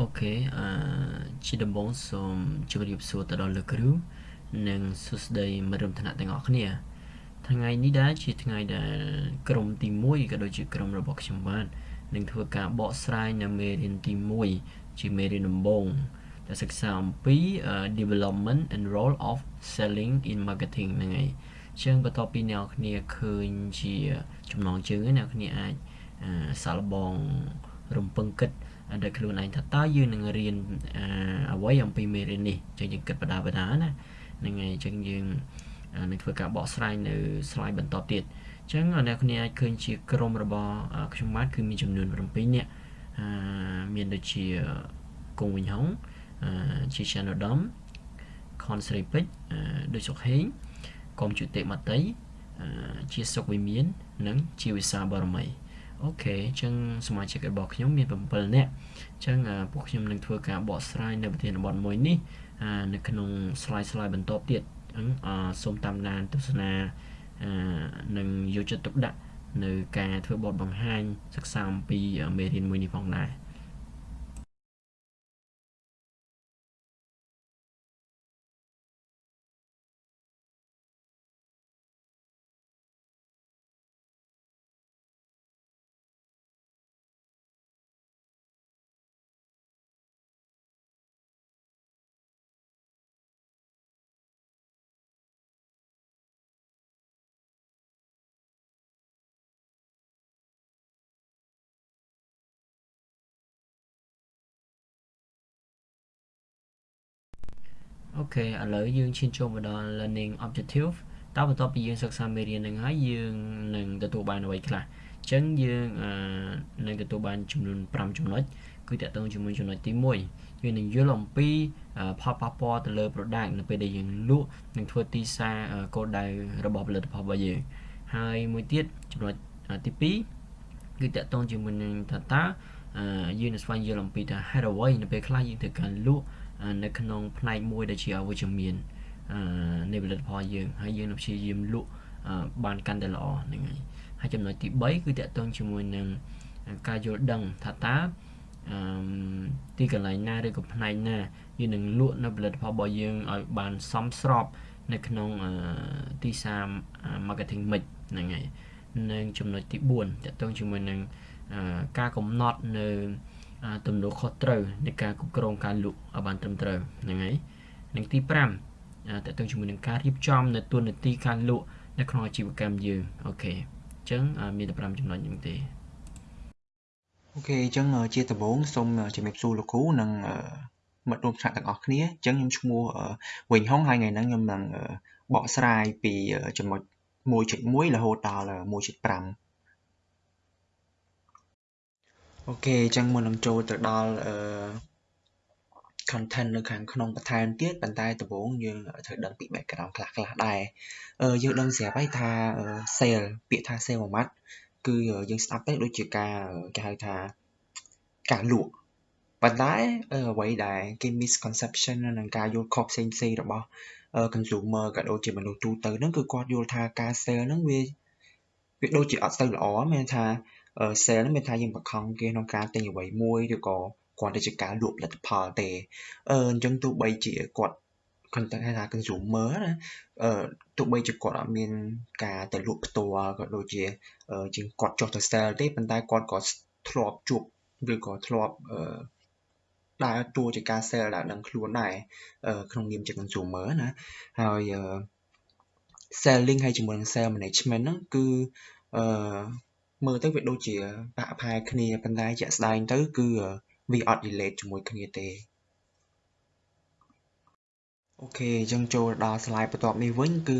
អូខេអឺជាដំបូងសូមជម្រាបសួរទៅដល់លោកគ្រូនិងសួស្តីមិត្តរួមថ្នាក់ទាំងអស់គ្នា ថ្ងៃនេះដែរជាថ្ងៃដែលក្រុមទី1ក៏ដូចជាក្រុមរបស់ខ្ញុំបាននឹងធ្វើការបកស្រាយនៅមេរៀនទី1ជាមេរៀនដំបូងដែលសិក្សាអំពី development and role of selling in marketing ហ្នឹងហើយជាងបន្ទាប់ពីអ្នកគ្នាឃើញជាចំណងជើងអ្នកគ្នាអាចសាកល្បងរំពឹងគិត ដែលខ្លួនឯងថាតើយើងនឹងរៀនអ្វីអំពីមេរៀននេះចឹងយើងគិតបដាបដាណាហ្នឹងហើយចឹងយើងនឹងធ្វើការបកស្រាយនៅ slide បន្តទៀតចឹងអ្នកគ្នាអាចឃើញជាក្រុមរបស់ខ្ញុំបាទគឺមានចំនួន7នាក់មានដូចជាគង់វិញហុងជា channel dom ខនស្រីពេជ្រដូចសុកហេងកុំជុតិមតីជាសុកវិមាន និងជាវិសាបរមី អូខេអញ្ចឹងសមាជិករបស់ខ្ញុំមាន7នាក់អញ្ចឹងពួកខ្ញុំនឹងធ្វើការបកស្រាយនៅប្រធានបទមួយនេះនៅក្នុង slide slide បន្តទៀតអញ្ចឹងសូមតាមដានទស្សនានិងយកចិត្តទុកដាក់នៅការធ្វើបទបង្ហាញសិក្សាអំពីមេរៀនមួយនេះផងដែរ អូខេឥឡូវយើងឈានចូលមកដល់ learning objective តើបន្ទាប់ពីយើងសិក្សាមេរៀននឹងហើយយើងនឹងទទួលបានអ្វីខ្លះអញ្ចឹងយើងនឹងទទួលបានចំនួន5ចំណុចគឺតកតងជាមួយចំណុចទី1យើងនឹងយល់អំពីផលប៉ះពាល់ទៅលើ product នៅពេលដែលយើងលក់និងធ្វើទីផ្សារគោលដៅរបស់ផលិតផលរបស់យើងហើយមួយទៀតចំណុចទី2គឺតកតងជាមួយនឹងថាតើយើងនឹងស្វែងយល់អំពីថាហេតុអ្វីនៅពេលខ្លះយើងត្រូវការលក់ នៅក្នុងផ្នែកមួយដែលជាអវិជ្ជមាននៃផលិតផលយើងហើយយើងនឹងព្យាយាមលក់បានកាន់តែល្អហ្នឹងហើយហើយចំណុចទី3គឺតកតងជាមួយនឹងការយល់ដឹងថាតើអឺទីកន្លែងណាឬក៏ផ្នែកណាយើងនឹងលក់នៅផលិតផលរបស់យើងឲ្យបានសមស្របនៅក្នុងទីផ្សារ marketing mix ហ្នឹងហើយនិងចំណុចទី4ទាក់ទងជាមួយនឹងការកំណត់នៅ ទំនួលខុសត្រូវនៃការគ្រប់គ្រងការលក់ឲ្យបានត្រឹមត្រូវហ្នឹងហើយនិងទី5តើតើជាមួយនឹងការរៀបចំនៅតួនាទីការលក់នៅក្នុងអាជីវកម្មយើង OK អញ្ចឹងមានតែ5ចំណុចហ្នឹងទេ OK អញ្ចឹងជាដំបូងសូមជំរាបសួរលោកគ្រូនិងមិត្តរួមថ្នាក់ទាំងអស់គ្នាអញ្ចឹងខ្ញុំឈ្មោះវិញហុងហើយថ្ងៃហ្នឹងខ្ញុំនឹងបកស្រាយពីចំណុច1.1រហូតដល់1.5 អូខេអញ្ចឹងមុននឹងចូលទៅដល់អឺ content នៅខាងក្នុងបន្ថែមទៀតប៉ុន្តែដំបូងយើងត្រូវដឹងពី background ខ្លះខ្លះដែរអឺយើងដឹងស្រាប់ហើយថា sale ពាក្យថា sale មួយម៉ាត់គឺយើងស្ដាប់ទៅដូចជាការគេហៅថាការលក់ប៉ុន្តែអ្វីដែលគេ misconception និងការយល់ខុសផ្សេងផ្សេងរបស់ consumer ក៏ដូចជាមនុស្សទូទៅហ្នឹងគឺគាត់យល់ថាការ sale ហ្នឹងវាវាដូចជាអត់ទៅល្អមានថា sale ហ្នឹងមានថាយើងបង្ខំគេក្នុងការទិញអ្វីមួយឬក៏គាត់ទៅជាការលក់ផលិតផលទេអឺអញ្ចឹងទោះបីជាគាត់ content ថា consumer ណាអឺទោះបីជាគាត់អត់មានការទៅលក់ផ្ទាល់ក៏ដូចជាជាងគាត់ចុះទៅ sale ទេប៉ុន្តែគាត់ក៏ធ្លាប់ជួបឬក៏ធ្លាប់អឺដើរតួជាការ sale ដែលដឹងខ្លួនដែរក្នុងនាមជា consumer ណាហើយ selling ហើយជាមួយនឹង sale management ហ្នឹងគឺអឺ មើលទៅវាដូចជាបាក់ផែគ្នាប៉ុន្តែជាក់ស្ដែងទៅគឺវាអត់ relate ជាមួយគ្នាទេអូខេអញ្ចឹងចូលដល់ slide បន្ទាប់នេះវិញគឺ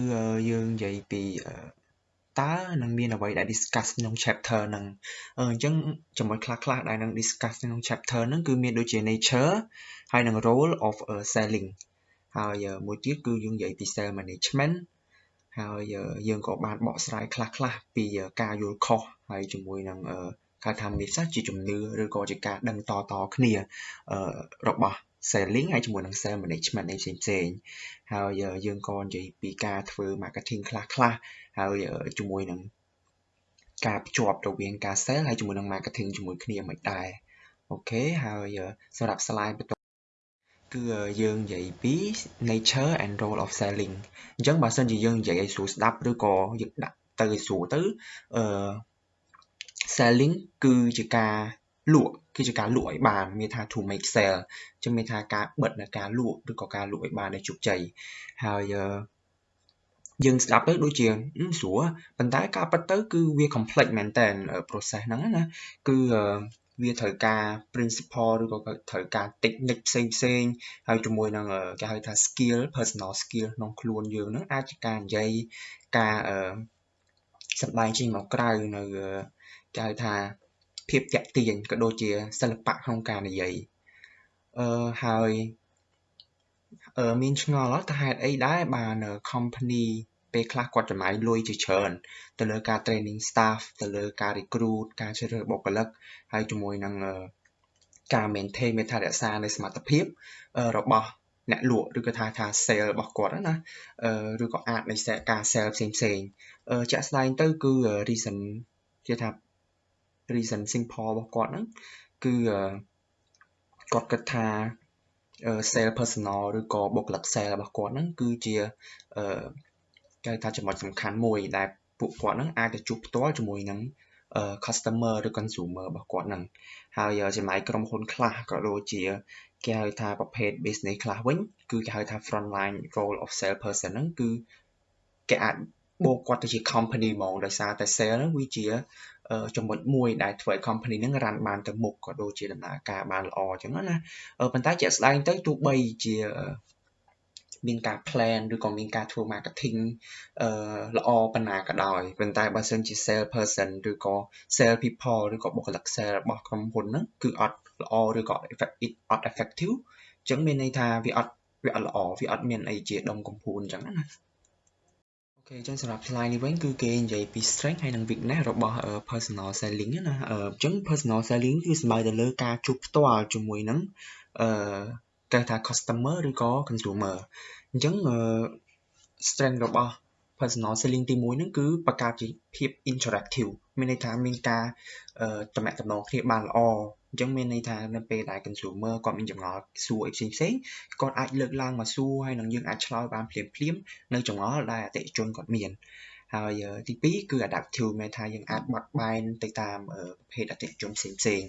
យើងនិយាយពីតើនឹងមានអ្វីដែល discuss ក្នុង chapter ហ្នឹងអញ្ចឹងចំណុចខ្លះៗដែលនឹង discuss ក្នុង chapter ហ្នឹងគឺមានដូចជា nature ហើយនិង role of selling ហើយមួយទៀតគឺយើងនិយាយពី sales management ហើយយើងក៏បានបកស្រាយខ្លះៗពីការយល់ខុស ហើយជាមួយនឹងគេថាមានសាជាជំនឿឬក៏ជាការដឹងតតគ្នារបស់ selling ហើយជាមួយនឹង sales management ឯផ្សេងផ្សេងហើយយើងក៏និយាយពីការធ្វើ marketing ខ្លះខ្លះហើយជាមួយនឹងការភ្ជាប់រវាងការ sell ហើយជាមួយនឹង marketing ជាមួយគ្នាមិនដែរអូខេហើយសម្រាប់ slide បន្តគឺយើងនិយាយពី nature and role of selling អញ្ចឹងបើសិនជាយើងនិយាយឲ្យស្រួលស្ដាប់ឬក៏យើងដាក់ទៅឲ្យស្រួលទៅអឺ selling គឺជាការលក់គឺជាការលក់ឲ្យបានមានថា to make sell អញ្ចឹងមានថាការបិទនៅការលក់ឬក៏ការលក់ឲ្យបានឲ្យជោគជ័យហើយយើងស្ដាប់ទៅដូចជាស្រួលប៉ុន្តែការពិតទៅគឺវា complex មែនតើ process ហ្នឹងណាគឺវាត្រូវការ principle ឬក៏ត្រូវការ technique ផ្សេងផ្សេងហើយជាមួយនឹងគេហៅថា skill personal skill ក្នុងខ្លួនយើងហ្នឹងអាចជាការនិយាយការសម្ដែងចេញមកក្រៅនៅ គេហៅថាភាពតាក់ទាញក៏ដូចជាសិល្បៈក្នុងការនិយាយអឺហើយអឺមានឆ្ងល់ថាហេតុអីដែរបាន company ពេលខ្លះគាត់ចំណាយលុយជាច្រើនទៅលើការ training staff ទៅលើការ recruit ការជ្រើសរើសបុគ្គលិកហើយជាមួយនឹងការ maintain មានថារក្សានៅសមត្ថភាពរបស់អ្នកលក់ឬក៏ថាថា sale របស់គាត់ណាឬក៏អាចនៃការ sale ផ្សេងផ្សេងជាក់ស្ដែងទៅគឺ reason ជាថា reason simple របស់គាត់ហ្នឹងគឺគាត់គិតថា sale personal ឬក៏បុគ្គលិក sale របស់គាត់ហ្នឹងគឺជាគេថាចំណុចសំខាន់មួយដែលពួកគាត់ហ្នឹងអាចទៅជួបផ្ទាល់ជាមួយនឹង customer ឬ consumer របស់គាត់ហ្នឹងហើយចំណែកក្រុមហ៊ុនខ្លះក៏ដូចជាគេហៅថាប្រភេទ business ខ្លះវិញគឺគេហៅថា front line role of sales person ហ្នឹងគឺគេអាចបូកគាត់ទៅជា company ហ្មងដោយសារតែ sale ហ្នឹងវាជា ចំណុចមួយដែលធ្វើឲ្យ company ហ្នឹងរ៉ាន់បានទៅមុខក៏ដូចជាដំណើរការបានល្អអញ្ចឹងណាប៉ុន្តែជាក់ស្ដែងទៅទោះបីជាមានការ plan ឬក៏មានការធ្វើ marketing អឺល្អប៉ុណ្ណាក៏ដោយប៉ុន្តែបើសិនជា sales person ឬក៏ sales people ឬក៏បុគ្គលិក sales របស់ក្រុមហ៊ុនហ្នឹងគឺអត់ល្អឬក៏ effective អត់ effective អញ្ចឹងមានន័យថាវាអត់វាអត់ល្អវាអត់មានអីជាដុំកំភួនអញ្ចឹងណាអូ ខេអញ្ចឹងសម្រាប់ slide នេះវិញគឺគេនិយាយពី strength ហើយនិង weakness របស់ personal selling ណាអញ្ចឹង personal selling គឺសំដៅទៅលើការជួបផ្ទាល់ជាមួយនឹងអឺគេថា customer ឬក៏ consumer អញ្ចឹង strength របស់ personal selling ទី1ហ្នឹងគឺបង្កើតជាភាព interactive មានន័យថាមានការតំណែងតំណងគ្នាបានល្អអញ្ចឹងមានន័យថានៅពេលដែល consumer គាត់មានចម្ងល់សួរអីផ្សេងផ្សេងគាត់អាចលើកឡើងមកសួរហើយនឹងយើងអាចឆ្លើយបានភ្លាមភ្លាមនៅចម្ងល់ដែលអតិថិជនគាត់មានហើយទី2គឺ adaptive មានថាយើងអាចបត់បែនទៅតាមប្រភេទអតិថិជនផ្សេងផ្សេង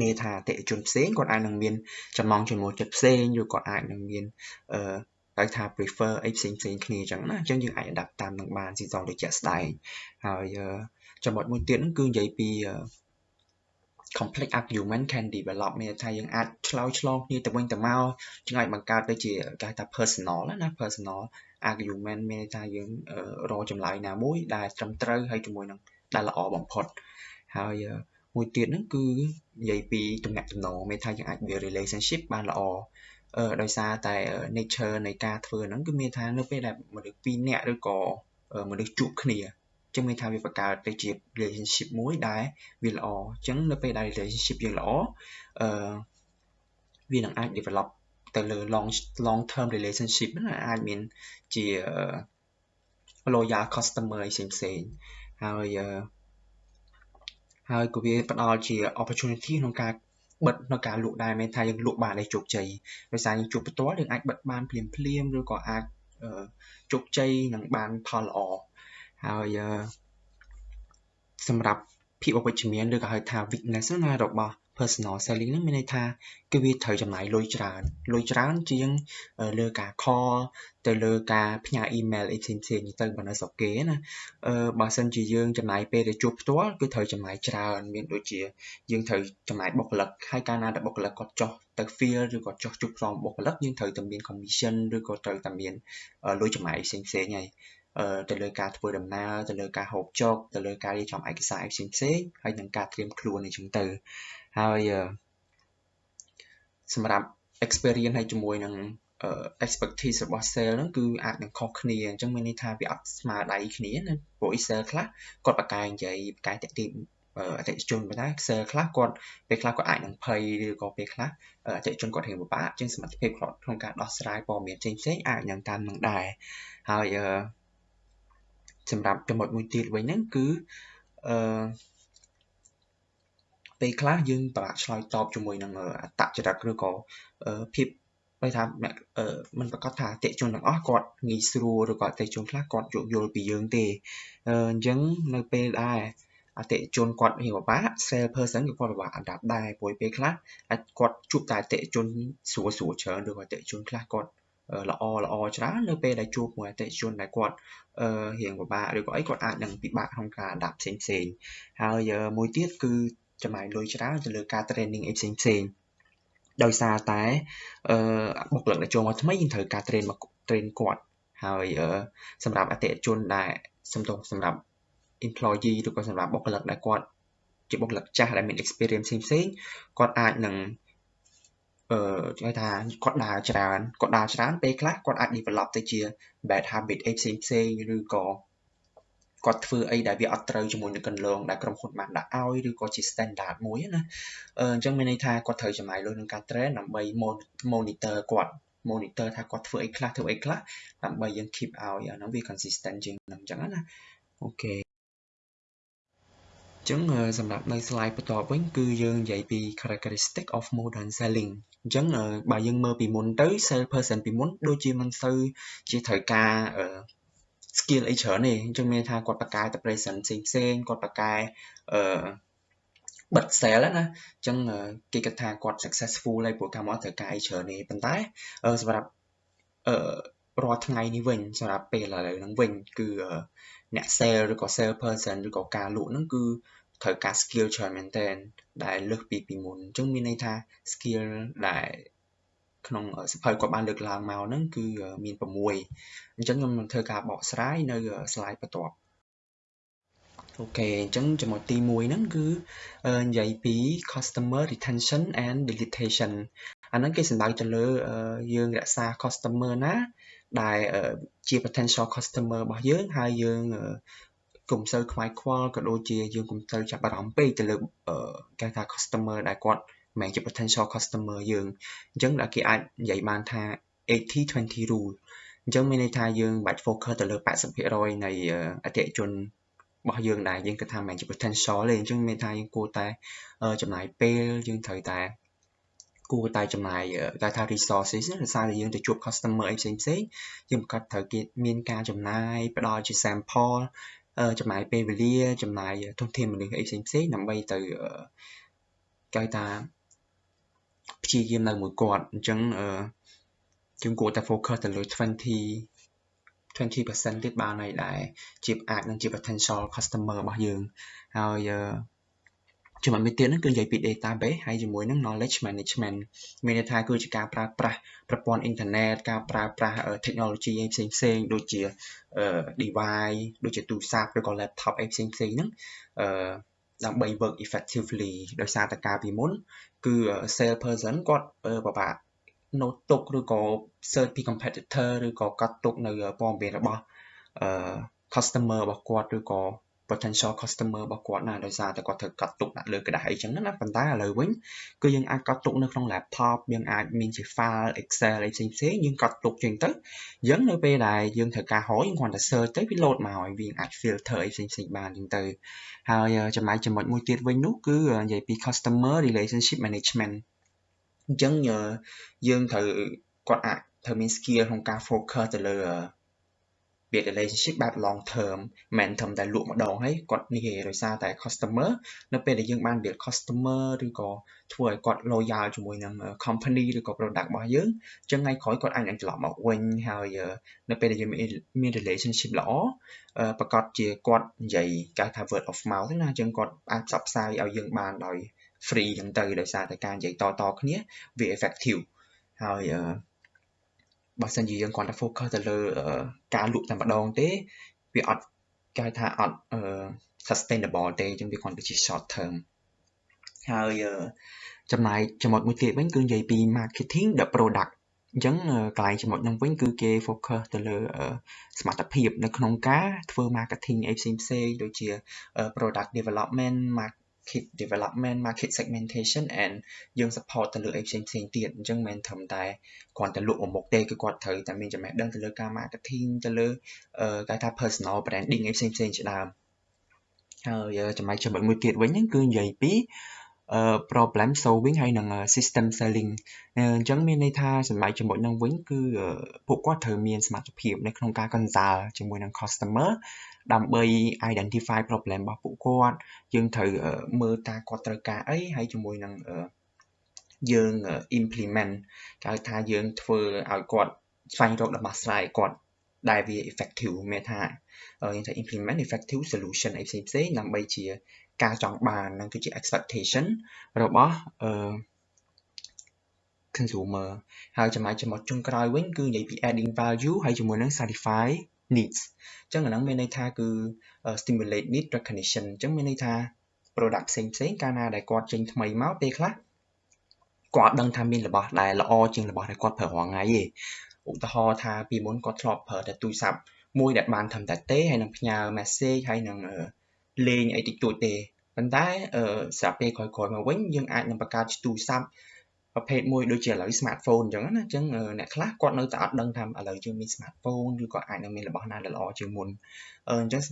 មានថាអតិថិជនផ្សេងគាត់អាចនឹងមានចំណង់ចំណូលចិត្តផ្សេងឬក៏អាចនឹងមានអឺ ហៅថា prefer អីផ្សេងផ្សេងគ្នាអញ្ចឹងណាអញ្ចឹងយើងអាច adapt តាមនឹងបានស៊ីសងដូចជាក់ស្ដែងហើយចំណុចមួយទៀតហ្នឹងគឺនិយាយពី complex argument can develop មានថាយើងអាចឆ្លើយឆ្លងគ្នាទៅវិញទៅមកយើងអាចបង្កើតទៅជាគេថា personal ណា personal argument មានថាយើងរកចម្លើយណាមួយដែលត្រឹមត្រូវហើយជាមួយនឹងដែលល្អបំផុតហើយមួយទៀតហ្នឹងគឺនិយាយពីទំនាក់ទំនងមានថាយើងអាច build relationship បានល្អអឺ ដោយសារតែ nature នៃការធ្វើហ្នឹងគឺមានថានៅពេលដែលមនុស្សពីរនាក់ឬក៏មនុស្សជួបគ្នាចឹងមានថាវាបង្កើតទៅជា relationship មួយដែលវាល្អអញ្ចឹងនៅពេលដែល relationship យើងល្អអឺវានឹងអាច develop ទៅលើ long long term relationship ណាអាចមានជា loyal customer ផ្សេងផ្សេងហើយហើយក៏វាផ្ដល់ជា opportunity ក្នុងការ បិទនៅការលក់ដែរមានថាយើងលក់បានឲ្យជោគជ័យដោយសារយើងជួបផ្ទាល់យើងអាចបិទបានភ្លាមភ្លាមឬក៏អាចជោគជ័យនឹងបានផលល្អហើយសម្រាប់ភាពអវិជ្ជមានឬក៏ហៅថា weakness ណារបស់ personal selling ហ្នឹងមានន័យថាគឺវាត្រូវចំណាយលុយច្រើនលុយច្រើនជាងលើការ call ទៅលើការផ្ញើ email អីផ្សេងផ្សេងទៅបើនៅស្រុកគេណាអឺបើសិនជាយើងចំណាយពេលទៅជួបផ្ទាល់គឺត្រូវចំណាយច្រើនមានដូចជាយើងត្រូវចំណាយបុគ្គលិកហើយកាលណាដែលបុគ្គលិកគាត់ចុះទៅ field ឬក៏ចុះជួបផ្ទាល់បុគ្គលិកយើងត្រូវតែមាន commission ឬក៏ត្រូវតែមានលុយចំណាយផ្សេងផ្សេងហើយទៅលើការធ្វើដំណើរទៅលើការហូបចុកទៅលើការរៀបចំឯកសារផ្សេងផ្សេងហើយនឹងការត្រៀមខ្លួនអីចឹងទៅ ហើយសម្រាប់ experience ហើយជាមួយនឹង expertise របស់ sale ហ្នឹងគឺអាចនឹងខុសគ្នាអញ្ចឹងមានន័យថាវាអត់ស្មើដៃគ្នាណាព្រោះ sale ខ្លះគាត់បកកាយនិយាយបកកាយតាក់ទាញអតិថិជនប៉ុន្តែ sale ខ្លះគាត់ពេលខ្លះគាត់អាចនឹងភ័យឬក៏ពេលខ្លះអតិថិជនគាត់រៀងពិបាកជាងសមត្ថភាពគាត់ក្នុងការដោះស្រាយព័ត៌មានផ្សេងផ្សេងអាចនឹងតាមនឹងដែរហើយសម្រាប់ចំណុចមួយទៀតវិញហ្នឹងគឺអឺ ពេលខ្លះយើងពិបាកឆ្លើយតបជាមួយនឹងអត្តចរិតឬក៏ភាពបើថាមិនប្រកាសថាអតិជនទាំងអស់គាត់ងាយស្រួលឬក៏អតិជនខ្លះគាត់យោគយល់ពីយើងទេអញ្ចឹងនៅពេលដែរអតិជនគាត់រៀងពិបាក sales person ក៏គាត់ពិបាក adapt ដែរព្រោះពេលខ្លះអាចគាត់ជួបតែអតិជនស្រួលស្រួលច្រើនឬក៏អតិជនខ្លះគាត់ល្អល្អច្រើននៅពេលដែលជួបមួយអតិជនដែលគាត់រៀងពិបាកឬក៏អីគាត់អាចនឹងពិបាកក្នុងការ adapt ផ្សេងផ្សេងហើយមួយទៀតគឺ ចំណាយលុយច្រើនទៅលើការ training អីផ្សេងផ្សេងដោយសារតែអឺបុគ្គលិកដែលចូលមកថ្មីយើងត្រូវការ train មក train គាត់ហើយសម្រាប់អតិថិជនដែលសំទោសសម្រាប់ employee ឬក៏សម្រាប់បុគ្គលិកដែលគាត់ជាបុគ្គលិកចាស់ដែលមាន experience ផ្សេងៗគាត់អាចនឹងអឺគេថាគាត់ដើរច្រើនគាត់ដើរច្រើនពេលខ្លះគាត់អាច develop ទៅជា bad habit អីផ្សេងផ្សេងឬក៏ គាត់ធ្វើអីដែលវាអត់ត្រូវជាមួយនឹងកន្លងដែលក្រុមហ៊ុនបានដាក់ឲ្យឬក៏ជា standard មួយណាអញ្ចឹងមានន័យថាគាត់ត្រូវចំណាយលុយក្នុងការ train ដើម្បី monitor គាត់ monitor ថាគាត់ធ្វើអីខ្លះធ្វើអីខ្លះដើម្បីយើង keep ឲ្យអាហ្នឹងវា consistent ជាងហ្នឹងអញ្ចឹងណាអូខេចឹងសម្រាប់នៅ slide បន្ទាប់វិញគឺយើងនិយាយពី characteristic of modern selling អញ្ចឹងបើយើងមើលពីមុនទៅ sales person ពីមុនដូចជាមិនសូវជាត្រូវការ skill អីច្រើនទេអញ្ចឹងមានថាគាត់បកកែទៅ present ផ្សេងផ្សេងគាត់បកកែអឺបិទ sale ណាអញ្ចឹងគេគិតថាគាត់ successful ហើយព្រោះកាលមកត្រូវការអីច្រើនទេប៉ុន្តែសម្រាប់អឺរាល់ថ្ងៃនេះវិញសម្រាប់ពេលឥឡូវហ្នឹងវិញគឺអ្នក sale ឬក៏ sale person ឬក៏ការលក់ហ្នឹងគឺត្រូវការ skill ច្រើនមែនទែនដែលលើសពីពីមុនអញ្ចឹងមានន័យថា skill ដែល ក្នុងសភៅគាត់បានលើកឡើងមកហ្នឹងគឺមាន6អញ្ចឹងខ្ញុំនឹងធ្វើការបកស្រាយនៅ slide បន្ទាប់អូខេអញ្ចឹងចំណុចទី1ហ្នឹងគឺនិយាយពី customer retention and deletion អាហ្នឹងគេសំដៅទៅលើយើងរក្សា customer ណា ដែលជា potential customer របស់យើងហើយយើងកុំសូវខ្វាយខ្វល់ក៏ដូចជាយើងកុំសូវចាប់អារម្មណ៍ពេកទៅលើគេថា customer ដែលគាត់ មិនជា potential customer យើងអញ្ចឹងគេអាចនិយាយបានថា80 20 rule អញ្ចឹងមានន័យថាយើងបាច់ focus ទៅលើ80%នៃអតិថិជនរបស់យើងដែរយើងគិតថាមិនជា potential ទេអញ្ចឹងមានថាយើងគួរតែចំណាយពេលយើងត្រូវតែគួរតែចំណាយគេថា resources ដោយសារតែយើងទៅជួប customer អីផ្សេងផ្សេងយើងប្រកាសត្រូវគេមានការចំណាយផ្ដល់ជា sample ចំណាយពេលវេលាចំណាយធនធានមនុស្សអីផ្សេងផ្សេងដើម្បីទៅគេថា ព្យាយាមនៅមួយគាត់អញ្ចឹងយើងគួរតែ focus ទៅលើ20 20%ទៀតបានហើយដែរជាអាចនឹងជា potential customer របស់យើងហើយចំណុចមួយទៀតហ្នឹងគឺនិយាយពី database ហើយជាមួយនឹង knowledge management មានន័យថាគឺជាការប្រើប្រាស់ប្រព័ន្ធអ៊ីនធឺណិតការប្រើប្រាស់ technology អីផ្សេងផ្សេងដូចជា device ដូចជាទូរស័ព្ទឬក៏ laptop អីផ្សេងផ្សេងហ្នឹងអឺ ដើម្បី work effectively ដោយសារតែការពីមុន គឺ sales person គាត់ពិបាក note ទុកឬក៏ search ពី competitor ឬក៏កត់ទុកនៅព័ត៌មានរបស់ customer របស់គាត់ឬក៏ potential customer របស់គាត់ណាដោយសារតែគាត់ត្រូវកត់ទុកដាក់លើក្រដាស់អីចឹងណាប៉ុន្តែឥឡូវវិញគឺយើងអាចកត់ទុកនៅក្នុង laptop យើងអាចមានជា file Excel អីផ្សេងផ្សេងយើងកត់ទុកចឹងទៅអញ្ចឹងនៅពេលដែលយើងត្រូវការហៅយើងគ្រាន់តែ search ទៅវា load មកឲ្យវាអាច filter អីផ្សេងផ្សេងបានចឹងទៅហើយចំណែកចំណុចមួយទៀតវិញនោះគឺនិយាយពី customer relationship management អញ្ចឹងយើងត្រូវគាត់អាចត្រូវមាន skill ក្នុងការ focus ទៅលើ build relationship បែប long term មិនត្រឹមតែលក់ម្ដងហើយគាត់នេះទេដោយសារតែ customer នៅពេលដែលយើងបាន build customer ឬក៏ធ្វើឲ្យគាត់ loyal ជាមួយនឹង company ឬក៏ product របស់យើងអញ្ចឹងថ្ងៃក្រោយគាត់អាចនឹងត្រឡប់មកវិញហើយនៅពេលដែលយើងមាន relationship ល្អប្រកាសជាគាត់និយាយគេថា word of mouth ណាអញ្ចឹងគាត់អាចផ្សព្វផ្សាយឲ្យយើងបានដោយ free អញ្ចឹងទៅដោយសារតែការនិយាយតតគ្នាវា effective ហើយ បើសិនជាយើងគ្រាន់តែ focus ទៅលើការលក់តែម្ដងទេវាអត់គេហៅថាអត់ sustainable ទេអញ្ចឹងវាគ្រាន់តែជា short term ហើយចំណែកចំណុចមួយទៀតវិញគឺនិយាយពី marketing the product អញ្ចឹងកន្លែងចំណុចហ្នឹងវិញគឺគេ focus ទៅលើសមត្ថភាពនៅក្នុងការធ្វើ marketing អីផ្សេងផ្សេងដូចជា product development market development market segmentation and យើង support ទៅលើអីផ្សេងផ្សេងទៀតអញ្ចឹងមិនត្រឹមតែគ្រាន់តែលក់មួយមុខទេគឺគាត់ត្រូវតែមានចំណេះដឹងទៅលើការ marketing ទៅលើគេថា personal branding អីផ្សេងផ្សេងជាដើមហើយចំណែកចំណុចមួយទៀតវិញហ្នឹងគឺនិយាយពី problem solving ហើយនឹង system selling អញ្ចឹងមានន័យថាសម្រាប់ចំណុចហ្នឹងវិញគឺពួកគាត់ត្រូវមានសមត្ថភាពនៅក្នុងការ consult ជាមួយនឹង customer ដើម្បី identify problem របស់ពួកគាត់យើងត្រូវមើលតើគាត់ត្រូវការអីហើយជាមួយនឹងយើង implement គេហៅថាយើងធ្វើឲ្យគាត់ស្វែងរកដំណោះស្រាយគាត់ដែលវា effective មានថាយើងថា implement effective solution អីផ្សេងផ្សេងដើម្បីជា ការចង់បាននឹងគឺជា expectation របស់អឺ consumer ហើយចំណែកចំណុចចុងក្រោយវិញគឺនិយាយពី adding value ហើយជាមួយនឹង satisfy needs អញ្ចឹងអាហ្នឹងមានន័យថាគឺ stimulate need recognition អញ្ចឹងមានន័យថា product ផ្សេងផ្សេងកាលណាដែលគាត់ចេញថ្មីមកពេលខ្លះគាត់ដឹងថាមានរបស់ដែលល្អជាងរបស់ដែលគាត់ប្រើរាល់ថ្ងៃទេឧទាហរណ៍ថាពីមុនគាត់ធ្លាប់ប្រើតែទូរស័ព្ទមួយដែលបានត្រឹមតែទេហើយនឹងផ្ញើ message ហើយនឹង លេងអីតិចតួចទេប៉ុន្តែស្រាប់ពេលក្រោយៗមកវិញយើងអាចនឹងបង្កើតទូរស័ព្ទប្រភេទមួយដូចជាឥឡូវ smartphone អញ្ចឹងណាអញ្ចឹងអ្នកខ្លះគាត់នៅតែអត់ដឹងថាឥឡូវយើងមាន smartphone ឬក៏អាចនឹងមានរបស់ណាដែលល្អជាងមុនអញ្ចឹង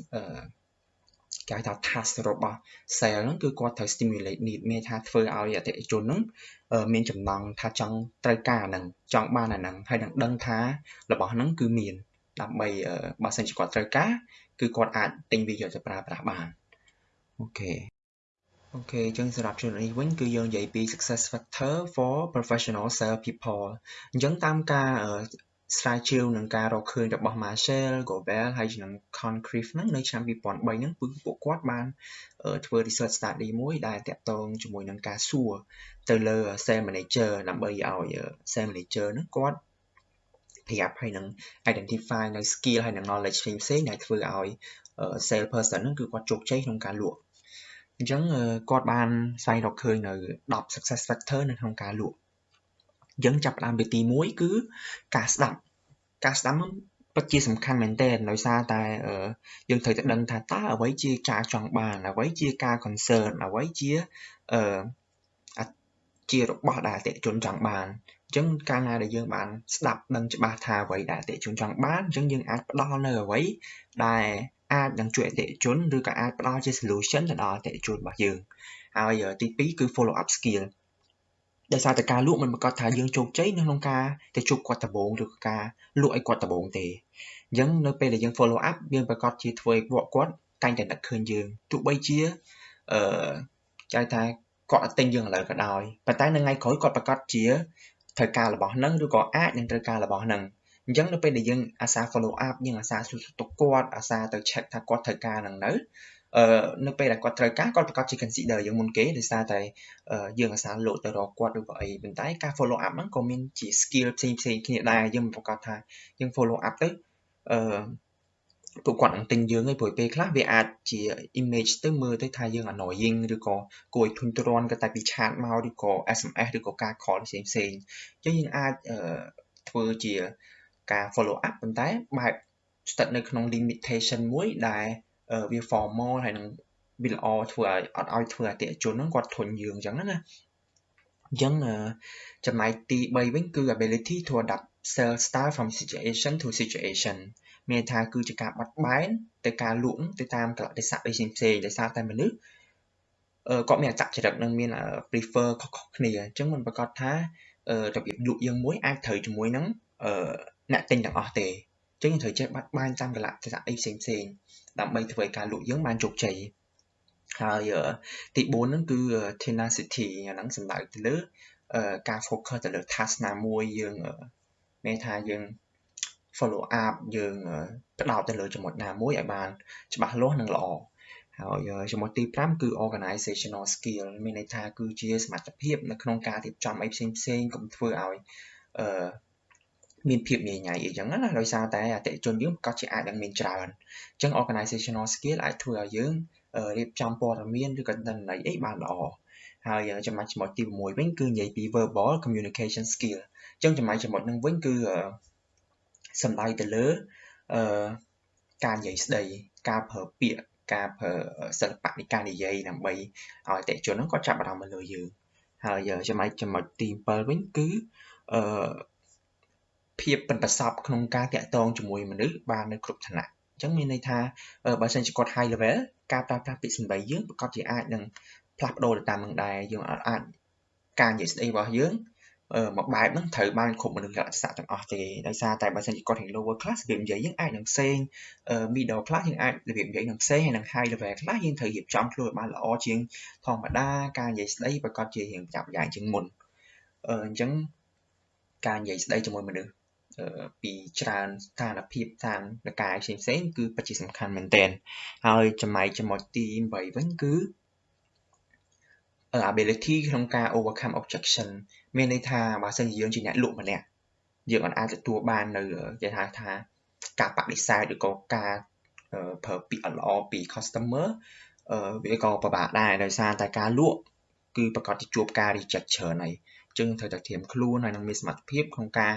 គេហៅថា task របស់ sale ហ្នឹងគឺគាត់ត្រូវ stimulate need មានថាធ្វើឲ្យអតិថិជនហ្នឹងមានចំណង់ថាចង់ត្រូវការហ្នឹងចង់បានអាហ្នឹងហើយនឹងដឹងថារបស់ហ្នឹងគឺមានដើម្បីបើសិនជាគាត់ត្រូវការ គឺគាត់អាចទិញវាយកទៅប្រើប្រាស់បានអូខេអូខេអញ្ចឹងសម្រាប់ចំណុចនេះវិញគឺយើងនិយាយពី success factor for professional sales people អញ្ចឹងតាមការស្រាវជ្រាវនឹងការរកឃើញរបស់ Marshall, Gobel ហើយនឹង Concrief ហ្នឹងនៅឆ្នាំ2003ហ្នឹងគឺពួកគាត់បានធ្វើ research study មួយដែលតាក់ទងជាមួយនឹងការសួរទៅលើ sales manager ដើម្បីឲ្យ sales manager ហ្នឹងគាត់ ប្រាប់ហើយនឹង identify នៅ skill ហើយនឹង knowledge ផ្សេងផ្សេងដែលធ្វើឲ្យ sales person ហ្នឹងគឺគាត់ជោគជ័យក្នុងការលក់អញ្ចឹងគាត់បានស្វែងរកឃើញនៅ10 success factor នៅក្នុងការលក់យើងចាប់ផ្ដើមពីទី1គឺការស្ដាប់ការស្ដាប់នោះពិតជាសំខាន់មែនទែនដោយសារតែយើងត្រូវតែដឹងថាតើអ្វីជាការចង់បានអ្វីជាការ concern អ្វីជាអឺជារបស់ដែលអតិថិជនចង់បានអញ្ចឹងកាលណាដែលយើងបានស្ដាប់ដឹងច្បាស់ថាអ្វីដែលអតិថិជនចង់បានអញ្ចឹងយើងអាចផ្ដល់នៅអ្វីដែលអាចនឹងជួយអតិថិជនឬក៏អាចផ្ដល់ជា solution ទៅដល់អតិថិជនរបស់យើងហើយទី2គឺ follow up skill ដោយសារតែការលក់មិនប្រកាសថាយើងជោគជ័យនៅក្នុងការទៅជួបគាត់ដំបូងឬក៏ការលក់ឲ្យគាត់ដំបូងទេអញ្ចឹងនៅពេលដែលយើង follow up យើងប្រកាសជាធ្វើឲ្យពួកគាត់តែងតែនឹកឃើញយើងទោះបីជាអឺចែកថាគាត់អត់ទិញយើងឥឡូវក៏ដោយប៉ុន្តែនៅថ្ងៃក្រោយគាត់ប្រកាសជា ត្រូវការរបស់ហ្នឹងឬក៏អាចនឹងត្រូវការរបស់ហ្នឹងអញ្ចឹងនៅពេលដែលយើងអាសា follow up យើងអាសាសួរសុខទុក្ខគាត់អាសាទៅ check ថាគាត់ត្រូវការហ្នឹងនៅអឺនៅពេលដែលគាត់ត្រូវការគាត់ប្រកាសជា consider យើងមុនគេដោយសារតែយើងអាសាលោកទៅរកគាត់ឬក៏អីប៉ុន្តែការ follow up ហ្នឹងក៏មានជា skill ផ្សេងផ្សេងគ្នាដែរយើងប្រកាសថាយើង follow up ទៅអឺ ពួកគាត់នឹងទិញយើងឯងព្រោះពេលខ្លះវាអាចជា image ទៅមើលទៅថាយើង annoying ឬក៏គួរឲ្យធុញទ្រាន់ក៏តែពីឆាតមកឬក៏ SMS ឬក៏ការ call ផ្សេងផ្សេងអញ្ចឹងយើងអាចធ្វើជាការ follow up ប៉ុន្តែបែបស្ថិតនៅក្នុង limitation មួយដែលវា formal ហើយនឹងវាល្អធ្វើឲ្យអត់ឲ្យធ្វើអតិថិជនហ្នឹងគាត់ធុញយើងអញ្ចឹងណាអញ្ចឹងចំណែកទី3វិញគឺ ability to adapt sales style from situation to situation មានថាគឺជាការបត់បែនទៅការលក់ទៅតាមកលៈទេសៈផ្សេងផ្សេងដោយសារតែមនុស្សគាត់មានអត្តចរិតនិងមាន prefer ខុសៗគ្នាអញ្ចឹងមិនប្រកាសថារបៀបលក់យើងមួយអាចត្រូវជាមួយនឹងអ្នកទិញទាំងអស់ទេអញ្ចឹងយើងត្រូវចេះបាត់បែនតាមកលៈទេសៈអីផ្សេងផ្សេងដើម្បីធ្វើឲ្យការលក់យើងបានជោគជ័យហើយទី4ហ្នឹងគឺ tenacity អាហ្នឹងសំដៅទៅលើការ focus ទៅលើ task ណាមួយយើងមានថាយើង follow up យើងផ្ដោតទៅលើចំណុចណាមួយឲ្យបានច្បាស់លាស់និងល្អហើយចំណុចទី5គឺ organizational skill មានន័យថាគឺជាសមត្ថភាពនៅក្នុងការរៀបចំអីផ្សេងផ្សេងកុំធ្វើឲ្យអឺមានភាពញញៃអីចឹងណាដោយសារតែអតិជនយើងប្រកាសជាអាចនឹងមានច្រើនអញ្ចឹង organizational skill អាចធ្វើឲ្យយើងរៀបចំព័ត៌មានឬក៏ទិន្នន័យអីបានល្អហើយចំណុចចំណុចទី6វិញគឺនិយាយពី verbal communication skill អញ្ចឹងចំណុចចំណុចហ្នឹងវិញគឺ សំដៅទៅលើអឺការនិយាយស្ដីការប្រើពាក្យការប្រើសិល្បៈនៃការនិយាយដើម្បីឲ្យអតិជនហ្នឹងគាត់ចាប់អារម្មណ៍មកលើយើងហើយចំណុចចំណុចទី7វិញគឺអឺភាពប៉ិនប្រសប់ក្នុងការតាក់ទងជាមួយមនុស្សបាននៅគ្រប់ឋានៈអញ្ចឹងមានន័យថាបើសិនជាគាត់ high level ការប្រើប្រាស់ពាក្យសម្ដីយើងប្រកាសជាអាចនឹងផ្លាស់ប្ដូរទៅតាមនឹងដែរយើងអាចការនិយាយស្ដីរបស់យើងអឺ មួយបែបហ្នឹងត្រូវបានគ្រប់មនុស្សលក្ខណៈទាំងអស់ទេដោយសារតែបើសិនជាគាត់រៀន lower class របៀបនិយាយយើងអាចនឹងផ្សេង middle class យើងអាចរបៀបនិយាយនឹងផ្សេងហើយនឹង high level ខ្លះយើងត្រូវរៀបចំខ្លួនឲ្យបានល្អជាងធម្មតាការនិយាយស្ដីប្រកបជារៀងប្រញាប់ប្រញាល់ជាងមុនអឺអញ្ចឹងការនិយាយស្ដីជាមួយមនុស្សពីច្រើនស្ថានភាពតាមលកាយផ្សេងផ្សេងគឺពិតជាសំខាន់មែនទែនហើយចំណែកចំណុចទី8វិញគឺ ability ក្នុងការ overcome objection មានន័យថាបើសិនជាយើងជាអ្នកលក់ម្នាក់យើងអាចទទួលបាននៅគេហៅថាការបដិសេធឬក៏ការប្រើពាក្យអត់ល្អពី customer វាក៏ពិបាកដែរដោយសារតែការលក់គឺប្រកាសជាជួបការ reject ច្រើនហើយអញ្ចឹងត្រូវតែត្រៀមខ្លួនហើយនឹងមានសមត្ថភាពក្នុងការ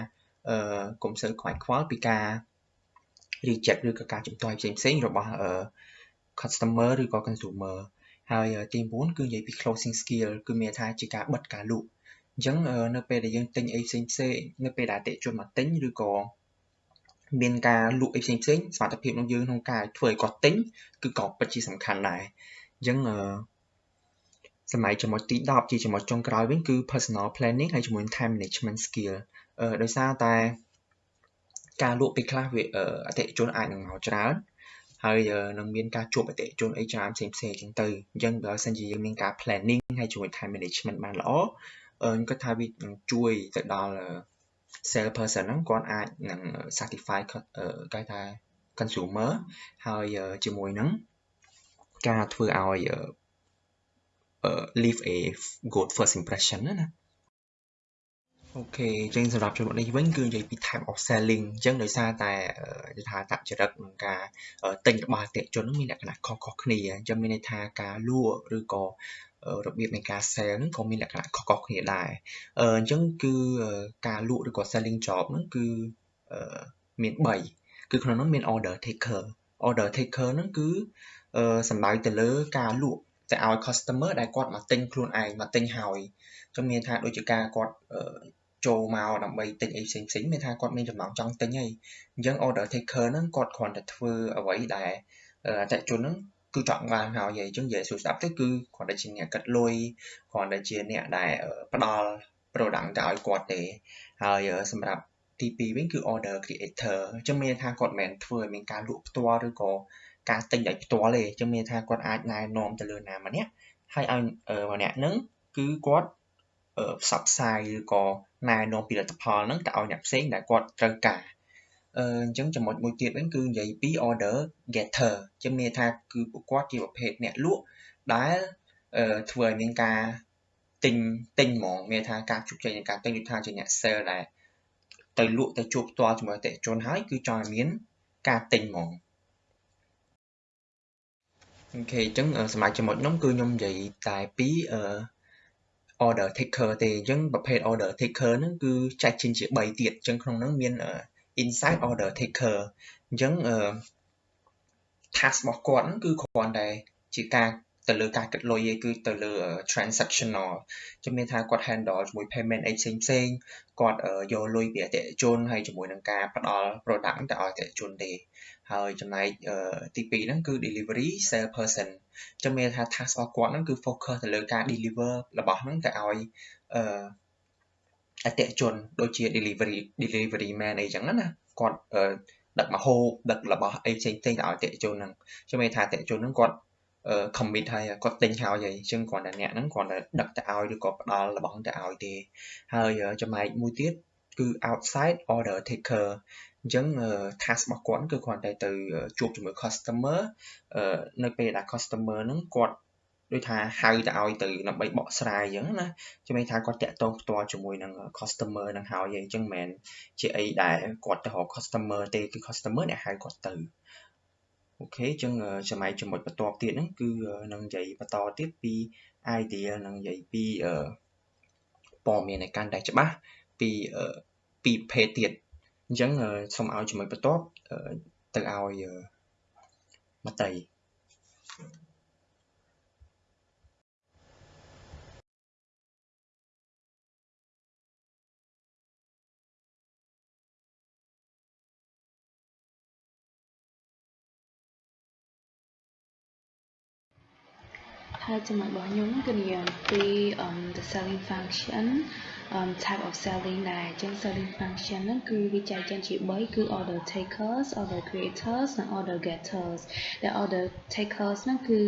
អឺកុំសូវខ្វាយខ្វល់ពីការ reject ឬក៏ការជំទាស់ផ្សេងផ្សេងរបស់ customer ឬក៏ consumer ហើយទី9គឺនិយាយពី closing skill គឺមានថាជាការបិទការលក់អញ្ចឹងនៅពេលដែលយើងទិញអីផ្សេងផ្សេងនៅពេលដែលអតិជនមកទិញឬក៏មានការលក់អីផ្សេងផ្សេងសមត្ថភាពរបស់យើងក្នុងការធ្វើឲ្យគាត់ទិញគឺក៏ពិតជាសំខាន់ដែរអញ្ចឹងអឺសម័យចំណុចទី10ជាចំណុចចុងក្រោយវិញគឺ personal planning ហើយជាមួយ time management skill អឺដោយសារតែការលក់ពេលខ្លះវាអតិជនអាចនឹងមកច្រើន ហើយនឹងមានការជួបអតិថិជនអីច្រើនផ្សេងផ្សេងអញ្ចឹងទៅអញ្ចឹងបើសិនជាយើងមានការ planning ហើយជាមួយ time management បានល្អខ្ញុំគិតថាវានឹងជួយទៅដល់ sales person ហ្នឹងគាត់អាចនឹង satisfy គេថា consumer ហើយជាមួយនឹងការធ្វើឲ្យ leave a good first impression ណាណា អូខេអញ្ចឹងសម្រាប់ចំណុចនេះវិញគឺនិយាយពី type of selling អញ្ចឹងដោយសារតែគេថាតចរិតក្នុងការទិញរបស់អតិថិជនមានលក្ខណៈខុសៗគ្នាអញ្ចឹងមានន័យថាការលក់ឬក៏របៀបនៃការ sell ហ្នឹងក៏មានលក្ខណៈខុសៗគ្នាដែរអញ្ចឹងគឺការលក់ឬក៏ selling job ហ្នឹងគឺមាន3គឺក្នុងនោះមាន order taker order taker ហ្នឹងគឺសំដៅទៅលើការលក់ទៅឲ្យ customer ដែលគាត់មកទិញខ្លួនឯងមកទិញហើយចឹងមានថាដូចជាការគាត់ ចូលមកដើម្បីទិញអីផ្សេងផ្សេងមានថាគាត់មានចំណង់ចង់ទិញហើយអញ្ចឹង order taker ហ្នឹងគាត់គ្រាន់តែធ្វើអ្វីដែលអតិថិជនហ្នឹងគឺចង់បានហើយអញ្ចឹងនិយាយសួរស្ដាប់ទៅគឺគ្រាន់តែជាអ្នកកាត់លុយគ្រាន់តែជាអ្នកដែលផ្ដល់ product ទៅឲ្យគាត់ទេហើយសម្រាប់ទី2វិញគឺ order creator អញ្ចឹងមានថាគាត់មិនមែនធ្វើឲ្យមានការលក់ផ្ទាល់ឬក៏ការទិញដោយផ្ទាល់ទេអញ្ចឹងមានថាគាត់អាចណែនាំទៅលើណាម្នាក់ហើយឲ្យម្នាក់ហ្នឹងគឺគាត់ ផ្សព្វផ្សាយឬក៏ណែនាំផលិតផលហ្នឹងទៅឲ្យអ្នកផ្សេងដែលគាត់ត្រូវការអឺអញ្ចឹងចំណុចមួយទៀតវិញគឺនិយាយពី order getter ជាមានថាគឺពួកគាត់ជាប្រភេទអ្នកលក់ដែលធ្វើឲ្យមានការទិញទិញហ្មងមានថាការជោគជ័យនៃការទិញដូចថាជាអ្នក sale ដែលទៅលក់ទៅជួបផ្ទាល់ជាមួយអតិថិជនហើយគឺចង់ឲ្យមានការទិញហ្មងអូខេអញ្ចឹងសម្រាប់ចំណុចនោះគឺខ្ញុំនិយាយតែពីអឺ order taker ទេអញ្ចឹងប្រភេទ order taker ហ្នឹងគឺចែកចេញជា3ទៀតអញ្ចឹងក្នុងហ្នឹងមាន inside order taker អញ្ចឹង task របស់គាត់ហ្នឹងគឺគ្រាន់តែជាការទៅលើការគិតលុយឯងគឺទៅលើ transactional ជំនឿថាគាត់ handle ជាមួយ payment អីផ្សេងផ្សេងគាត់យកលុយពីអតិថិជនហើយជាមួយនឹងការផ្ដល់ product ទៅឲ្យអតិថិជនទេហើយចំណែកទី2ហ្នឹងគឺ delivery sale person ជំនឿថា task របស់គាត់ហ្នឹងគឺ focus ទៅលើការ deliver របស់ហ្នឹងទៅឲ្យអតិថិជនដូចជា delivery delivery man អីចឹងណាគាត់ដឹកមកហូបដឹករបស់អីផ្សេងផ្សេងទៅឲ្យអតិថិជនហ្នឹងជំនឿថាអតិថិជនហ្នឹងគាត់ commit ហើយគាត់ទិញហើយហើយអញ្ចឹងគ្រាន់តែអ្នកហ្នឹងគ្រាន់តែដឹកទៅឲ្យឬក៏ផ្ដល់របស់ទៅឲ្យទេហើយចំណែកមួយទៀតគឺ outside order taker អញ្ចឹង task របស់គាត់គឺគ្រាន់តែទៅជួបជាមួយ customer នៅពេលដែល customer ហ្នឹងគាត់ដូចថាហៅទៅឲ្យទៅដើម្បីបកស្រាយអញ្ចឹងណាជំនឿថាគាត់តាក់ទងផ្ទាល់ជាមួយនឹង customer នឹងហើយអញ្ចឹងមិនមែនជាអីដែលគាត់ទៅរក customer ទេគឺ customer អ្នកហៅគាត់ទៅអូខេអញ្ចឹងចំណែកចំណុចបន្ទាប់ទៀតហ្នឹងគឺនឹងនិយាយបន្តទៀតពី idea នឹងនិយាយពីព័ត៌មានឲ្យកាន់តែច្បាស់ពីពីប្រភេទទៀត អញ្ចឹងសូមឲ្យចំណុចបន្ទាប់ទៅឲ្យមតីហើយចំណុចរបស់ខ្ញុំគឺនិយាយអំពី um the selling function um type of selling ដែរអញ្ចឹង selling function ហ្នឹងគឺវាចែកចេញជា3គឺ order takers order creators និង order getters ដែល order takers ហ្នឹងគឺ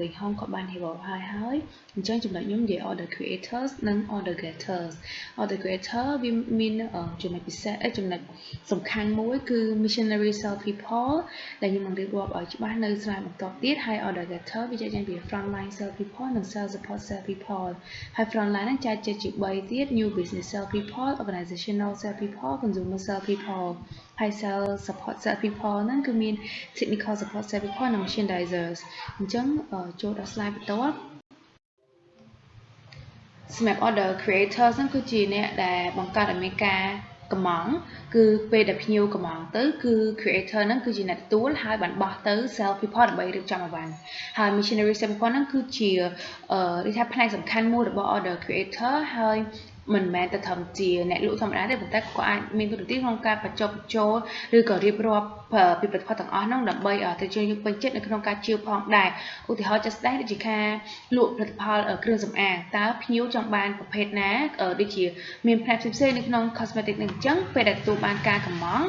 វិញហងក៏បាន hiểu ហើយហើយ អញ្ចឹងចំណុចខ្ញុំនិយាយ order creators និង order getters order creator វាមានចំណុចពិសេសចំណុចសំខាន់មួយគឺ missionary sell people ដែលខ្ញុំនឹងរៀបរាប់ឲ្យច្បាស់នៅ slide បន្ទាប់ទៀតហើយ order getter វាចែកចេញពី frontline sell people និង sell support sell people ហើយ frontline ហ្នឹងចែកចេញជា3ទៀត new business sell people organizational sell people consumer sell people ហើយ sell support sell people ហ្នឹងគឺមាន technical support sell people និង merchandisers អញ្ចឹងចូលដល់ slide បន្ទាប់ សម្រាប់ order creators ហ្នឹងគឺជាអ្នកដែលបង្កើតឲ្យមានការកំងគឺពេលដែលភ្ញៀវកំងទៅគឺ creator ហ្នឹងគឺជាអ្នកទទួលហើយបានបោះទៅ sell people ដើម្បីរៀបចំអីវ៉ាន់ហើយ missionary sell people ហ្នឹងគឺជាអឺនិយាយថាផ្នែកសំខាន់មួយរបស់ order creator ហើយ មិនមែនតែត្រឹមជាអ្នកលក់ធម្មតាទេប៉ុន្តែក៏អាចមានទូរទស្សន៍ក្នុងការបញ្ចុះបញ្ចូលឬក៏រៀបរាប់ពីផលិតផលទាំងអស់ហ្នឹងដើម្បីទៅជួយយកពេញចិត្តនៅក្នុងការជឿផងដែរឧទាហរណ៍ជាក់ស្ដែងដូចជាការលក់ផលិតផលគ្រឿងសម្អាងតើភ្ញៀវចង់បានប្រភេទណាដូចជាមានផ្នែកផ្សេងៗនៅក្នុង cosmetic នឹងអញ្ចឹងពេលដែលទទួលបានការកម្មង់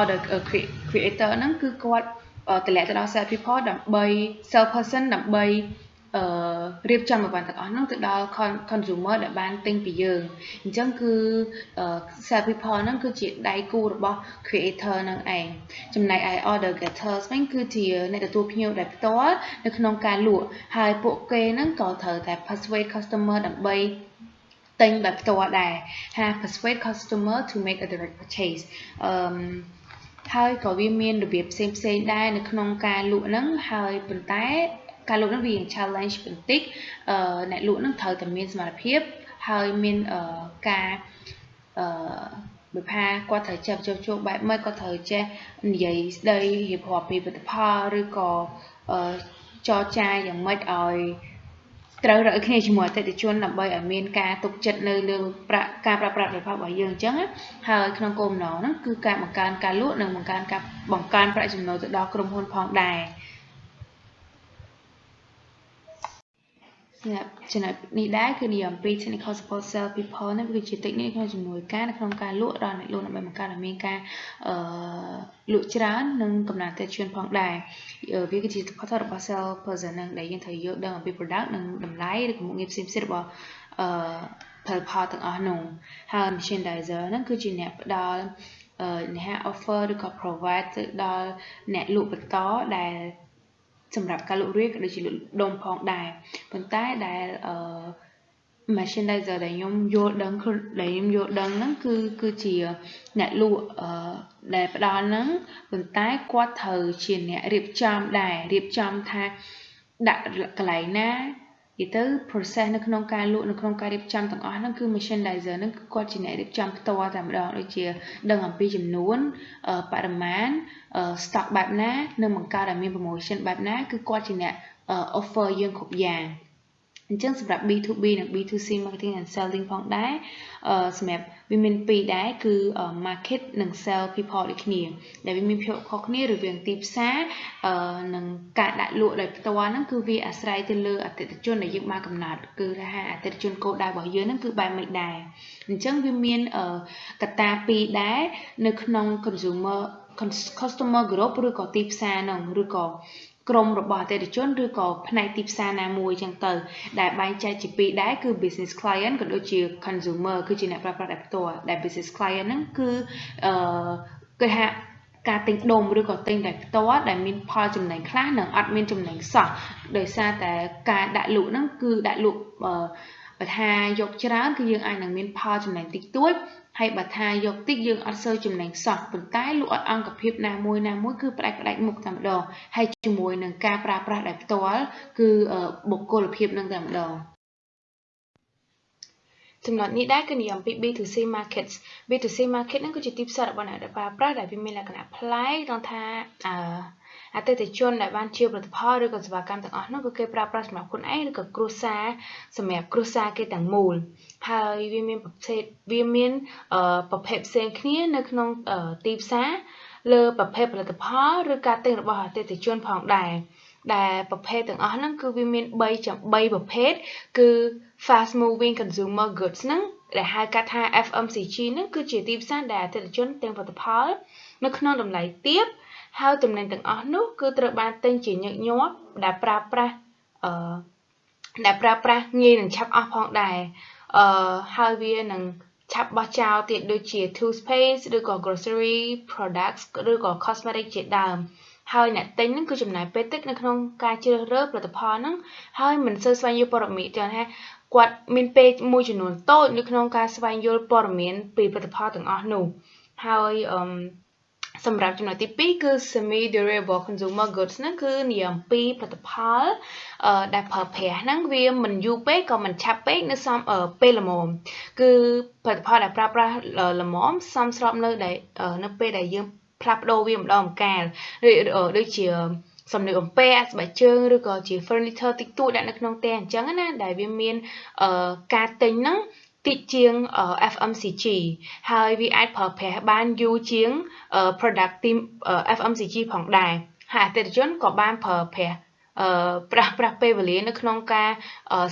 order creator ហ្នឹងគឺគាត់តម្លាក់ទៅដល់ sales people ដើម្បី sales person ដើម្បី អឺរៀបចំអីវ៉ាន់ទាំងអស់ហ្នឹងទៅដល់ consumer ដែលបានទិញពីយើងអញ្ចឹងគឺ sell people ហ្នឹងគឺជាដៃគូរបស់ creator ហ្នឹងឯងចំណែកឯ order getters វិញគឺជាអ្នកទទួលភ្ញៀវដែលផ្ទាល់នៅក្នុងការលក់ហើយពួកគេហ្នឹងក៏ត្រូវតែ persuade customer ដើម្បីទិញដោយផ្ទាល់ដែរហា persuade customer to make a direct purchase អឺហើយក៏វាមានរបៀបផ្សេងផ្សេងដែរនៅក្នុងការលក់ហ្នឹងហើយប៉ុន្តែ ការលក់ហ្នឹងវា challenge បន្តិចអឺអ្នកលក់ហ្នឹងត្រូវតែមានសមត្ថភាពហើយមានអឺការអឺបើថាគាត់ត្រូវចេះបញ្ចុះជួបបែបម៉េចគាត់ត្រូវចេះនិយាយស្ដីរៀបរាប់ពីផលិតផលឬក៏អឺចរចាយ៉ាងម៉េចឲ្យត្រូវរកគ្នាជាមួយអតិថិជនដើម្បីឲ្យមានការទុកចិត្តនៅលើប្រាក់ការប្រើប្រាស់ផលិតផលរបស់យើងអញ្ចឹងហើយក្នុងគោលបំណងហ្នឹងគឺការបង្កើនការលក់និងបង្កើនការបង្កើនប្រាក់ចំណូលទៅដល់ក្រុមហ៊ុនផងដែរសម្រាប់ ចំណុចនេះដែរគឺនិយាយអំពី technical support sell people នេះគឺជា technique ក្នុងជំនួយការនៅក្នុងការលក់ដល់អ្នកលក់ដើម្បីបង្កើតឲ្យមានការអឺលក់ច្រើននិងកំណត់អតិថិជនផងដែរវាគឺជា support របស់ sell person នឹងដែលយើងត្រូវយល់ដឹងអំពី product និងតម្លៃឬក៏មុខងារផ្សេងៗរបស់អឺផលិតផលទាំងអស់នោះហើយ merchandiser ហ្នឹងគឺជាអ្នកផ្ដល់អ្នក offer ឬក៏ provide ទៅដល់អ្នកលក់បន្តដែល សម្រាប់ការលក់រាយក៏ដូចជាលក់ដុំផងដែរប៉ុន្តែដែលអឺ merchandiser ដែលខ្ញុំយល់ដឹងដែលខ្ញុំយល់ដឹងហ្នឹងគឺគឺជាអ្នកលក់អឺដែលផ្ដល់ហ្នឹងប៉ុន្តែគាត់ត្រូវជាអ្នករៀបចំដែររៀបចំថាដាក់កន្លែងណា និយាយទៅ process នៅក្នុងការលក់នៅក្នុងការរៀបចំទាំងអស់ហ្នឹងគឺ merchandiser ហ្នឹងគឺគាត់ជាអ្នករៀបចំផ្ទាល់តែម្ដងដូចជា ដឹងអំពីចំនួនបរិមាណ stock បែបណានិងបង្កើតឲ្យមាន promotion បែបណាគឺគាត់ជាអ្នក offer យើងគ្រប់យ៉ាងអញ្ចឹងសម្រាប់ B2B និង B2C marketing and selling ផងដែរអឺសម្រាប់ វាមានពីរដែរគឺ market និង sell people ដូចគ្នា ដែលវាមានភាពខុសគ្នារវាងទីផ្សារអឺនិងការដាក់លក់ដោយផ្ទាល់ហ្នឹងគឺវាអាស្រ័យទៅលើអតិថិជនដែលយើងបានកំណត់គឺថាអតិថិជនគោលដៅរបស់យើងហ្នឹងគឺបែបម៉េចដែរអញ្ចឹងវាមានកត្តាពីរដែរនៅក្នុង consumer customer group ឬក៏ទីផ្សារហ្នឹងឬក៏ ក្រុមរបស់អតិថិជនឬក៏ផ្នែកទីផ្សារណាមួយចឹងទៅ ដែលបែងចែកជាពីរដែរគឺ business client ក៏ដូចជា consumer គឺជាអ្នកប្រើប្រាស់ដោយផ្ទាល់ដែល business client ហ្នឹងគឺអឺគេថាការទិញដុំឬក៏ទិញតែផ្ទាល់ដែលមានផលចំណេញខ្លះនិងអត់មានចំណេញសោះដោយសារតែការដាក់លក់ហ្នឹងគឺដាក់លក់ បើថាយកច្រើនគឺយើងអាចនឹងមានផលចំណេញតិចតួចហើយបើថាយកតិចយើងអត់សូវចំណេញសោះប៉ុន្តែលក់អត់អង្គភាពណាមួយណាមួយគឺផ្ដាច់ផ្ដាច់មុខតែម្ដងហើយជាមួយនឹងការប្រើប្រាស់ដោយផ្ទាល់គឺបុគ្គលភាពនឹងតែម្ដងចំណុចនេះដែរគឺនិយាយអំពី B2C markets B2C market ហ្នឹងគឺជាទីផ្សាររបស់អ្នកដែលប្រើប្រាស់ដែលវាមានលក្ខណៈប្លែកត្រង់ថាអឺ អតិថិជនដែលបានជាផលិតផលឬក៏សេវាកម្មទាំងអស់នោះគឺគេប្រើប្រាស់សម្រាប់ខ្លួនឯងឬក៏គ្រួសារសម្រាប់គ្រួសារគេទាំងមូលហើយវាមានប្រភេទវាមានប្រភេទផ្សេងគ្នានៅក្នុងទីផ្សារលើប្រភេទផលិតផលឬការទិញរបស់អតិថិជនផងដែរដែលប្រភេទទាំងអស់ហ្នឹងគឺវាមាន3ចំ3ប្រភេទគឺ fast moving consumer goods ហ្នឹងដែលហៅកាត់ថា FMCG ហ្នឹងគឺជាទីផ្សារដែលអតិថិជនទិញផលិតផលនៅក្នុងតម្លៃទាប ហើយទំនិញទាំងអស់នោះគឺត្រូវបានទិញជាញឹកញាប់ដែលប្រើប្រាស់អឺដែលប្រើប្រាស់ងាយនឹងឆាប់អស់ផងដែរអឺហើយវានឹងឆាប់បោះចោលទៀតដូចជា toothpaste ឬក៏ grocery products ឬក៏ cosmetic ជាដើមហើយអ្នកទិញហ្នឹងគឺចំណាយពេលតិចនៅក្នុងការជ្រើសរើសផលិតផលហ្នឹងហើយមិនសូវស្វែងយល់ព័ត៌មានចឹងថាគាត់មានពេលមួយចំនួនតូចនៅក្នុងការស្វែងយល់ព័ត៌មានពីផលិតផលទាំងអស់នោះហើយអឺ សម្រាប់ចំណុចទី2គឺ semi durable consumer goods ហ្នឹងគឺនិយាយអំពីផលិតផលអឺដែលប្រើប្រាស់ហ្នឹងវាមិនយូរពេកក៏មិនឆាប់ពេកនៅសំពេលល្មមគឺផលិតផលដែលប្រើប្រាស់ល្មមសមស្របនៅដែលនៅពេលដែលយើងផ្លាស់ប្ដូរវាម្ដងម្កាលដូចជាសំលៀកបំពាក់ស្បែកជើងឬក៏ជា furniture តិចតួចដាក់នៅក្នុងផ្ទះអញ្ចឹងណាដែលវាមានការទិញហ្នឹង តិចជាង FMCG ហើយវាអាចប្រើប្រាស់បានយូរជាង product team FMCG ផងដែរហើយអតិថិជនក៏បានប្រើប្រាស់អឺប្រាស់ប្រាស់ពេលវេលានៅក្នុងការ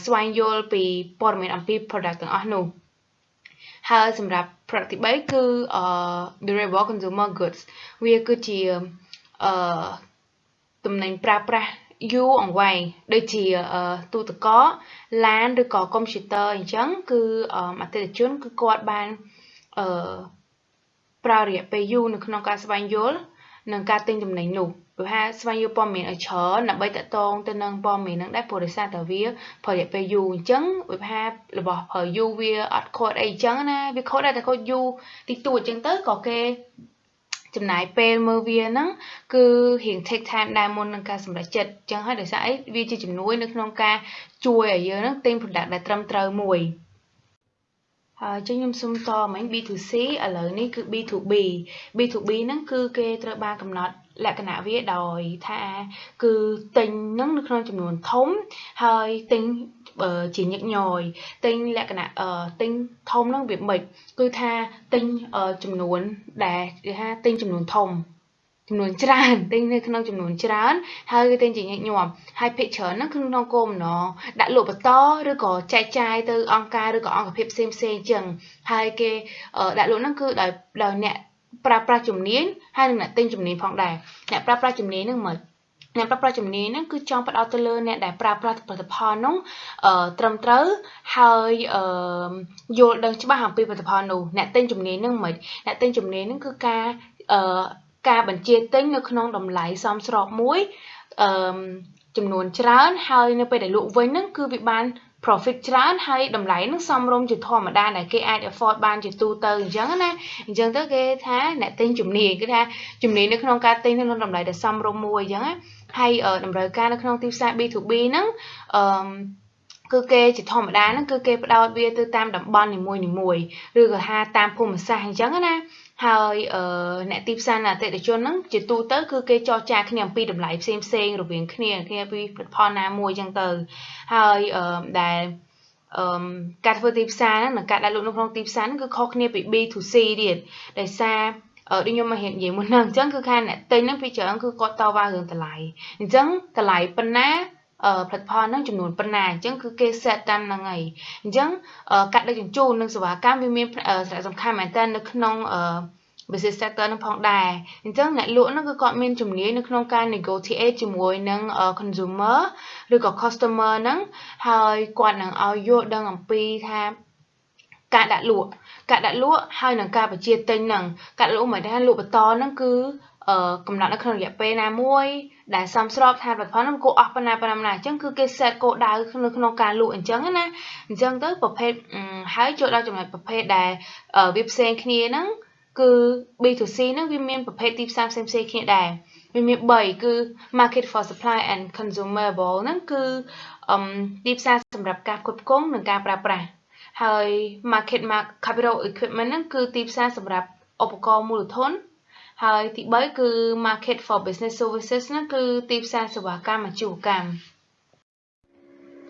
ស្វែងយល់ពីព័ត៌មានអំពី product ទាំងអស់នោះហើយសម្រាប់ product ទី3គឺ durable consumer goods វាគឺជាអឺទំនិញប្រើប្រាស់ យូរអង្វែងដូចជាទូទឹកកកឡានឬក៏កុំព្យូទ័រអញ្ចឹងគឺអតិថិជនគឺគាត់បានអឺប្រើរយៈពេលយូរនៅក្នុងការស្វែងយល់និងការទិញទំនិញនោះព្រោះថាស្វែងយល់ព័ត៌មានឲ្យច្រើនដើម្បីតកតងទៅនឹងព័ត៌មានហ្នឹងដែរព្រោះដោយសារតែវាប្ររយៈពេលយូរអញ្ចឹងវាថារបស់ប្រើយូរវាអត់ខូចអីអញ្ចឹងណាវាខូចដែរតែខូចយូរតិចតួចអញ្ចឹងទៅក៏គេ ចំណាយពេលមើលវាហ្នឹងគឺរៀង take time ដែរមុននឹងការសម្រេចចិត្តអញ្ចឹងហើយដោយសារអីវាជាជំនួយនៅក្នុងការជួយឲ្យយើងហ្នឹងទិញ product ដែលត្រឹមត្រូវមួយហើយចឹងខ្ញុំសុំតមិញ B2C ឥឡូវនេះគឺ B2B B2B ហ្នឹងគឺគេត្រូវបានកំណត់លក្ខណៈវាដោយថាគឺទិញនឹងនៅក្នុងចំនួនធំហើយទិញ ជាញឹកញយទិញលក្ខណៈទិញធំនឹងវាមិនគឺថាទិញចំនួនដែលគេថាទិញចំនួនធំចំនួនច្រើនទិញនៅក្នុងចំនួនច្រើនហើយគេទិញជាញឹកញាប់ហើយភាគច្រើនហ្នឹងគឺក្នុងគោលបំណងដាក់លក់បន្តឬក៏ចែកចាយទៅអង្គការឬក៏អង្គភាពផ្សេងផ្សេងអញ្ចឹងហើយគេដាក់លក់ហ្នឹងគឺដោយដោយអ្នកប្រើប្រាស់ជំនាញហើយនិងអ្នកទិញជំនាញផងដែរអ្នកប្រើប្រាស់ជំនាញហ្នឹងមក អ្នកប្រើប្រាស់ជំនាញហ្នឹងគឺចង់ផ្ដោតទៅលើអ្នកដែលប្រើប្រាស់ផលិតផលនោះអឺត្រឹមត្រូវហើយអឺយល់ដឹងច្បាស់អំពីផលិតផលនោះអ្នកទិញជំនាញហ្នឹងមិនអ្នកទិញជំនាញហ្នឹងគឺការអឺការបញ្ជាទិញនៅក្នុងតម្លៃសមស្របមួយអឺចំនួនច្រើនហើយនៅពេលដែលលក់វិញហ្នឹងគឺវាបាន profit ច្រើនហើយតម្លៃនឹងសមរម្យជាធម្មតាដែលគេអាច afford បានជាទូទៅអញ្ចឹងណាអញ្ចឹងទៅគេថាអ្នកទិញជំនាញគឺថាជំនាញនៅក្នុងការទិញនៅក្នុងតម្លៃដែលសមរម្យមួយអញ្ចឹងណា ហើយតម្រូវការនៅក្នុងទីផ្សារ B2B ហ្នឹងអឺគឺគេជាធម្មតាហ្នឹងគឺគេផ្ដោតវាទៅតាមតំបន់នីមួយៗឬក៏ថាតាមភូមិសាស្ត្រអញ្ចឹងណាហើយអឺអ្នកទីផ្សារអតិថិជនហ្នឹងជាទូទៅគឺគេចរចាគ្នាអំពីតម្លៃផ្សេងផ្សេងរវាងគ្នាគ្នាពីផលិតផលណាមួយអញ្ចឹងទៅហើយអឺដែលអឺការធ្វើទីផ្សារហ្នឹងនិងការដាក់លក់នៅក្នុងទីផ្សារហ្នឹងគឺខុសគ្នាពី B2C ទៀតដោយសារអឺ ដូចខ្ញុំមករៀននិយាយមុនហ្នឹងអញ្ចឹងគឺខាងអ្នកទិញហ្នឹងពីច្រើនគឺគាត់តវ៉ារឿងតម្លៃអញ្ចឹងតម្លៃប៉ុណ្ណាអឺផលិតផលហ្នឹងចំនួនប៉ុណ្ណាអញ្ចឹងគឺគេ set តាមហ្នឹងហើយអញ្ចឹងកាត់ដឹកជញ្ជូននិងសេវាកម្មវាមានសារៈសំខាន់មែនតើនៅក្នុងអឺ business sector នឹងផងដែរអញ្ចឹងអ្នកលក់ហ្នឹងគឺគាត់មានជំនាញនៅក្នុងការ negotiate ជាមួយនឹង consumer ឬក៏ customer ហ្នឹងហើយគាត់នឹងឲ្យយល់ដឹងអំពីថា ការដាក់លក់ការដាក់លក់ហើយនឹងការបញ្ជាទិញហ្នឹងការលក់មិនថាលក់បន្តហ្នឹងគឺអឺកំណត់នៅក្នុងរយៈពេលណាមួយដែលសមស្របថាផលិតផលហ្នឹងគួរអស់ប៉ុណ្ណាប៉ុណ្ណាអញ្ចឹងគឺគេ set គោលដៅនៅក្នុងការលក់អញ្ចឹងណាអញ្ចឹងទៅប្រភេទហើយចូលដល់ចំណុចប្រភេទដែលវាផ្សេងគ្នាហ្នឹងគឺ B2C ហ្នឹងវាមានប្រភេទទីផ្សារផ្សេងៗគ្នាដែរវាមាន3គឺ market for supply and consumable ហ្នឹងគឺអឺទីផ្សារសម្រាប់ការផ្គត់ផ្គង់និងការប្រើប្រាស់ ហើយ market capital equipment ហ្នឹងគឺទីផ្សារសម្រាប់ឧបករណ៍មូលធន ហើយទី3គឺ market for business services ហ្នឹងគឺទីផ្សារសេវាកម្មអាជីវកម្ម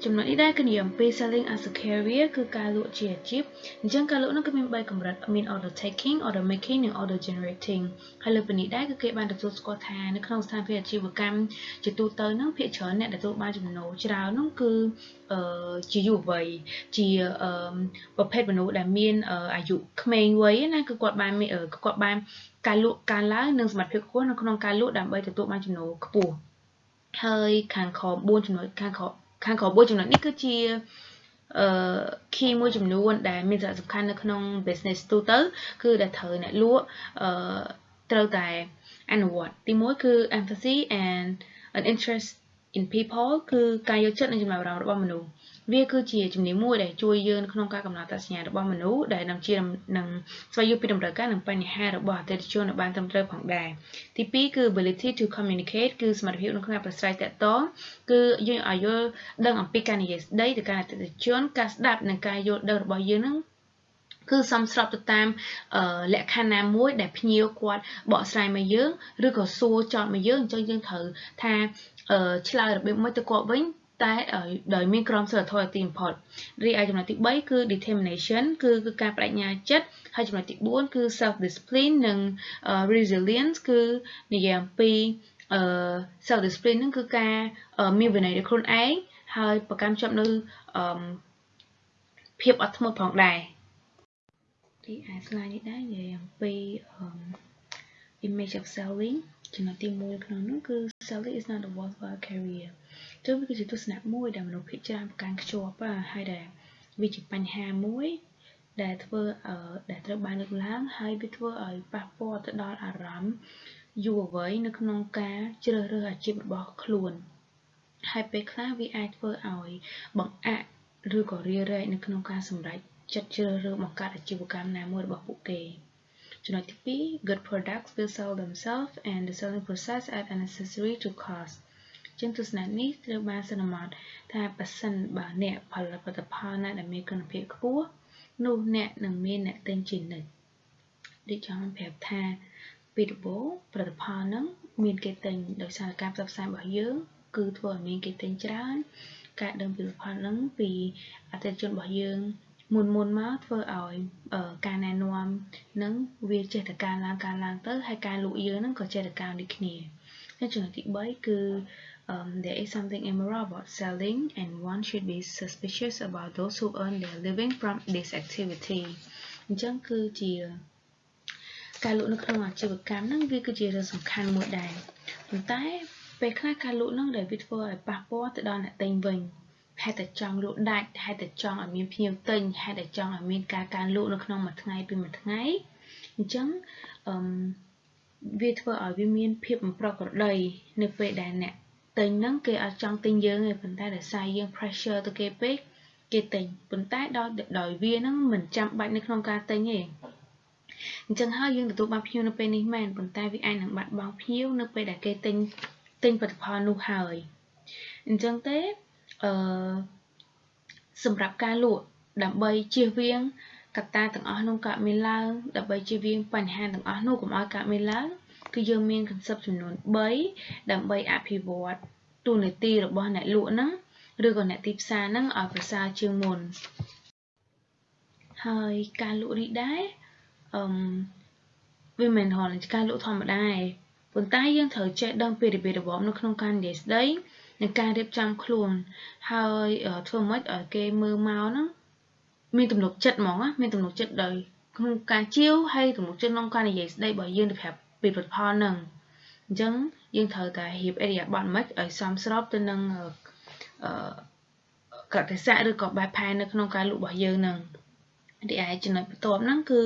ចំណុចនេះដែរគឺនិយាយអំពី selling as a career គឺការលក់ជាអាជីពអញ្ចឹងការលក់នោះគឺមាន3កម្រិតមាន order taking order making និង order generating ហើយលើពីនេះដែរគឺគេបានទទួលស្គាល់ថានៅក្នុងស្ថានភាពអាជីវកម្មជាទូទៅហ្នឹងភាគច្រើនអ្នកដែលទទួលបានចំណូលច្រើនហ្នឹងគឺអឺជាយុវវ័យជាអឺប្រភេទមនុស្សដែលមានអាយុក្មេងវ័យណាគឺគាត់បានគាត់បានការលក់ការឡើងនិងសមត្ថភាពខ្ពស់នៅក្នុងការលក់ដើម្បីទទួលបានចំណូលខ្ពស់ហើយខាងខ4ចំណុចខាងខ ខាងក្រោម4ចំណុចនេះគឺជាអឺ key មួយចំនួនដែលមានសារៈសំខាន់នៅក្នុង business ទូទៅ គឺដែលត្រូវអ្នកលក់អឺត្រូវតែអនុវត្តទី1គឺ empathy and an interest in people គឺការយកចិត្តនិងចំណាប់អារម្មណ៍របស់មនុស្ស វាគឺជាជំនាញមួយដែលជួយយើងក្នុងការកំណត់អត្តសញ្ញាណរបស់មនុស្សដែលនឹងជានឹងស្វែងយល់ពីតម្រូវការនិងបញ្ហារបស់អតិថិជនឲ្យបានត្រឹមត្រូវផងដែរទី2គឺ ability to communicate គឺសមត្ថភាពក្នុងការប្រស្រ័យទាក់ទងគឺយើងឲ្យយល់ដឹងអំពីការនិយាយស្ដីទៅកាន់អតិថិជនការស្ដាប់និងការយល់ដឹងរបស់យើងនឹងគឺសំស្របទៅតាមលក្ខខណ្ឌណាមួយដែលភ្ញៀវគាត់បកស្រាយមកយើងឬក៏សួរចោតមកយើងអញ្ចឹងយើងត្រូវថាឆ្លើយរបៀបមួយទៅគាត់វិញ តែដោយមានក្រមសីលធម៌ទីបំផុតរីឯចំណុចទី3គឺ determination គឺគឺការបដិញ្ញាចិត្តហើយចំណុចទី4គឺ self discipline និង resilience គឺនិយាយអំពី self discipline ហ្នឹងគឺការមានវិន័យលើខ្លួនឯងហើយប្រកាន់ជាប់នៅភាពអត់ធ្មត់ផងដែរទីឯ slide នេះដែរនិយាយអំពី image of selling ចំណុចទី1ក្នុងនោះគឺ selling is not a worthwhile career ចឹងវាគឺជាទស្សនៈមួយដែលមនុស្សភាគច្រើនប្រកាន់ខ្ជាប់ហើយដែលវាជាបញ្ហាមួយដែលធ្វើដែលត្រូវបានលើកឡើងហើយវាធ្វើឲ្យប៉ះពាល់ទៅដល់អារម្មណ៍យុវវ័យនៅក្នុងការជ្រើសរើសអាជីពរបស់ខ្លួនហើយពេលខ្លះវាអាចធ្វើឲ្យបង្អាក់ឬក៏រារែកនៅក្នុងការសម្រេចចិត្តជ្រើសរើសបង្កើតអាជីវកម្មណាមួយរបស់ពួកគេចំណុចទី2 good products will sell themselves and the selling process add unnecessary to cost ជាងទស្សនៈនេះត្រូវបានសន្មតថាប៉ះសិនបើអ្នកផលិតផលិតផលណាដែលមានគុណភាពខ្ពស់នោះអ្នកនឹងមានអ្នកទិញជានិច្ចដូចចង់ប្រាប់ថាពីដំបូងផលិតផលហ្នឹងមានគេទិញដោយសារការផ្សព្វផ្សាយរបស់យើង គឺធ្វើឲ្យមានគេទិញច្រើន ការដឹងពីផលិតផលហ្នឹងពីអតិថិជនរបស់យើងមុនមុនមកធ្វើឲ្យការណែនាំនឹងវាចេះតែការឡើងការឡើងទៅហើយការលក់យើងនឹងក៏ចេះតែការដូចគ្នាហើយចំណុចទី3គឺ um, there is something immoral about selling and one should be suspicious about those who earn their living from this activity អញ្ចឹងគឺជាការលក់នៅក្នុងអាជីវកម្មហ្នឹងវាគឺជារឿងសំខាន់មួយដែរប៉ុន្តែពេលខ្លះការលក់ហ្នឹងដែលវាធ្វើឲ្យប៉ះពាល់ទៅដល់អ្នកទិញវិញហេតុតែចង់លក់ដាច់ហេតុតែចង់ឲ្យមានភ្ញៀវទិញហេតុតែចង់ឲ្យមានការការលក់នៅក្នុងមួយថ្ងៃពីមួយថ្ងៃអញ្ចឹងអឺវាធ្វើឲ្យវាមានភាពមិនប្រក្រតីនៅពេលដែលអ្នក ទិញហ្នឹងគេអត់ចង់ទិញយើងទេប៉ុន្តែដោយសារយើង pressure ទៅគេពេកគេទិញប៉ុន្តែដោយដោយវាហ្នឹងមិនចាំបាច់នៅក្នុងការទិញទេអញ្ចឹងហើយយើងទទួលបានភ្ញៀវនៅពេលនេះមែនប៉ុន្តែវាអាចនឹងបាត់បង់ភ្ញៀវនៅពេលដែលគេទិញទិញផលិតផលនោះហើយអញ្ចឹងទេអឺសម្រាប់ការលក់ដើម្បីជៀសវាងកត្តាទាំងអស់នោះកើតមានឡើងដើម្បីជៀសវាងបញ្ហាទាំងអស់នោះកុំឲ្យកើតមានឡើង គឺយើងមាន concept ចំនួន3ដើម្បីអភិវឌ្ឍទូនាទីរបស់អ្នកលក់ហ្នឹងឬក៏អ្នកទីផ្សារហ្នឹងឲ្យប្រសើរជាងមុនហើយការលក់នេះដែរអឺវាមិនហល់ការលក់ធម្មតាទេប៉ុន្តែយើងត្រូវចេះដឹងពីរបៀបរបបនៅក្នុងការនិយាយស្ដីនិងការរៀបចំខ្លួន ហើយធ្វើម៉េចឲ្យគេមើលមកហ្នឹងមានទំនុកចិត្តហ្មងមានទំនុកចិត្តដោយក្នុងការជាវហើយទំនុកចិត្តក្នុងការនិយាយស្ដីរបស់យើងទៅប្រាប់ ពីផលិតផលហ្នឹងអញ្ចឹងយើងត្រូវតែរៀបអេរីយ៉ាប័តមិនឲ្យសមស្របទៅនឹងអឺកតិសៈឬក៏បែបផែននៅក្នុងការលក់របស់យើងហ្នឹងទីឯចំណុចបន្ទាប់ហ្នឹងគឺ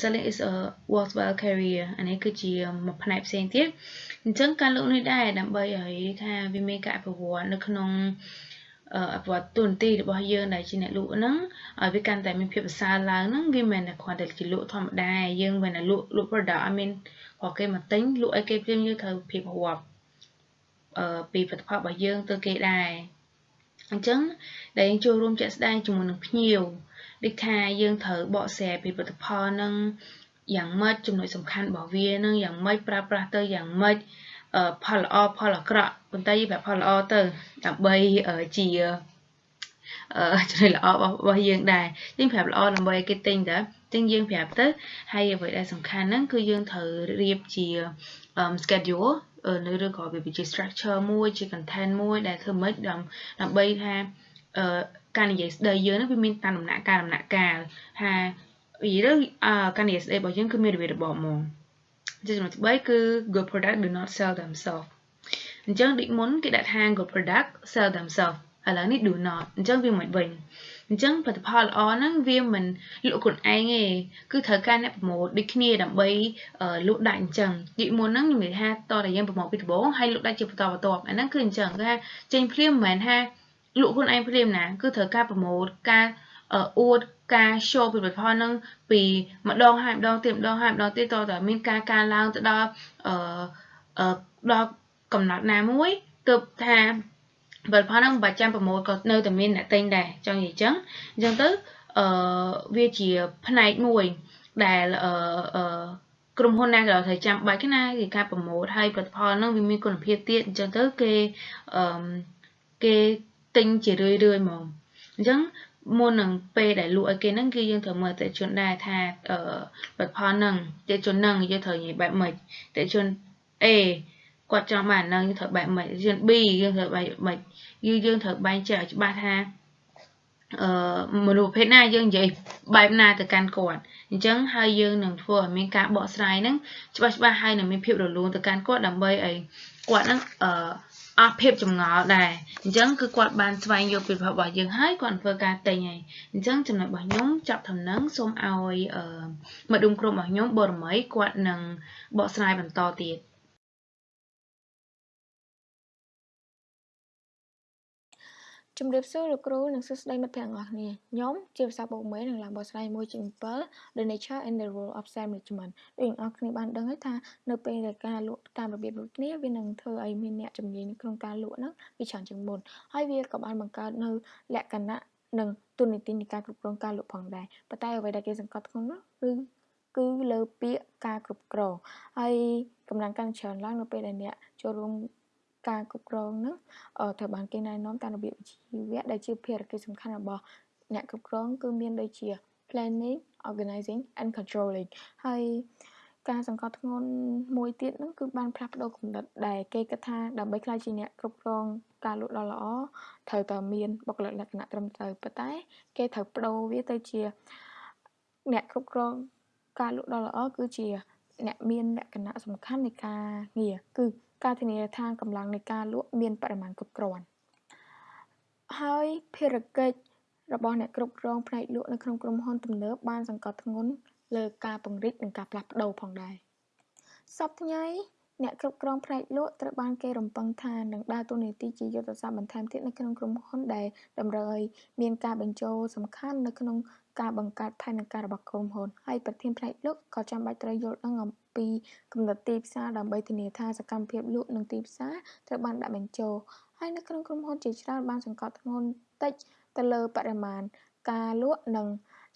selling is a worthwhile career អានេះគឺជាមួយផ្នែកផ្សេងទៀតអញ្ចឹងការលក់នេះដែរដើម្បីឲ្យថាវាមានការអភិវឌ្ឍនៅក្នុង អភិវឌ្ឍទូនទីរបស់យើងដែលជាអ្នកលក់ហ្នឹងឲ្យវាកាន់តែមានភាពប្រសើរឡើងហ្នឹងវាមិនមែនតែគ្រាន់តែជាលក់ធម្មតាយើងមិនមែនតែលក់លក់ product ឲ្យមានព្រោះគេមកទិញលក់ឲ្យគេព្រាមយើងត្រូវភាពរាប់អឺពីផលិតផលរបស់យើងទៅគេដែរអញ្ចឹងដែលយើងចូលរួមជាក់ស្ដែងជាមួយនឹងភ្ញៀវដូចថាយើងត្រូវបកស្រាយពីផលិតផលនឹងយ៉ាងម៉េចចំណុចសំខាន់របស់វានឹងយ៉ាងម៉េចប្រើប្រាស់ទៅយ៉ាងម៉េចផលល្អផលអាក្រក់ ប៉ុន្តែយើងប្រាប់ផលល្អទៅដើម្បីជាអឺចំណុចល្អរបស់យើងដែរយើងប្រាប់ល្អដើម្បីឲ្យគេទិញតើចឹងយើងប្រាប់ទៅហើយអ្វីដែលសំខាន់ហ្នឹងគឺយើងត្រូវរៀបជា schedule នៅឬក៏វាជា structure មួយជា content មួយដែលធ្វើម៉េចដើម្បីថាអឺការនិយាយស្ដីយើងហ្នឹងវាមានតាមដំណាក់កាលដំណាក់កាលថានិយាយទៅការនិយាយស្ដីរបស់យើងគឺមានរបៀបរបបហ្មងចំណុចទី3គឺ good product do not sell themselves អញ្ចឹងដូចមុនគេដាក់ថា good product sell themselves ឥឡូវនេះ do not អញ្ចឹងវាមិនវិញអញ្ចឹងផលិតផលល្អហ្នឹងវាមិនលក់ខ្លួនឯងទេគឺត្រូវការអ្នកប្រម៉ូទដូចគ្នាដើម្បីលក់ដាច់អញ្ចឹងនិយាយមុនហ្នឹងខ្ញុំនិយាយថាតតែយើងប្រម៉ូទពីដំបូងហើយលក់ដាច់ជាបន្តបន្ទាប់អាហ្នឹងគឺអញ្ចឹងគឺថាចេញភ្លាមមិនមែនថាលក់ខ្លួនឯងភ្លាមណាគឺត្រូវការប្រម៉ូទការអួតការ show ពីផលិតផលហ្នឹងពីម្ដងហើយម្ដងទៀតម្ដងហើយម្ដងទៀតតតែមានការការឡើងទៅដល់អឺដល់ កំណត់ណាមួយទើបថាផលិតផលហ្នឹងមិនបាច់ចាំប្រម៉ូទក៏នៅតែមានអ្នកទិញដែរចង់និយាយចឹងអញ្ចឹងទៅអឺវាជាផ្នែកមួយដែលអឺអឺក្រុមហ៊ុនណាក៏ត្រូវចាំបាច់ណាគេការប្រម៉ូទហើយផលិតផលហ្នឹងវាមានគុណភាពទៀតអញ្ចឹងទៅគេអឺគេទិញជារឿយរឿយហ្មងអញ្ចឹងមុននឹងពេលដែលលក់ឲ្យគេហ្នឹងគឺយើងត្រូវមើលតេជនដែរថាអឺផលិតផលហ្នឹងតេជនហ្នឹងយើងត្រូវនិយាយបែបម៉េចតេជន A គាត់ចង់បានហ្នឹងយើងត្រូវបែបម៉េចរៀន B យើងត្រូវបែបម៉េចយើងយើងត្រូវបែងចែកឲ្យច្បាស់ថាអឺមនុស្សប្រភេទណាយើងនិយាយបែបណាទៅកាន់គាត់អញ្ចឹងហើយយើងនឹងធ្វើឲ្យមានការបកស្រាយហ្នឹងច្បាស់ច្បាស់ហើយនឹងមានភាពរលូនទៅកាន់គាត់ដើម្បីឲ្យគាត់ហ្នឹងអឺអស់ភាពចម្ងល់ដែរអញ្ចឹងគឺគាត់បានស្វែងយល់ពីប្រភពរបស់យើងហើយគាត់ធ្វើការទិញហើយអញ្ចឹងចំណុចរបស់ខ្ញុំចាប់ដំណឹងសូមឲ្យអឺមកឌុំក្រុមរបស់ខ្ញុំបរមីគាត់នឹងបកស្រាយបន្តទៀត ជំរាបសួរលោកគ្រូនិងសួស្តីមិត្តភក្តិទាំងអស់គ្នាខ្ញុំជាភាសាបូកមេនឹងឡើងបកស្រាយមួយជា7 The Nature and the Role of Sales Management ដូចអ្នកនរគ្នាបានដឹងហើយថានៅពេលដែលការលក់តាមរបៀបដូចគ្នាវានឹងធ្វើឲ្យមានអ្នកជំនាញក្នុងការលក់ហ្នឹងវាច្រើនជាងមុនហើយវាក៏បានបង្កើតនៅលក្ខណៈនិងទូនីតិនៃការគ្រប់គ្រងការលក់ផងដែរប៉ុន្តែអ្វីដែលគេសង្កត់ធ្ងន់នោះគឺគឺលើពាក្យការគ្រប់គ្រងហើយកម្លាំងកាន់ច្រើនឡើងនៅពេលដែលអ្នកចូលរួម ការគ្រប់គ្រងហ្នឹងត្រូវបានគេណែនាំតាមរបៀបវិជ្ជាជីវៈដែលជាភារកិច្ចសំខាន់របស់អ្នកគ្រប់គ្រងគឺមានដូចជា planning organizing and controlling ហើយការសង្កត់ធ្ងន់មួយទៀតហ្នឹងគឺបានផ្លាស់ប្ដូរគំនិតដែលគេគិតថាដើម្បីក្លាយជាអ្នកគ្រប់គ្រងការលក់ដ៏ល្អត្រូវតែមានបុគ្គលិកលក្ខណៈត្រឹមត្រូវប៉ុន្តែ គេត្រូវបដូរវាទៅជាអ្នកគ្រប់គ្រងការលក់ដ៏ល្អគឺជាអ្នកមានលក្ខណៈសំខាន់នៃការងារគឺ ការធានាថាកម្លាំងនៃការលក់មានបរិមាណគ្រប់គ្រាន់ហើយភារកិច្ចរបស់អ្នកគ្រប់គ្រងផ្នែកលក់នៅក្នុងក្រុមហ៊ុនទំនើបបានសង្កត់ធ្ងន់លើការពង្រីកនិងការផ្លាស់ប្ដូរផងដែរសប្តាហ៍ថ្ងៃអ្នកគ្រប់គ្រងផ្នែកលក់ត្រូវបានគេរំពឹងថានឹងដើរតួនាទីជាយុទ្ធសាស្ត្របន្ថែមទៀតនៅក្នុងក្រុមហ៊ុនដែលតម្រូវឲ្យមានការបញ្ចូលសំខាន់នៅក្នុង ការបង្កើតផែនការរបស់ក្រុមហ៊ុនហើយប្រធានផ្នែកលក់ក៏ចាំបាច់ត្រូវយល់ដឹងអំពីគំនិតទីផ្សារដើម្បីធានាថាសកម្មភាពលក់និងទីផ្សារត្រូវបានដាក់បញ្ចូលហើយនៅក្នុងក្រុមហ៊ុនជាច្រើនបានសង្កត់ធ្ងន់តិចទៅលើបរិមាណការលក់និង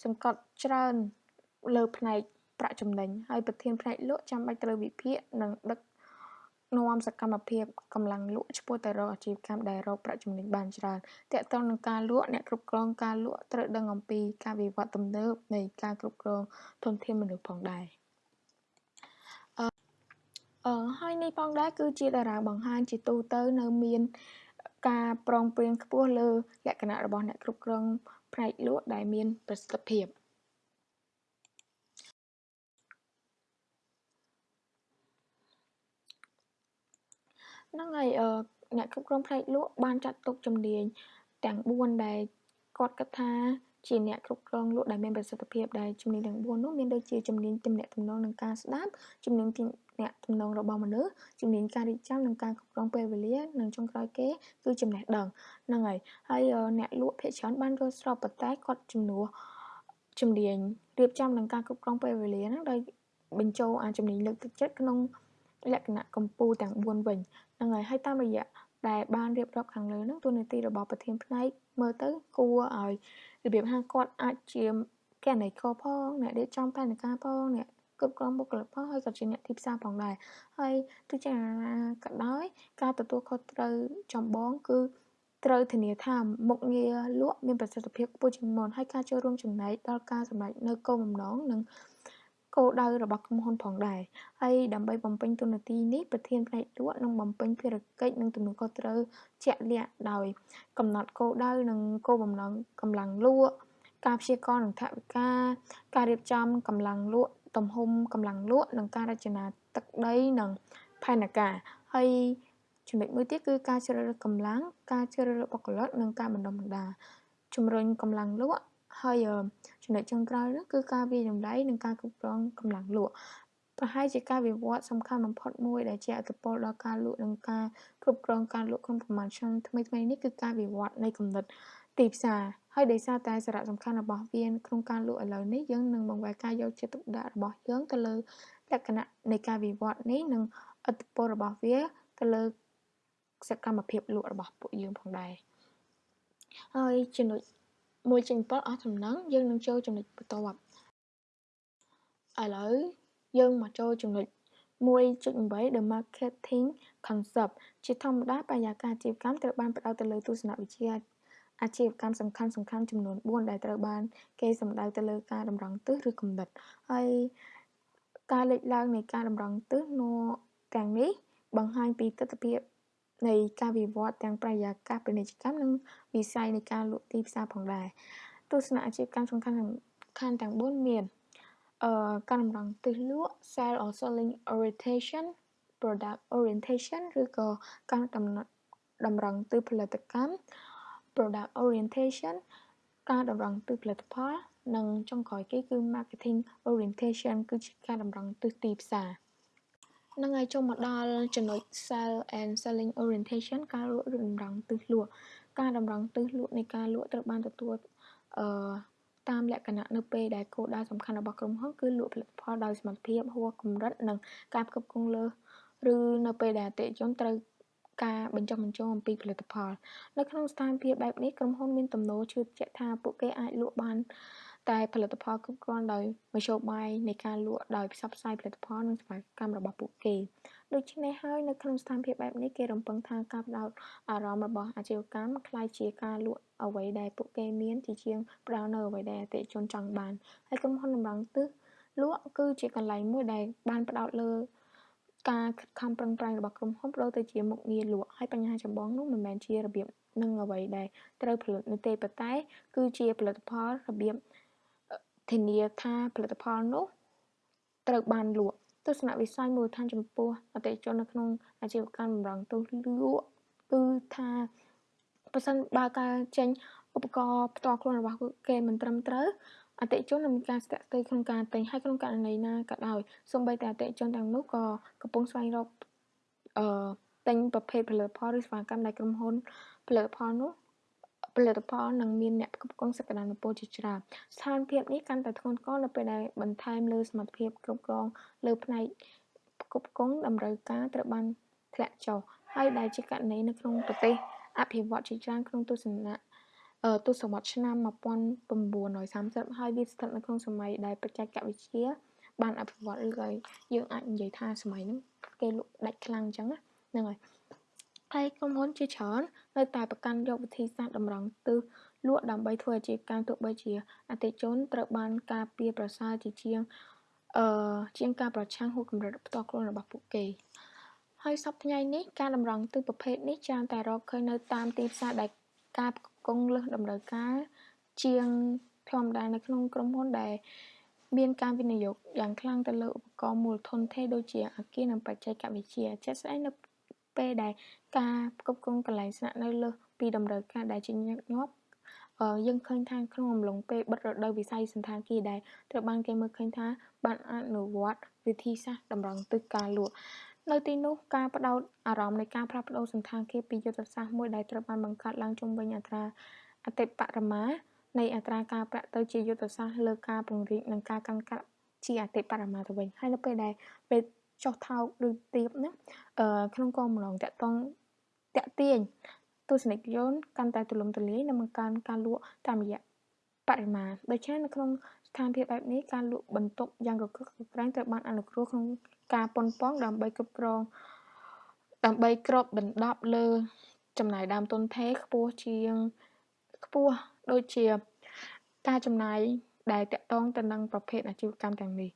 សង្កត់ច្រើនលើផ្នែកប្រាក់ចំណេញហើយប្រធានផ្នែកលក់ចាំបាច់ត្រូវវិភាគនិងដឹក នាំសកម្មភាពកម្លាំងលក់ឆ្ពោះទៅរកអាជីវកម្មដែលរកប្រាក់ចំណេញបានច្រើនទាក់ទងនឹងការលក់អ្នកគ្រប់គ្រងការលក់ត្រូវដឹងអំពីការវិវត្តទំនើបនៃការគ្រប់គ្រងធនធានមនុស្សផងដែរអឺហើយនេះផងដែរគឺជាតារាងបង្ហាញជាទូទៅនៅមានការប្រុងប្រយ័ត្នខ្ពស់លើលក្ខណៈរបស់អ្នកគ្រប់គ្រងផ្នែកលក់ដែលមានប្រសិទ្ធភាព ហ្នឹងហើយអឺអ្នកគ្រប់គ្រងផ្នែកលក់បានចាត់ទុកជំនាញទាំង4ដែលគាត់គិតថាជាអ្នកគ្រប់គ្រងលក់ដែលមានប្រសិទ្ធភាពដែលជំនាញទាំង4នោះមានដូចជាជំនាញទំនាក់ទំនងនិងការស្ដាប់ជំនាញទំនាក់ទំនងរបស់មនុស្សជំនាញការរៀបចំនិងការគ្រប់គ្រងពេលវេលានិងចុងក្រោយគេគឺចំណេះដឹងហ្នឹងហើយហើយអ្នកលក់ភាគច្រើនបានយល់ស្របប៉ុន្តែគាត់ជំនួសជំនាញរៀបចំនិងការគ្រប់គ្រងពេលវេលាហ្នឹងដោយបញ្ចូលអាជំនាញលើកទឹកចិត្តក្នុង លក្ខណៈកម្ពុជាទាំង4វិញហ្នឹងហើយហើយតាមរយៈដែលបានរៀបរាប់ខាងលើហ្នឹងទូនាទីរបស់ប្រធានផ្នែកមើលទៅគួរឲ្យរបៀបថាគាត់អាចជាកណៃកផងអ្នករៀបចំផែនការផងអ្នកគ្រប់គ្រងបុគ្គលិកផងហើយក៏ជាអ្នកទីផ្សារផងដែរហើយទោះជាណាក៏ដោយការទទួលខុសត្រូវចម្បងគឺត្រូវធានាថាមុខងារលក់មានប្រសិទ្ធភាពខ្ពស់ជាងមុនហើយការចូលរួមចំណែកដល់ការសម្រេចនូវគោលបំណងនិង គោលដៅរបស់ក្រុមហ៊ុនផងដែរហើយដើម្បីបំពេញតួនាទីនេះប្រធានផ្នែកលក់នឹងបំពេញភារកិច្ចនិងទំនួលខុសត្រូវជាក់លាក់ដោយ កំណត់គោលដៅនិងគោលបំណងកម្លាំងលក់ការព្យាករណ៍និងថវិកាការរៀបចំកម្លាំងលក់ទំហំកម្លាំងលក់និងការរចនាទឹកដីនិងផែនការហើយចំណុចមួយទៀតគឺការជ្រើសរើសកម្លាំងការជ្រើសរើសបុគ្គលិកនិងការបណ្ដុះបណ្ដាលជំរុញកម្លាំងលក់ហើយ ចំណុចចុងក្រោយនោះគឺការវិយតម្លៃនិងការគ្រប់គ្រងកម្លាំងលក់ប្រហែលជាការវិវត្តសំខាន់បំផុតមួយដែលជាអត្តពលដល់ការលក់និងការគ្រប់គ្រងការលក់ក្នុងប្រមាណឆ្នាំថ្មីៗនេះគឺការវិវត្តនៃគំនិតទីផ្សារហើយដោយសារតែសារៈសំខាន់របស់វាក្នុងការលក់ឥឡូវនេះយើងនឹងបង្វែរការយកចិត្តទុកដាក់របស់យើងទៅលើលក្ខណៈនៃការវិវត្តនេះនិងឥទ្ធិពលរបស់វាទៅលើសកម្មភាពលក់របស់ពួកយើងផងដែរហើយចំណុច មួយចេញ7អស់ចំណងយើងនឹងចូលចំណុចបន្ទាប់ឥឡូវយើងមកចូលចំណុច1.8 The Marketing Concept ជាធម្មតាបរិយាកាសអាជីវកម្មត្រូវបានផ្ដោតទៅលើទស្សនវិជ្ជាអាជីវកម្មសំខាន់សំខាន់ចំនួន4ដែលត្រូវបាន គេសម្ដៅទៅលើការតម្រង់ទិសឬគំនិតហើយការលេចឡើងនៃការតម្រង់ទិសនៅទាំងនេះបង្ហាញពីទស្សនវិជ្ជា នៃការវិវត្តទាំងបរិយាកាសពាណិជ្ជកម្មនិងវិស័យនៃការលក់ទីផ្សារផងដែរទស្សនៈអាជីវកម្មសំខាន់ខាងទាំង4មានអឺការតម្រង់ទិសលក់ sell or selling orientation product orientation ឬក៏ការដំណត់តម្រង់ទិសផលិតកម្ម product orientation ការតម្រង់ទិសផលិតផល និងចុងក្រោយគេគឺ marketing orientation គឺជាការតម្រង់ទិសទីផ្សារ នឹងហើយចូលមកដល់ចំណុច sell and selling orientation ការលក់ឬតម្រង់ទិសលក់ការតម្រង់ទិសលក់នៃការលក់ត្រូវបានទទួលអឺតាមលក្ខណៈនៅពេលដែលគោលដៅសំខាន់របស់ក្រុមហ៊ុនគឺលក់ផលិតផលដោយសមត្ថភាពហួសកម្រិតនិងការផ្គត់ផ្គង់លើសឬនៅពេលដែលអតិថិជនត្រូវការបញ្ចុះបញ្ចូលអំពីផលិតផល នៅក្នុងស្ថានភាពបែបនេះក្រុមហ៊ុនមានទំនោរជឿជាក់ថាពួកគេអាចលក់បាន តែផលិតផលគ្រប់គ្រាន់ដោយមធ្យោបាយនៃការលក់ដោយផ្សព្វផ្សាយផលិតផលនិងសេវាកម្មរបស់ពួកគេដូច្នេះហើយនៅក្នុងស្ថានភាពបែបនេះគេរំពឹងថាការផ្ដោតអារម្មណ៍របស់អាជីវកម្មคล้ายជាការលក់អ្វីដែលពួកគេមានជាជាងផ្ដោតនៅអ្វីដែលអតិថិជនចង់បានហើយក្រុមហ៊ុនតម្រង់ទិសលក់គឺជាកន្លែងមួយដែលបានផ្ដោតលើការខិតខំប្រឹងប្រែងរបស់ក្រុមហ៊ុនប្ដូរទៅជាមុខងារលក់ហើយបញ្ហាចម្បងនោះមិនមែនជារបៀបនឹងអ្វីដែលត្រូវផលិតនោះទេប៉ុន្តែ គឺជាផលិតផលរបៀប ធានាថាផលិតផលនោះត្រូវបានលក់ទស្សនវិស័យមូលដ្ឋានចំពោះអតិថិជននៅក្នុងអាជីវកម្មបម្រុងទស្សលក់គឺថាប្រសិនបើការចេញឧបករណ៍ផ្ទាល់ខ្លួនរបស់គេមិនត្រឹមត្រូវអតិថិជននឹងមានការស្ទាក់ស្ទើរក្នុងការទិញហើយក្នុងករណីណាក៏ដោយសូម្បីតែអតិថិជនទាំងនោះក៏កំពុងស្វែងរកអឺទិញប្រភេទផលិតផលឬសេវាកម្មដែលក្រុមហ៊ុនផលិតផលនោះ ផលិតផលនិងមានអ្នកផ្គត់ផ្គង់សក្តានុពលជាច្រើនស្ថានភាពនេះកាន់តែធ្ងន់ធ្ងរនៅពេលដែលបន្ថែមលើសមត្ថភាពគ្រប់គ្រងលើផ្នែកផ្គត់ផ្គង់តម្រូវការត្រូវបានធ្លាក់ចុះហើយដែលជាករណីនៅក្នុងប្រទេសអភិវឌ្ឍជាច្រើនក្នុងទស្សនៈទសវត្សរ៍ឆ្នាំ1930ហើយវាស្ថិតនៅក្នុងសម័យដែលបច្ចេកវិទ្យាបានអភិវឌ្ឍឬក៏យើងអាចនិយាយថាសម័យហ្នឹងគេលក់ដាច់ខ្លាំងអញ្ចឹងហ្នឹងហើយ ហើយក្រុមហ៊ុនជាច្រើននៅតែប្រកាន់យកវិធីសាស្ត្រតម្រង់ទិសលក់ដើម្បីធ្វើអាជីវកម្មទោះបីជាអតិជនត្រូវបានការពារប្រសើរជាជាងអឺជាងការប្រឆាំងហួសកម្រិតផ្ទាល់ខ្លួនរបស់ពួកគេហើយសប្តាហ៍ថ្ងៃនេះការតម្រង់ទិសប្រភេទនេះច្រើនតែរកឃើញនៅតាមទីផ្សារដែលការផ្គង់លើសតម្រូវការជាងធម្មតានៅក្នុងក្រុមហ៊ុនដែលមានការវិនិយោគយ៉ាងខ្លាំងទៅលើឧបករណ៍មូលធនទេដូចជាអាគារនិងបច្ចេកវិទ្យាជាក់ស្ដែងនៅ ពេលដែលការផ្គត់ផ្គង់កន្លែងស្នាក់នៅលើសពីតម្រូវការដែលជាញឹកញាប់យើងឃើញថាក្នុងអំឡុងពេលបិទរដូវវិស័យសន្តាគារដែលត្រូវបានគេមើលឃើញថាបានអនុវត្តវិធីសាស្ត្រតម្រង់ទិសការលក់នៅទីនោះការផ្ដោតអារម្មណ៍នៃការផ្លាស់ប្ដូរសន្តាគារពីយុទ្ធសាស្ត្រមួយដែលត្រូវបានបង្កើតឡើងជុំវិញអត្រាអតិបរមានៃអត្រាការប្រាក់ទៅជាយុទ្ធសាស្ត្រលើការពង្រីកនិងការកាន់កាប់ជាអតិបរមាទៅវិញហើយនៅពេលដែលពេល ចុះថោកឬទៀបហ្នឹងអឺក្នុងគោលបំណងតាក់ទងតាក់ទាញទស្សនិកជនកាន់តែទូលំទូលាយនិងបង្កើនការលក់តាមរយៈបរិមាណដូច្នេះនៅក្នុងស្ថានភាពបែបនេះការលក់បន្ទប់យ៉ាងកកកក្រែងត្រូវបានអនុគ្រោះក្នុងការប៉ុនប៉ងដើម្បីគ្រប់គ្រងដើម្បីគ្របដណ្ដប់លើចំណាយដើមទុនថេរខ្ពស់ជាងខ្ពស់ដូចជាការចំណាយដែលតាក់ទងទៅនឹងប្រភេទអាជីវកម្មទាំងនេះ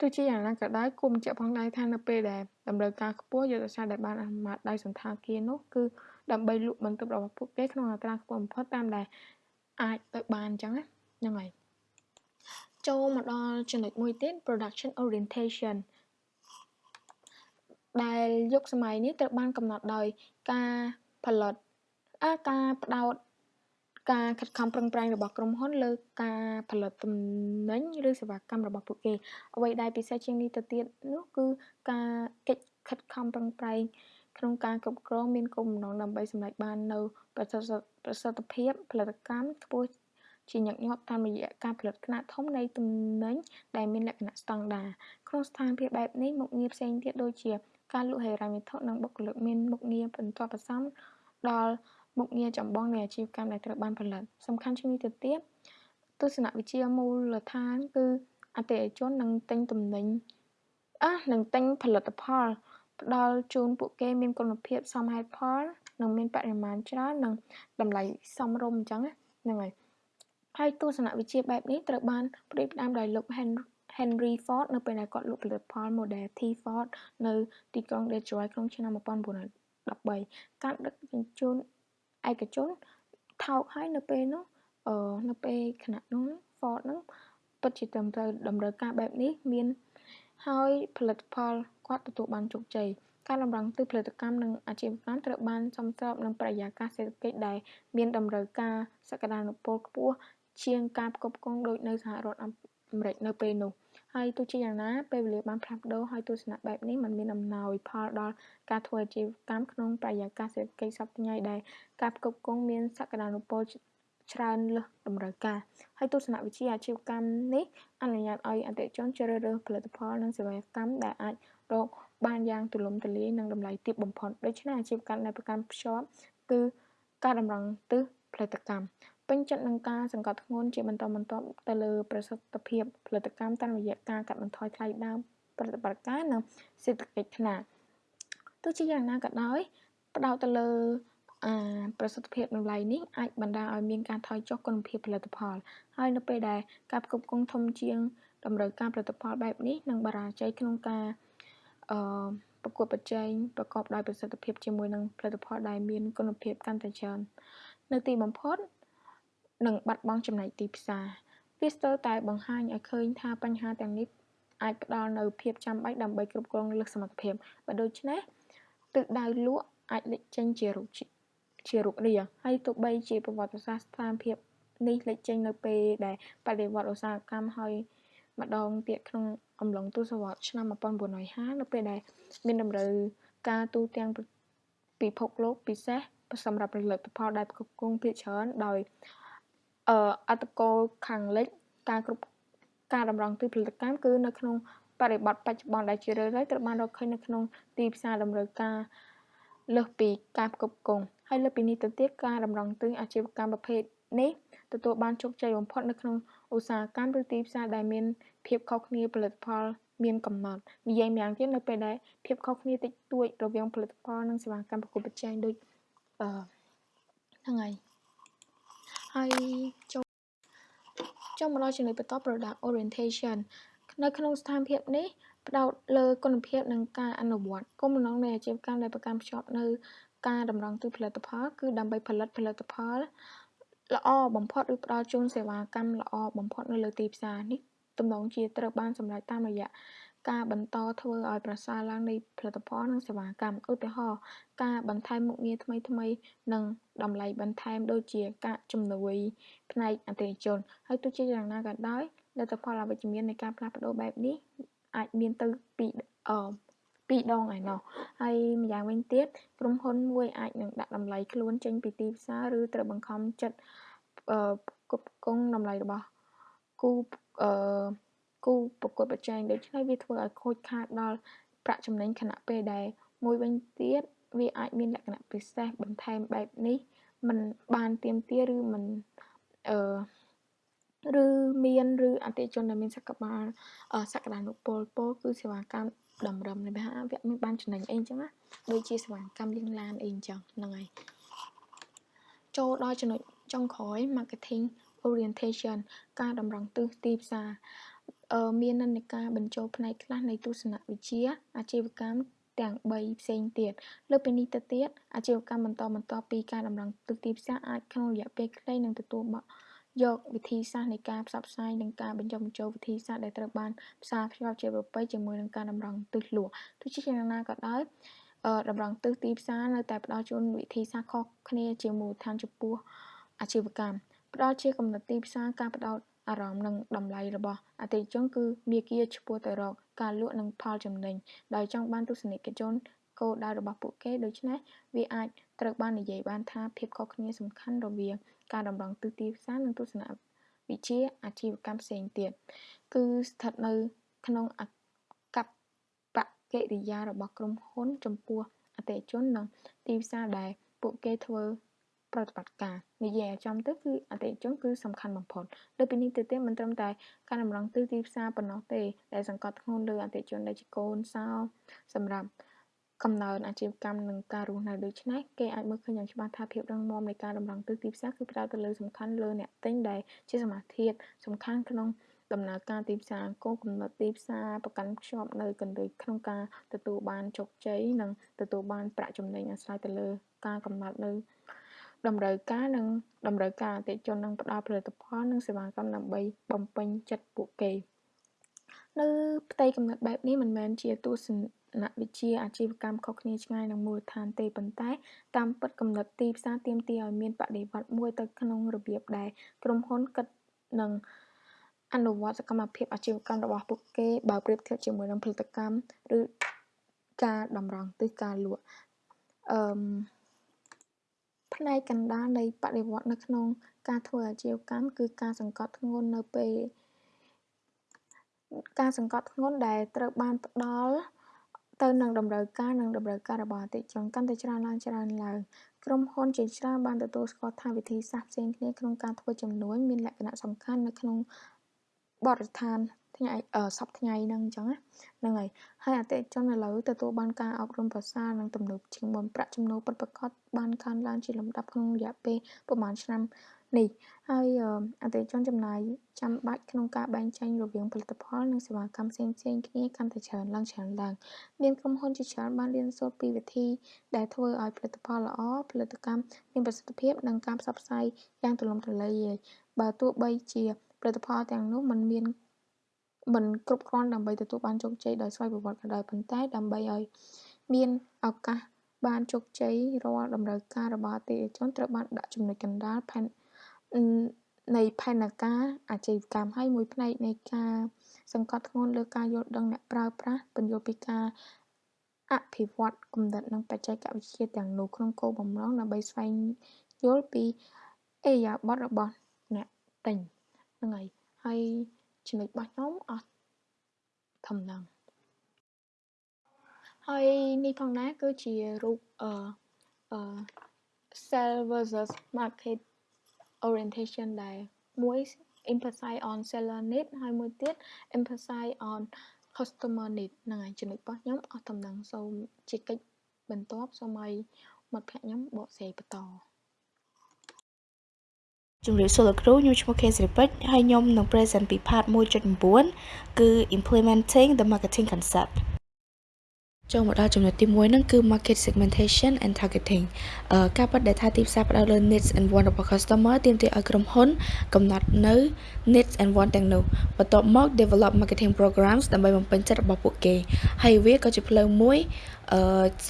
ទោះជាយ៉ាងណាក៏ដោយគួរបញ្ជាក់ផងដែរថានៅពេលដែលតម្រូវការខ្ពស់យុទ្ធសាស្ត្រដែលបានអនុម័តដោយសន្តាគារនោះគឺដើម្បីលក់បន្ទប់របស់ពួកគេក្នុងអត្រាខ្ពស់បំផុតតាមដែលអាចទៅបានអញ្ចឹងណាហ្នឹងហើយចូលមកដល់ចំណុចមួយទៀត production orientation ដែលយុគសម័យនេះត្រូវបានកំណត់ដោយការផលិតអាការផ្ដោត ការខិតខំប្រឹងប្រែងរបស់ក្រុមហ៊ុនលើការផលិតទំនិញឬសេវាកម្មរបស់ពួកគេ អ្វីដែលពិសេសជាងនេះទៅទៀតនោះគឺការកិច្ចខិតខំប្រឹងប្រែងក្នុងការគ្រប់គ្រងមានគោលបំណងដើម្បីសម្រេចបាននូវប្រសិទ្ធភាពផលិតកម្មខ្ពស់ជាញឹកញាប់តាមរយៈការផលិតខ្នាតធំនៃទំនិញដែលមានលក្ខណៈស្តង់ដារក្នុងស្ថានភាពបែបនេះមុខងារផ្សេងទៀតដូចជាការលក់ហិរញ្ញវត្ថុនិងបុគ្គលិកមានមុខងារបន្ទាប់បន្សំដល់ មុខងារចម្បងនៃអាជីវកម្មដែលត្រូវបានផលិត សំខាន់ជាងនេះទៅទៀតទស្សនវិជ្ជាមូលដ្ឋាន គឺអតិថិជននឹងទិញទំនិញអះនឹងទិញផលិតផលផ្ដល់ជូនពួកគេមានគុណភាពសមហេតុផលនិងមានបរិមាណច្រើននិងតម្លៃសមរម្យអញ្ចឹងហ្នឹងហើយហើយទស្សនវិជ្ជាបែបនេះត្រូវបានផ្ដួចផ្ដើមដោយលោក Henry Ford នៅពេលដែលគាត់លក់ផលិតផល Model T Ford នៅទីក្រុង Detroit ក្នុងឆ្នាំ1913ការដឹកជញ្ជូន ឯកជនថោកហើយនៅពេលនោះអឺនៅពេលគណៈនោះ Ford ហ្នឹងពិតជាត្រឹមត្រូវតម្រូវការបែបនេះមានហើយផលិតផលគាត់ទទួលបានជោគជ័យការតម្រង់ទិសផលិតកម្មនិងអាជីវកម្មត្រូវបានសមស្របនឹងបរិយាកាសសេដ្ឋកិច្ចដែលមានតម្រូវការសក្តានុពលខ្ពស់ជាងការផ្គត់ផ្គង់ដូចនៅសហរដ្ឋអាមេរិកនៅពេលនោះ ហើយទោះជាយ៉ាងណាពេលវេលាបានផ្លាស់ប្ដូរហើយទស្សនៈបែបនេះมันមានអំណោយផលដល់ការធ្វើអាជីវកម្មក្នុងបរិយាកាសសេដ្ឋកិច្ចសព្វថ្ងៃដែលការផ្គត់ផ្គង់មានសក្តានុពលច្រើនលើសតម្រូវការហើយទស្សនវិជ្ជាអាជីវកម្មនេះអនុញ្ញាតឲ្យអតិថិជនជ្រើសរើសផលិតផលនិងសេវាកម្មដែលអាចរកបានយ៉ាងទូលំទូលាយនិងតម្លៃទាបបំផុតដូច្នេះអាជីវកម្មដែលប្រកាន់ភ្ជាប់គឺការតម្រង់ទិសផលិតកម្ម ពេញចិត្តនឹងការសង្កត់ធ្ងន់ជាបន្តបន្ទាប់ទៅលើប្រសិទ្ធភាពផលិតកម្មតាមរយៈការកាត់បន្ថយថ្លៃដើមប្រតិបត្តិការនិងសេដ្ឋកិច្ចថ្នាក់ទោះជាយ៉ាងណាក៏ដោយផ្ដោតទៅលើអាប្រសិទ្ធភាពតម្លៃនេះអាចបណ្ដាលឲ្យមានការថយចុះគុណភាពផលិតផល ហើយនៅពេលដែលការផ្គត់ផ្គង់ធំជាងតម្រូវការផលិតផលបែបនេះនឹងបរាជ័យក្នុងការអឺប្រកួតប្រជែងប្រកបដោយប្រសិទ្ធភាពជាមួយនឹងផលិតផលដែលមានគុណភាពកាន់តែច្រើននៅទីបំផុត និងបាត់បង់ចំណែកទីផ្សារវាស្ទើរតែបង្ហាញឲ្យឃើញថាបញ្ហាទាំងនេះអាចផ្ដល់នូវភាពចាំបាច់ដើម្បីគ្រប់គ្រងលើសសមត្ថភាពបើដូច្នេះទិសដៅលក់អាចលេចចេញជារូបជារូបរាងហើយទោះបីជាប្រវត្តិសាស្ត្រស្ថានភាពនេះលេចចេញនៅពេលដែលបដិវត្តឧស្សាហកម្មហើយម្ដងទៀតក្នុងអំឡុងទសវត្សរ៍ឆ្នាំ1950នៅពេលដែលមានតម្រូវការទូទាំងពិភពលោកពិសេសសម្រាប់ផលិតផលដែលផ្គត់ផ្គង់ភាគច្រើនដោយ អឺអត្តពលខាងលិចការគ្រប់ការតម្រង់ទិសផលិតកម្មគឺនៅក្នុងបរិបទបច្ចុប្បន្នដែលជារឿយៗត្រូវបានរកឃើញនៅក្នុងទីផ្សារតម្រូវការលើសពីការផ្គត់ផ្គង់ហើយលើពីនេះទៅទៀតការតម្រង់ទិសអាជីវកម្មប្រភេទនេះទទួលបានជោគជ័យបំផុតនៅក្នុងឧស្សាហកម្មឬទីផ្សារដែលមានភាពខុសគ្នាផលិតផលមានកំណត់និយាយម្យ៉ាងទៀតនៅពេលដែលភាពខុសគ្នាតិចតួចរវាងផលិតផលនិងសេវាកម្មប្រកួតប្រជែងដូចអឺហ្នឹងហើយ ហើយចូលចូលមកដល់ចំណុចបន្ត product orientation នៅក្នុងស្ថានភាពនេះផ្ដោតលើគុណភាពនិងការអនុវត្តគោលបំណងនៃអាជីវកម្មដែលប្រកាន់ភ្ជាប់នៅការតម្រង់ទិសផលិតផលគឺដើម្បីផលិតផលិតផលល្អបំផុតឬផ្ដល់ជូនសេវាកម្មល្អបំផុតនៅលើទីផ្សារនេះទំនងជាត្រូវបានសម្រេចតាមរយៈ ការបន្តធ្វើឲ្យប្រសើរឡើងនៃផលិតផលនិងសេវាកម្មឧទាហរណ៍ការបន្ថែមមុខងារថ្មីថ្មីនិងតម្លៃបន្ថែមដូចជាការជំនួយផ្នែកអតិថិជនហើយទោះជាយ៉ាងណាក៏ដោយលទ្ធផលអវិជ្ជមាននៃការផ្លាស់ប្ដូរបែបនេះអាចមានទៅពីអឺពីរដងឯណោះហើយម្យ៉ាងវិញទៀតក្រុមហ៊ុនមួយអាចនឹងដាក់តម្លៃខ្លួនចេញពីទីផ្សារឬត្រូវបង្ខំចិត្តអឺគ្រប់គងតម្លៃរបស់គូអឺ គូប្រកួតប្រជែងដូច្នេះវាធ្វើឲ្យខូចខាតដល់ប្រាក់ចំណេញខណៈពេលដែលមួយវិញទៀតវាអាចមានលក្ខណៈពិសេសបន្ថែមបែបនេះมันបានទៀមទាឬมันអឺឬមានឬអតិជនដែលមានសក្បាលសក្តានុពលពលគឺសេវាកម្មតម្រឹមនៃវគ្គមានបានចំណេញអីអញ្ចឹងណាដូចជាសេវាកម្មលាងឡានអីអញ្ចឹងហ្នឹងហើយ ចូលដល់ចំណុចចុងក្រោយ marketing orientation ការតម្រង់ទិសទីផ្សារអឺ មាននិន្នាការបញ្ចូលផ្នែកខ្លះនៃទស្សនវិជ្ជាអាជីវកម្មទាំង3ផ្សេងទៀតលើពីនេះទៅទៀតអាជីវកម្មបន្តបន្ទាប់ពីការតម្រង់ទិសទីផ្សារអាចក្នុងរយៈពេលខ្លីនឹងទទួលយកវិធីសាស្ត្រនៃការផ្សព្វផ្សាយនិងការបញ្ចុះបញ្ចូលវិធីសាស្ត្រដែលត្រូវបានផ្សារភ្ជាប់ជាប្រពៃជាមួយនឹងការតម្រង់ទិសលក់ទោះជាយ៉ាងណាក៏ដោយតម្រង់ទិសទីផ្សារនៅតែផ្ដល់ជូនវិធីសាស្ត្រខុសគ្នាជាមូលដ្ឋានចំពោះអាជីវកម្មផ្ដល់ជាកំណត់ទីផ្សារការផ្ដោត អារម្មណ៍និងតម្លៃរបស់អតិថិជនគឺមាគ៌ាឆ្ពោះទៅរកការលក់និងផលចំណេញដោយចង់បានទស្សនិកជនគោលដៅរបស់ពួកគេដូច្នេះវាអាចត្រូវបាននិយាយបានថាភាពខុសគ្នាសំខាន់រវាងការតម្រង់ទិសទីផ្សារនិងទស្សនវិជ្ជាអាជីវកម្មផ្សេងទៀតគឺស្ថិតនៅក្នុងអកប្បកិរិយារបស់ក្រុមហ៊ុនចំពោះអតិថិជននិងទីផ្សារដែលពួកគេធ្វើ ប្រតិបត្តិការនិយាយឲ្យចំទៅគឺអតិថិជនគឺសំខាន់បំផុតលើពីនេះទៅទៀតមិនត្រឹមតែការតម្រង់ទិសទីផ្សារប៉ុណ្ណោះទេដែលសង្កត់ធ្ងន់លើអតិថិជនដែលជាកូនសោសម្រាប់កំណើនអាជីវកម្មនិងការរស់នៅដូច្នេះគេអាចមើលឃើញយ៉ាងច្បាស់ថាភាពរឹងមាំនៃការតម្រង់ទិសទីផ្សារគឺផ្ដោតទៅលើសំខាន់លើអ្នកទិញដែលជាសមាធាតុសំខាន់ក្នុងដំណើរការទីផ្សារគោលគំនិតទីផ្សារប្រកាន់ខ្ជាប់នៅកណ្ដិក្នុងការទទួលបានជោគជ័យនិងទទួលបានប្រាក់ចំណេញអាស្រ័យទៅលើការកំណត់នៅ តម្រូវការនិងតម្រូវការអតិថិជននឹងផ្ដល់ផលិតផលនិងសេវាកម្មដើម្បីបំពេញចិត្តពួកគេនៅផ្ទៃកំណត់បែបនេះមិនមែនជាទស្សនវិជ្ជាអាជីវកម្មខុសគ្នាឆ្ងាយនឹងមូលដ្ឋានទេប៉ុន្តែតាមពិតកំណត់ទីផ្សារទាមទារឲ្យមានបដិវត្តមួយទៅក្នុងរបៀបដែលក្រុមហ៊ុនគិតនិងអនុវត្តសកម្មភាពអាជីវកម្មរបស់ពួកគេបើប្រៀបធៀបជាមួយនឹងផលិតកម្មឬការតម្រង់ទិសការលក់អឺ ផ្នែកកណ្ដាលនៃបដិវត្តន៍នៅក្នុងការធ្វើអាជីវកម្មគឺការសង្កត់ធ្ងន់នៅពេលការសង្កត់ធ្ងន់ដែលត្រូវបានផ្ដល់ទៅនឹងតម្រូវការនិងតម្រូវការរបស់អតិថិជនកាន់តែច្រើនឡើងច្រើនឡើងក្រុមហ៊ុនជាច្រើនបានទទួលស្គាល់ថាវិធីសាស្ត្រផ្សេងគ្នាក្នុងការធ្វើចំនួនមានលក្ខណៈសំខាន់នៅក្នុងបរិស្ថាន ថ្ងៃសប្តាហ៍ថ្ងៃហ្នឹងអញ្ចឹងហ្នឹងហើយហើយអតិថិជនឥឡូវទទួលបានការអប់រំប្រសើរនិងទំនើបជាងមុនប្រាក់ចំណូលពិតប្រាកដបានកើនឡើងជាលំដាប់ក្នុងរយៈពេលប្រហែលឆ្នាំនេះហើយអតិថិជនចំណាយចាំបាច់ក្នុងការបែងចែករវាងផលិតផលនិងសេវាកម្មផ្សេងៗគ្នាកាន់តែច្រើនឡើងច្រើនឡើងមានក្រុមហ៊ុនជាច្រើនបានរៀនសូត្រពីវិធីដែលធ្វើឲ្យផលិតផលល្អផលិតកម្មមានប្រសិទ្ធភាពនិងការផ្សព្វផ្សាយយ៉ាងទូលំទូលាយបើទោះបីជាផលិតផលទាំងនោះមិនមាន មិនគ្រប់គ្រាន់ដើម្បីទទួលបានជោគជ័យដោយស្វ័យប្រវត្តិក៏ដោយប៉ុន្តែដើម្បីឲ្យមានឱកាសបានជោគជ័យរាល់តម្រូវការរបស់អតិថិជនត្រូវបានដាក់ចំណុចកណ្ដាលផែននៃផែនការអាជីវកម្មហើយមួយផ្នែកនៃការសង្កត់ធ្ងន់លើការយល់ដឹងអ្នកប្រើប្រាស់ពន្យល់ពីការអភិវឌ្ឍគំនិតនិងបច្ចេកវិទ្យាទាំងនោះក្នុងគោលបំណងដើម្បីស្វែងយល់ពីឥរិយាបថរបស់អ្នកទិញហ្នឹងហើយហើយ ចំណុចរបស់ខ្ញុំអស់ធំហ្នឹងហើយនេះផងដែរគឺជារូបអឺអឺ sell versus market orientation ដែលមួយ emphasize on seller need ហើយមួយទៀត emphasize on customer need ហ្នឹងហើយចំណុចរបស់ខ្ញុំអស់តំណែងសូមជាកិច្ចបន្ទាប់សូមឲ្យមិត្តភក្តិខ្ញុំបកស្រាយបន្ត ជំរាបសួរលោកគ្រូខ្ញុំឈ្មោះ K ស្រីពេជ្រហើយខ្ញុំនឹង present ពី part 1.9គឺ implementing the marketing concept ចូលមកដល់ចំណុចទី1ហ្នឹងគឺ market segmentation and targeting អឺការពិតដែលថាទីផ្សារផ្ដោតលើ needs and want របស់ customer ទាមទារឲ្យក្រុមហ៊ុន កំណត់នៅ needs and want ទាំងនោះបន្ទាប់មក develop marketing programs ដើម្បីបំពេញចិត្តរបស់ពួកគេហើយវាក៏ជាផ្លូវមួយអឺ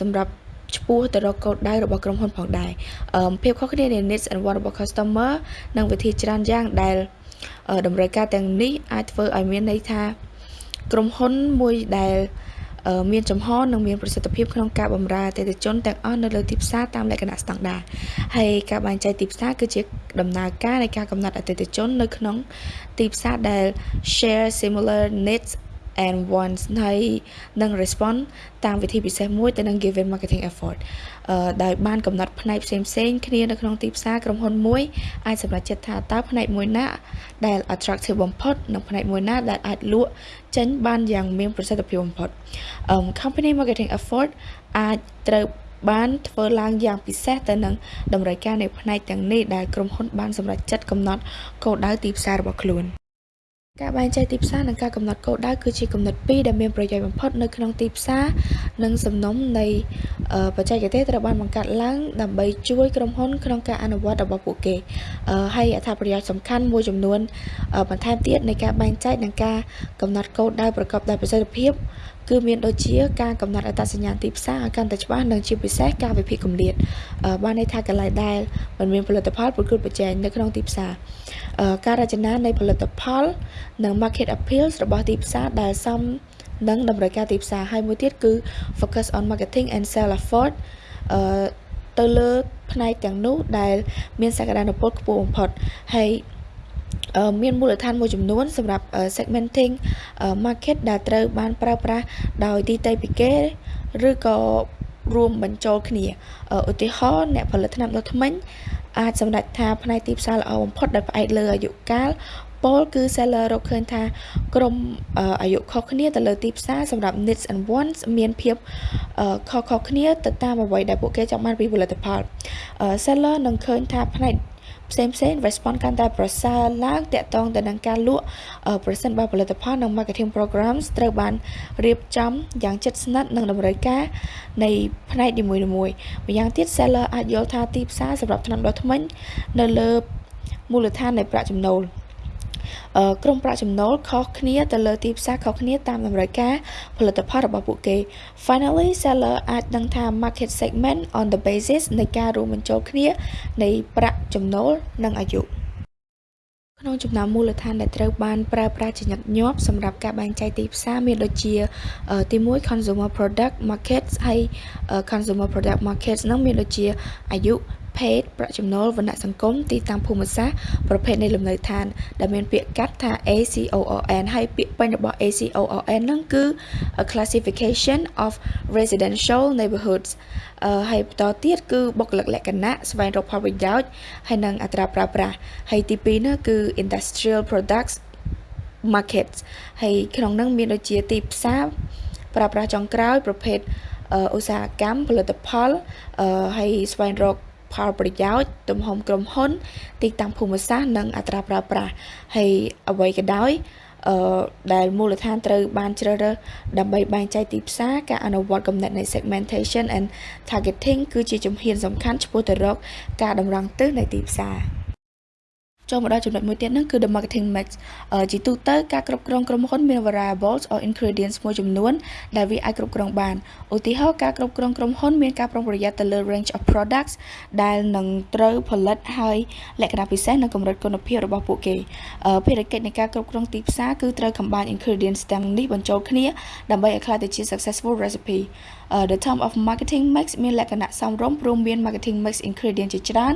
សម្រាប់ ឆ្ពោះទៅរកគោលដៅរបស់ក្រុមហ៊ុនផងដែរអឺភាពខុសគ្នានៃ needs and want របស់ customer និងវិធីច្រើនយ៉ាងដែលតម្រូវការទាំងនេះអាចធ្វើឲ្យមានន័យថាក្រុមហ៊ុនមួយដែលមានចំហនិងមានប្រសិទ្ធភាពក្នុងការបម្រើអតិថិជនទាំងអស់នៅលើទីផ្សារតាមលក្ខណៈស្តង់ដារហើយការបែងចែកទីផ្សារគឺជាដំណើរការនៃការកំណត់អតិថិជននៅក្នុងទីផ្សារដែល share similar needs and wants ហើយនឹង respond តាមវិធីពិសេសមួយទៅនឹង given marketing effort អឺដោយបានកំណត់ផ្នែកផ្សេងផ្សេងគ្នានៅក្នុងទីផ្សារក្រុមហ៊ុនមួយអាចសម្រេចចិត្តថាតើផ្នែកមួយណាដែល attractive បំផុតនិងផ្នែកមួយណាដែលអាចលក់ចេញបានយ៉ាងមានប្រសិទ្ធភាពបំផុត um company marketing effort អាចត្រូវបានធ្វើឡើងយ៉ាងពិសេសទៅនឹងតម្រូវការនៃផ្នែកទាំងនេះដែលក្រុមហ៊ុនបានសម្រេចចិត្តកំណត់គោលដៅទីផ្សាររបស់ខ្លួន។ ការបែងចែកទីផ្សារនិងការកំណត់គោលដៅគឺជាគំនិតពីរដែលមានប្រយោជន៍បំផុតនៅក្នុងទីផ្សារនិងសំណុំនៃបច្ចេកទេសត្រូវបានបង្កើតឡើងដើម្បីជួយក្រុមហ៊ុនក្នុងការអនុវត្តរបស់ពួកគេហើយអត្ថប្រយោជន៍សំខាន់មួយចំនួនបន្ថែមទៀតនៃការបែងចែកនិងការកំណត់គោលដៅប្រកបដោយប្រសិទ្ធភាព គឺមានដូចជាការកំណត់អត្តសញ្ញាណទីផ្សារឲ្យកាន់តែច្បាស់និងជាពិសេសការវិភាគគម្លាតបានន័យថាកន្លែងដែលមិនមានផលិតផលប្រកួតប្រជែងនៅក្នុងទីផ្សារការរចនានៃផលិតផល និង market appeals របស់ទីផ្សារដែលសមនឹងតម្រូវការទីផ្សារហើយមួយទៀតគឺ focus on marketing and sell effort អឺទៅលើផ្នែកទាំងនោះដែល មានសក្តានុពលខ្ពស់បំផុតហើយ មានមូលដ្ឋានមួយចំនួនសម្រាប់ segmenting market ដែលត្រូវបានប្រើប្រាស់ដោយទីតេពីគេឬក៏រួមបញ្ចូលគ្នាឧទាហរណ៍អ្នកផលិតថ្នាំដុសធ្មេញអាចសម្រេចថាផ្នែកទីផ្សារល្អបំផុតដោយផ្អែកលើអាយុកាលពលគឺ seller រកឃើញថាក្រុមអាយុខុសគ្នាទៅលើទីផ្សារសម្រាប់ needs and wants មានភាពខុសៗគ្នាទៅតាមអ្វីដែលពួកគេចង់បានពីផលិតផល seller នឹងឃើញថាផ្នែក ផ្សេងផ្សេង response កាន់តែប្រសើរឡើងតាក់ទងទៅនឹងការលក់ប្រសិនបើផលិតផលនិង marketing programs ត្រូវបានរៀបចំយ៉ាងជិតស្និទ្ធនឹងតម្រូវការនៃផ្នែកនីមួយៗម្យ៉ាងទៀត seller អាចយល់ថាទីផ្សារសម្រាប់ថ្នាំដុសធ្មេញនៅលើមូលដ្ឋាននៃប្រាក់ចំណូល ក្រុមប្រាក់ចំណូលខុសគ្នាទៅលើទីផ្សារខុសគ្នាតាមតម្រូវការផលិតផលរបស់ពួកគេ Finally seller អាចដឹងថា market segment on the basis នៃការរួមបញ្ចូលគ្នានៃប្រាក់ចំណូលនិងអាយុក្នុងចំណោមមូលដ្ឋានដែលត្រូវបានប្រើប្រាស់ជាញឹកញាប់សម្រាប់ការបែងចែកទីផ្សារមានដូចជាទី1 consumer product markets ហើយ consumer product markets ហ្នឹងមានដូចជាអាយុ ភេទប្រាក់ចំណូលវណ្ណៈសង្គមទីតាំងភូមិសាស្ត្រប្រភេទនៃលំនៅឋាន ដែលមានពាក្យកាត់ថា ACORN ហើយពាក្យពេញរបស់ ACORN ហ្នឹងគឺ a classification of residential neighborhoods អឺហើយបន្តទៀតគឺបុគ្គលិកលក្ខណៈស្វែងរកផលប្រយោជន៍ហើយនិងអត្រាប្រើប្រាស់ហើយទី2នោះគឺ industrial products markets ហើយក្នុងនោះមានដូចជាទីផ្សារប្រើប្រាស់ចុងក្រោយប្រភេទឧស្សាហកម្មផលិតផលហើយស្វែងរក ផលប្រយោជន៍ទំហំក្រុមហ៊ុន ទីតាំងភូមិសាស្ត្រនិងអត្រាប្រើប្រាស់ហើយអ្វីក៏ដោយអឺដែលមូលដ្ឋានត្រូវបានជ្រើសរើសដើម្បីបែងចែកទីផ្សារការអនុវត្តកំណត់នៃ segmentation and targeting គឺជាជំហានសំខាន់ឆ្ពោះទៅរកការតម្រង់ទិសនៃទីផ្សារ។ ចូលមកដល់ចំណុចមួយទៀតហ្នឹងគឺ the marketing mix ជាទូទៅការគ្រប់គ្រងក្រុមហ៊ុនមាន variables or ingredients មួយចំនួនដែលវាអាចគ្រប់គ្រងបានឧទាហរណ៍ការគ្រប់គ្រងក្រុមហ៊ុនមានការប្រុងប្រយ័ត្នទៅលើ range of products ដែលនឹងត្រូវផលិតហើយលក្ខណៈពិសេសនិងកម្រិតគុណភាពរបស់ពួកគេភារកិច្ចនៃការគ្រប់គ្រងទីផ្សារគឺត្រូវ combine ingredients ទាំងនេះបញ្ចូលគ្នាដើម្បីឲ្យក្លាយទៅជា successful recipe uh, the term of marketing mix មានលក្ខណៈសមរម្យព្រមមាន marketing mix ingredient ជាច្រើន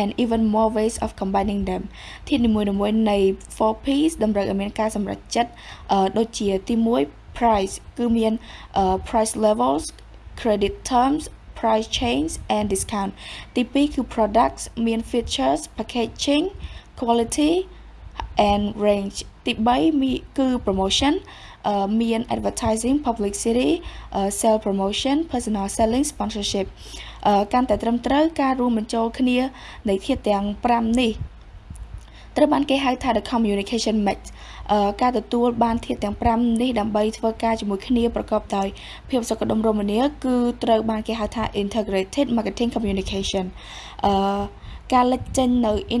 and even more ways of combining them ធាតុនីមួយៗនៃ 4Ps តម្រូវឲ្យមានការសម្រេចចិត្តដូចជាទី1 price គឺមាន price levels credit terms price change and discount ទី2គឺ products មាន features packaging quality and range ទី3គឺ promotion មាន advertising publicity sale promotion personal selling sponsorship កាន់តែត្រឹមត្រូវការរួមបញ្ចូលគ្នានៃធាតុទាំង5នេះត្រូវបានគេហៅថា the communication mix ការទទួលបានធាតុទាំង5នេះដើម្បីធ្វើការជាមួយគ្នាប្រកបដោយភាពសុខដុមរមនាគឺត្រូវបានគេហៅថា integrated marketing communication អឺការលេចចេញនៅអ៊ី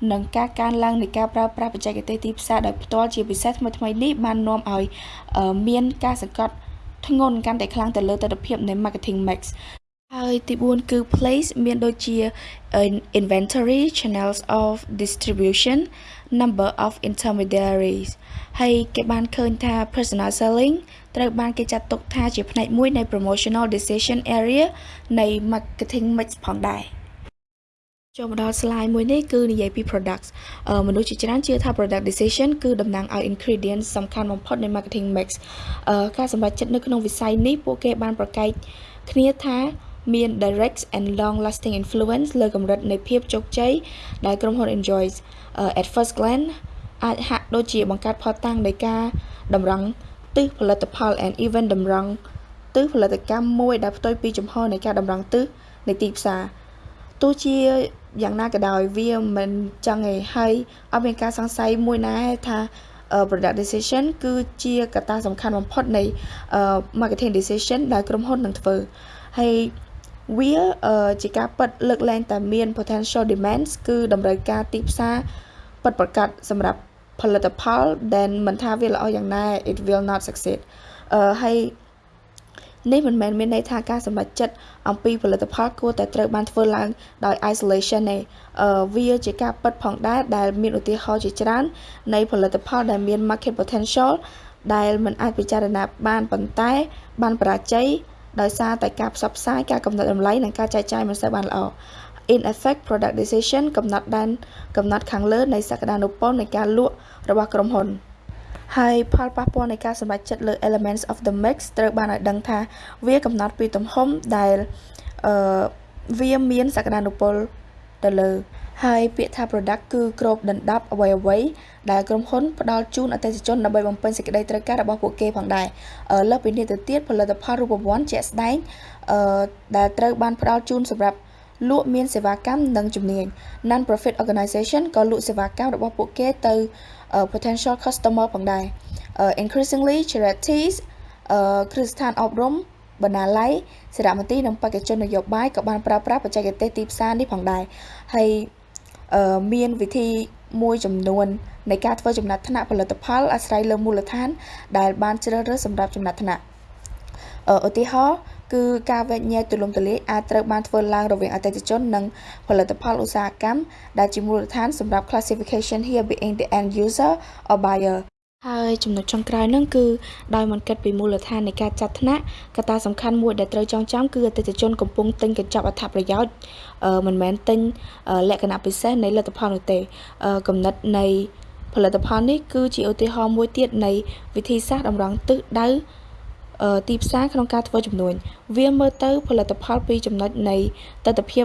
នធឺណិតនិងការកើនឡើងនៃការប្រើប្រាស់បច្ចេកទេសទីផ្សារដោយផ្ទាល់ជាពិសេសថ្មីៗនេះបាននាំឲ្យមានការសង្កត់ធ្ងន់កាន់តែខ្លាំងទៅលើទស្សនវិជ្ជានៃ marketing mix ហើយទី4គឺ place មានដូចជា inventory channels of distribution number of intermediaries ហើយគេបានឃើញថា personal selling ត្រូវបានគេចាត់ទុកថាជាផ្នែកមួយនៃ promotional decision area នៃ marketing mix ផងដែរ ចូលមកដល់ slide មួយនេះគឺនិយាយពី products មនុស្សជាច្រើនជឿថា product decision គឺតំណាងឲ្យ ingredients សំខាន់បំផុតនៃ marketing mix ការសម្រេចចិត្តនៅក្នុងវិស័យនេះពួកគេបានប្រកែកគ្នាថាមាន direct and long lasting influence លើកម្រិតនៃភាពជោគជ័យដែលក្រុមហ៊ុន enjoys at first glance អាចហាក់ដូចជាបង្កើតផលតាំងនៃការតម្រង់ទិសផលិតផល and even តម្រង់ទិសផលិតកម្មមួយដែលផ្ទុយពីជំហរនៃការតម្រង់ទិសនៃទីផ្សារទោះជា យ៉ាងណាក៏ដោយវាមិនចឹងទេហើយអត់មានការសង្ស័យមួយណាថា product decision គឺជាកត្តាសំខាន់បំផុតនៃ marketing decision ដែលក្រុមហ៊ុននឹងធ្វើហើយវាជាការប៉ັດលើកលែងតែមាន potential demands គឺតម្រូវការទីផ្សារប៉ັດប្រកាសសម្រាប់ផលិតផលដែលមិនថាវាល្អយ៉ាងណា it will not succeed អឺហើយ នេះមិនមែនមានន័យថាការសម្រេចចិត្តអំពីផលិតផលគួរតែត្រូវបានធ្វើឡើងដោយ isolation ទេអឺវាជាការប៉ັດផងដែរដែលមានឧទាហរណ៍ជាច្រើន នៃផលិតផលដែលមាន market potential ដែលមិនអាចពិចារណាបានប៉ុន្តែបានបរាជ័យដោយសារតែការផ្សព្វផ្សាយការកំណត់តម្លៃនិងការចែកចាយមិនសូវបានល្អ in effect product decision កំណត់ដែនកំណត់ខាងលើនៃសក្តានុពលនៃការលក់របស់ក្រុមហ៊ុន ហើយផលប៉ះពាល់នៃការសម្រេចចិត្តលើ elements of the mix ត្រូវបានឲ្យដឹងថាវាកំណត់ពីទំហំដែលអឺវាមានសក្តានុពលទៅលើហើយពាក្យថា product គឺគ្របដណ្ដប់អ្វីអ្វីដែលក្រុមហ៊ុនផ្ដល់ជូនអតិថិជនដើម្បីបំពេញសេចក្តីត្រូវការរបស់ពួកគេផងដែរលើសពីនេះទៅទៀតផលិតផលរូបវន្តជាក់ស្ដែងអឺដែលត្រូវបានផ្ដល់ជូនសម្រាប់លក់មានសេវាកម្មនិងជំនាញ non profit organization ក៏លក់សេវាកម្មរបស់ពួកគេទៅ potential customer ផងដែរ increasingly charities គ្រឹះស្ថានអប់រំបណ្ណាល័យសារមន្ទីរនិងបេក្ខជននយោបាយក៏បានប្រើប្រាស់បច្ចេកទេសទីផ្សារនេះផងដែរហើយមានវិធីមួយចំនួននៃការធ្វើចំណាត់ថ្នាក់ផលិតផលអាស្រ័យលើមូលដ្ឋាន ដែលបានជ្រើសរើសសម្រាប់ចំណាត់ថ្នាក់ឧទាហរណ៍ គឺការវែកញែកទូលំទូលាយអាចត្រូវបានធ្វើឡើងរវាងអតិថិជននិងផលិតផលឧស្សាហកម្មដែលជាមូលដ្ឋានសម្រាប់ classification here being the end user or buyer ហើយចំណុចចុងក្រោយហ្នឹងគឺដោយមិនគិតពីមូលដ្ឋាននៃការចាត់ថ្នាក់កត្តាសំខាន់មួយដែលត្រូវចងចាំគឺអតិថិជនកំពុងទិញកញ្ចប់អត្ថប្រយោជន៍មិនមែនទិញលក្ខណៈពិសេសនៃលទ្ធផលនោះទេកំណត់នៃផលិតផលនេះគឺជាឧទាហរណ៍មួយទៀតនៃវិធីសាស្ត្រតម្រង់ទិសដៅ ទីផ្សារក្នុងការធ្វើចំនួនវាមើលទៅផលិតផលពីចំណុចនៃទស្សនវិជ្ជា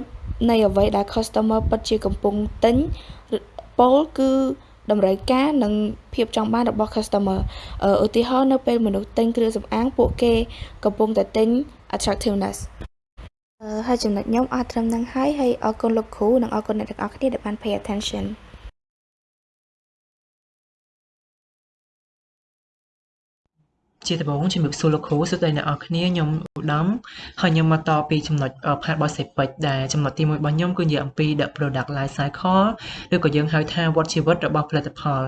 នៃអ្វីដែល customer ពិតជាកំពុងទិញពលគឺតម្រូវការនិងភាពចង់បានរបស់ customer ឧទាហរណ៍នៅពេលមនុស្សទិញគ្រឿងសម្អាងពួកគេកំពុងតែទិញ attractiveness ហើយចំណុចខ្ញុំអត់ត្រឹមហ្នឹងហើយហើយអរគុណលោកគ្រូនិងអរគុណអ្នកទាំងអស់គ្នាដែលបាន pay attention ជាដំបូងជំរាបសួរលោកគ្រូសួស្តីអ្នកនរគ្នាខ្ញុំឧត្តមហើយខ្ញុំមកតពីចំណុច part របស់សេពេចដែលចំណុចទី1របស់ខ្ញុំគឺនិយាយអំពី the product life cycle ឬក៏យើងហៅថាវដ្តជីវិតរបស់ផលិតផល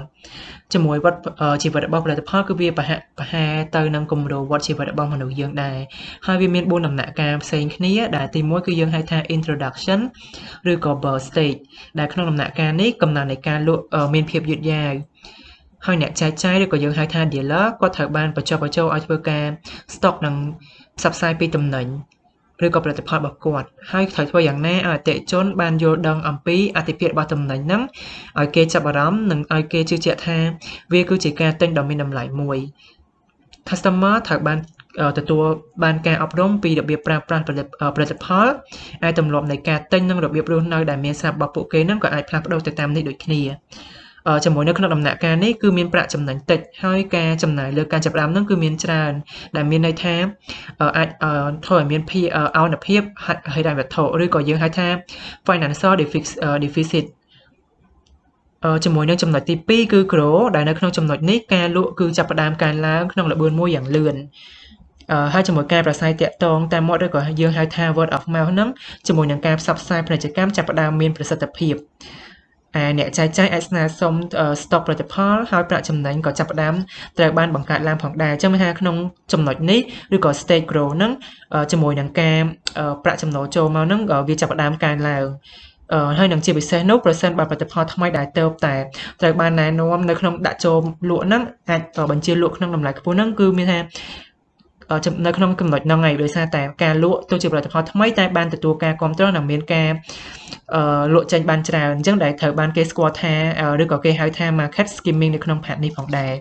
ជាមួយវដ្តជីវិតរបស់ផលិតផលគឺវាប្រហាក់ប្រហែលទៅនឹងគម្រោងវដ្តជីវិតរបស់មនុស្សយើងដែរហើយវាមាន4ដំណាក់កាលផ្សេងគ្នាដែលទី1គឺយើងហៅថា introduction ឬក៏ birth stage ដែលក្នុងដំណាក់កាលនេះកំណើននៃការលក់មានភាពយឺតយ៉ាវ ហើយអ្នកចែកចាយឬក៏យើងហៅថា dealer គាត់ត្រូវបានបញ្ចុះបញ្ចូលឲ្យធ្វើការ stock និងផ្សព្វផ្សាយពីតំណែងឬក៏ផលិតផលរបស់គាត់ហើយត្រូវធ្វើយ៉ាងណាឲ្យអតិថិជនបានយល់ដឹងអំពីអតិភិបរបស់តំណែងហ្នឹងឲ្យគេចាប់អារម្មណ៍និងឲ្យគេជឿជាក់ថាវាគឺជាការទិញដ៏មានតម្លៃមួយ customer ត្រូវបានទទួលបានការអប់រំពីរបៀបប្រើប្រាស់ផលិតផលអាចទម្លាប់នៃការទិញនិងរបៀបរស់នៅដែលមានស្រាប់របស់ពួកគេនឹងក៏អាចផ្លាស់ប្ដូរទៅតាមនេះដូចគ្នា ជាមួយនៅក្នុងដំណាក់កាលនេះគឺមានប្រាក់ចំណេញតិចហើយការចំណាយលើការចាប់ផ្ដើមហ្នឹងគឺមានច្រើនដែលមានន័យថាអាចធ្វើឲ្យមានភាពអនុភាពហិរញ្ញវត្ថុឬក៏យើងហៅថា financial deficit ជាមួយនឹងចំណុចទី2គឺ grow ដែលនៅក្នុងចំណុចនេះការលក់គឺចាប់ផ្ដើមកើនឡើងក្នុងល្បឿនមួយយ៉ាងលឿនអឺហើយជាមួយការប្រស័យតាក់ទងតាមមាត់ឬក៏យើងហៅថា word of mouth ហ្នឹងជាមួយនឹងការផ្សព្វផ្សាយពាណិជ្ជកម្មចាប់ផ្ដើមមានប្រសិទ្ធភាព អ្នកចែកចាយអាចស្នើសុំស្តុកផលិតផលហើយប្រាក់ចំណេញក៏ចាប់ផ្ដើមត្រូវបានបង្កើតឡើងផងដែរអញ្ចឹងមានថាក្នុងចំណុចនេះឬក៏ stage grow ហ្នឹងជាមួយនឹងការប្រាក់ចំណូលចូលមកហ្នឹងវាចាប់ផ្ដើមកើនឡើងអឺហើយនឹងជាពិសេសនោះប្រសិនបើផលិតផលថ្មីដែលទៅតែត្រូវបានណែនាំនៅក្នុងដាក់ចូលលក់ហ្នឹងអាចបញ្ជាលក់ក្នុងតម្លៃខ្ពស់ហ្នឹងគឺមានថា នៅក្នុងចំណុចហ្នឹងហើយដោយសារតែការលក់ទោះជាផលិតផលថ្មីតែបានទទួលការគ្រប់គ្រងនិងមានការអឺលក់ចេញបានច្រើនអញ្ចឹងដែលត្រូវបានគេស្គាល់ថាឬក៏គេហៅថា market skimming នៅក្នុង part នេះផងដែរ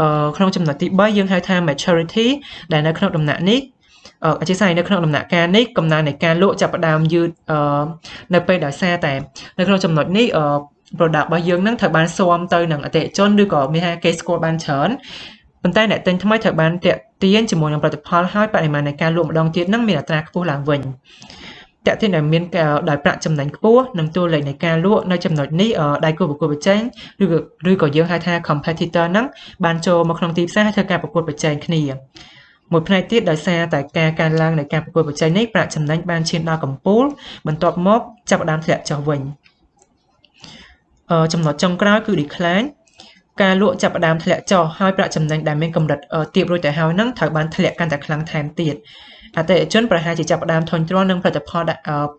អឺក្នុងចំណុចទី3យើងហៅថា maturity ដែលនៅក្នុងដំណាក់នេះអធិស្ឋាននៅក្នុងដំណាក់កាលនេះកំណើននៃការលក់ចាប់ផ្ដើមយឺតអឺនៅពេលដោយសារតែនៅក្នុងចំណុចនេះអឺ product របស់យើងនឹងត្រូវបានស៊ាំទៅនឹងអតិថិជនឬក៏មានថាគេស្គាល់បានច្រើន ប៉ុន្តែអ្នកទិញថ្មីត្រូវបានតាក់ទាញជាមួយនឹងផលិតផលហើយបរិមាណនៃការលក់ម្ដងទៀតនឹងមានអត្រាខ្ពស់ឡើងវិញតាក់ទាញដែលមានដោយប្រាក់ចំណេញខ្ពស់និងតួលេខនៃការលក់នៅចំណុចនេះដៃគូប្រកួតប្រជែងឬក៏ឬក៏យើងហៅថា competitor ហ្នឹងបានចូលមកក្នុងទីផ្សារហើយធ្វើការប្រកួតប្រជែងគ្នាមួយផ្នែកទៀតដោយសារតែការកើនឡើងនៃការប្រកួតប្រជែងនេះប្រាក់ចំណេញបានឈានដល់កំពូលបន្ទាប់មកចាប់ផ្ដើមធ្លាក់ចុះវិញអឺចំណុចចុងក្រោយគឺ decline ការលក់ចាប់ផ្ដើមធ្លាក់ចុះហើយប្រាក់ចំណេញដែលមានកម្រិតទាបរួចទៅហើយនឹងត្រូវបានធ្លាក់កាន់តែខ្លាំងថែមទៀតអតិថិជនប្រហែលជាចាប់ផ្ដើមធុញទ្រាន់នឹងផលិតផល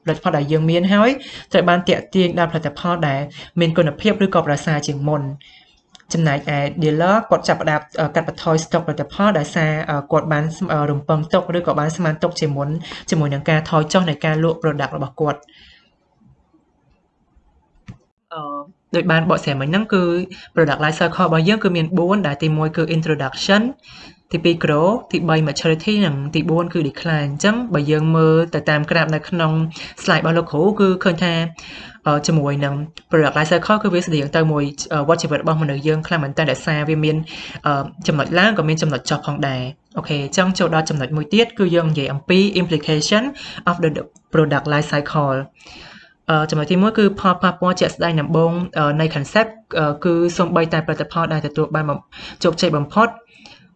ផលិតផលដែលយើងមានហើយត្រូវបានតាក់ទាញដល់ផលិតផលដែលមានគុណភាពឬក៏ប្រសើរជាងមុនចំណែកឯ dealer គាត់ចាប់ផ្ដើមកាត់បន្ថយ stock ផលិតផលដោយសារគាត់បានរំពឹងទុកឬក៏បានស្មានទុកជាមុនជាមួយនឹងការថយចុះនៃការលក់ product របស់គាត់អឺ ដូចបានបកស្រាយមិញហ្នឹងគឺ product life cycle របស់យើងគឺមាន4ដែលទី1គឺ introduction ទី2 grow ទី3 maturity និងទី4គឺ decline អញ្ចឹងបើយើងមើលទៅតាមក្រាបនៅក្នុង slide របស់លោកគ្រូគឺឃើញថាជាមួយនឹង product life cycle គឺវាស្តៀងទៅមួយវត្តជីវិតរបស់មនុស្សយើងខ្លាំងមែនតើដោយសារវាមានចំណុចឡើងក៏មានចំណុចចុះផងដែរអូខេអញ្ចឹងចូលដល់ចំណុចមួយទៀតគឺយើងនិយាយអំពី implication of the product life cycle ចំណុចទី1គឺផលប៉ះពាល់ជាក់ស្ដែងដំបូងនៃ concept គឺសូម្បីតែផលិតផលដែលទទួលបានជោគជ័យបំផុត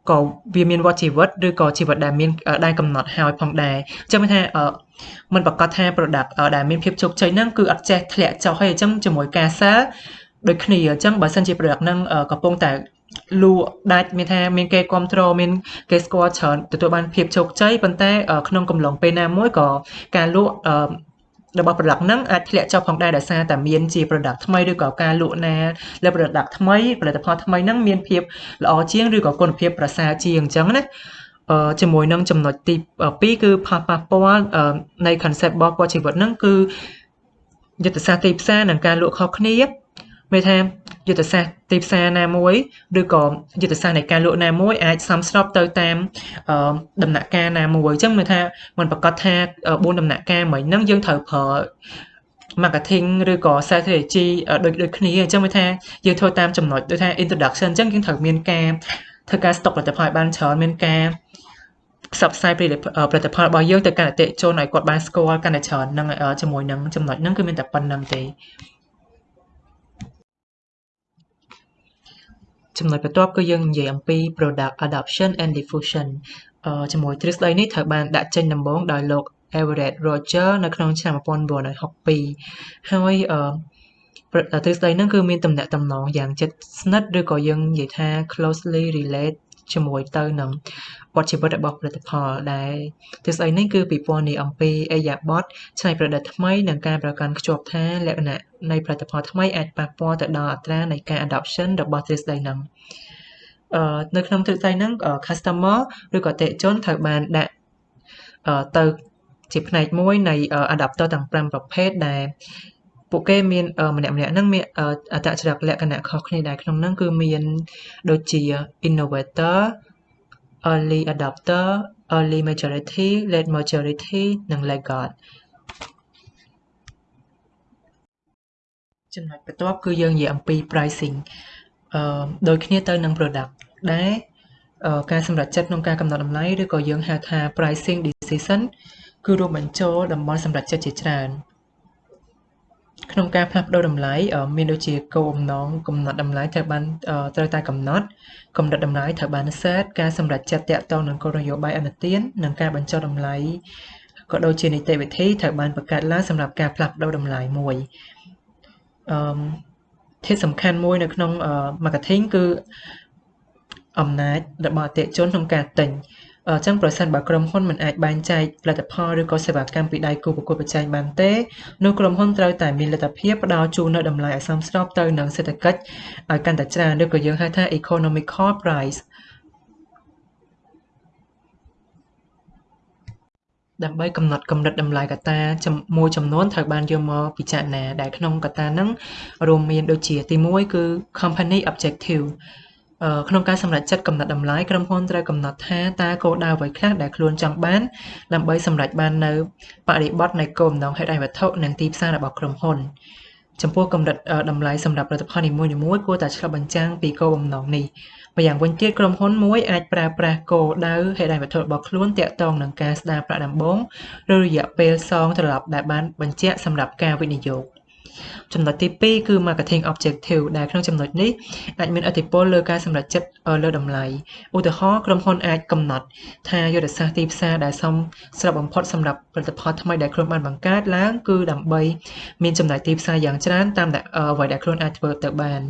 ក៏វាមានវត្តជីវិតឬក៏ជីវិតដែលមានដែលកំណត់ហើយផងដែរអញ្ចឹងមានថាมันប្រកាសថា product ដែលមានភាពជោគជ័យហ្នឹងគឺអត់ចេះធ្លាក់ចុះហើយអញ្ចឹងជាមួយការ sell ដូចគ្នាអញ្ចឹងបើសិនជា product ហ្នឹងកំពុងតែលក់ដាច់មានថាមានគេគ្រប់គ្រងមានគេស្គាល់ច្រើនទទួលបានភាពជោគជ័យប៉ុន្តែក្នុងកំឡុងពេលណាមួយក៏ការលក់ របស់ product ហ្នឹងអាចធ្លាក់ចុះផងដែរដោយសារតែមានជា product ថ្មីឬក៏ការលក់ណាលើ product ថ្មីផលិតផលថ្មីហ្នឹងមានភាពល្អជាងឬក៏គុណភាពប្រសើរជាងអញ្ចឹងណាអឺជាមួយនឹងចំណុចទី2គឺផលប៉ះពាល់នៃ concept របស់ពលជីវិតហ្នឹងគឺយុទ្ធសាស្ត្រទីផ្សារនិងការលក់ខុសគ្នា មានថាយុទ្ធសាស្ត្រទីផ្សារណាមួយឬក៏យុទ្ធសាស្ត្រនៃការលក់ណាមួយអាចសំស្របទៅតាមដំណាក់កាលណាមួយអញ្ចឹងមានថាមិនប្រកាសថា4ដំណាក់កាលមិញហ្នឹងយើងត្រូវប្រើ marketing ឬក៏ strategy ដូចដូចគ្នាអញ្ចឹងមានថាយើងធ្វើតាមចំណុចដូចថា introduction អញ្ចឹងយើងត្រូវមានការធ្វើការ stock ផលិតផលឲ្យបានច្រើនមានការផ្សព្វផ្សាយផលិតផលរបស់យើងទៅកាន់អតិថិជនឲ្យគាត់បានស្គាល់កាន់តែច្រើននឹងជាមួយនឹងចំណុចហ្នឹងគឺមានតែប៉ុណ្្នឹងទេ ចំណុចបន្ទាប់គឺយើងនិយាយអំពី product adoption and diffusion ជាមួយទ្រឹស្ដីនេះត្រូវបានដាក់ចេញដំបូងដោយលោក Everett Roger នៅក្នុងឆ្នាំ1962ហើយទ្រឹស្ដីហ្នឹងគឺមានតំណែងតំណងយ៉ាងជិតស្និទ្ធឬក៏យើងនិយាយថា closely relate ជាមួយទៅនឹង វត្តជីវិតរបស់ផលិតផលដែលទ្រឹស្ដីនេះគឺពិពណ៌នាអំពីអេយ៉ាបតច្នៃប្រឌិតថ្មីនិងការប្រកាន់ខ្ជាប់ថាលក្ខណៈនៃផលិតផលថ្មីអាចប៉ះពាល់ទៅដល់អត្រានៃការ adoption របស់ទ្រឹស្ដីហ្នឹងអឺនៅក្នុងទ្រឹស្ដីហ្នឹង customer ឬក៏អតិថិជនត្រូវបានដាក់ទៅជាផ្នែកមួយនៃ adapter ទាំង5ប្រភេទដែលពួកគេមានម្នាក់ម្នាក់ហ្នឹងមានអត្តចរិតលក្ខណៈខុសគ្នាដែរក្នុងហ្នឹងគឺមានដូចជា innovator early adopter early majority late majority និង laggard ចំណុចបន្ទាប់គឺយើងនិយាយអំពី pricing អឺដូចគ្នាទៅនឹង product ដែរការសម្រេចចិត្តក្នុងការកំណត់តម្លៃឬក៏យើងហៅថា pricing decision គឺរួមបញ្ចូលតំបន់សម្រេចចិត្តជាច្រើន ក្នុងការផ្លាស់ប្ដូរតម្លៃមានដូចជាគោលបំណងកំណត់តម្លៃត្រូវបានត្រូវតែកំណត់ កម្រិតតម្លៃត្រូវបាន set ការសម្រេចចិត្តតាក់ទងនឹងគោលនយោបាយអនុទាន និងការបញ្ចុះតម្លៃក៏ដូចជានីតិវិធីត្រូវបានបង្កើតឡើងសម្រាប់ការផ្លាស់ប្ដូរតម្លៃមួយអឺធាតុសំខាន់មួយនៅក្នុង marketing គឺអំណាចរបស់អតិថិជនក្នុងការទិញ អញ្ចឹងប្រសិនបើក្រុមហ៊ុនមិនអាចបែងចែកផលិតផលឬក៏សេវាកម្មពីដៃគូប្រកួតប្រជែងបានទេនោះក្រុមហ៊ុនត្រូវតែមានលទ្ធភាពផ្ដល់ជូននៅតម្លៃឲ្យសមស្របទៅនឹងសេដ្ឋកិច្ចឲ្យកាន់តែច្រើនឬក៏យើងហៅថា economical price ដើម្បីកំណត់កម្រិតតម្លៃកត្តាមួយចំនួនត្រូវបានយកមកពិចារណាដែលក្នុងកត្តាហ្នឹងរួមមានដូចជាទី1គឺ company objective ក្នុងការសម្រេចចិត្តកំណត់តម្លៃក្រុមហ៊ុនត្រូវកំណត់ថាតើគោលដៅអ្វីខ្លះដែលខ្លួនចង់បាន ដើម្បីសម្រេចបាននៅបរិបទនៃគោលបំណងហេតុឯវត្ថុនិងទីផ្សាររបស់ក្រុមហ៊ុនចំពោះកម្រិតតម្លៃសម្រាប់ផលិតផលនីមួយៗគួរតែឆ្លុះបញ្ចាំងពីគោលបំណងនេះម្យ៉ាងវិញទៀតក្រុមហ៊ុនមួយអាចប្រើប្រាស់គោលដៅហេដ្ឋារចនាសម្ព័ន្ធរបស់ខ្លួនទាក់ទងនឹងការស្ដារប្រាក់ដំបូងឬរយៈពេលសងត្រឡប់ដែលបានបញ្ជាក់សម្រាប់ការវិនិយោគ។ចំណុចទី2គឺ marketing objective ដែលក្នុងចំណុចនេះអាចមានឥទ្ធិពលលើការសម្រេចចិត្តលើតម្លៃឧទាហរណ៍ក្រុមហ៊ុនអាចកំណត់ ថាយុទ្ធសាស្ត្រទីផ្សារដែលសមស្របបំផុតសម្រាប់ផលិតផលថ្មីដែលខ្លួនបានបង្កើតឡើងគឺដើម្បីមានចំណាយទីផ្សារយ៉ាងច្រើនតាមអ្វីដែលខ្លួនអាចធ្វើទៅបាន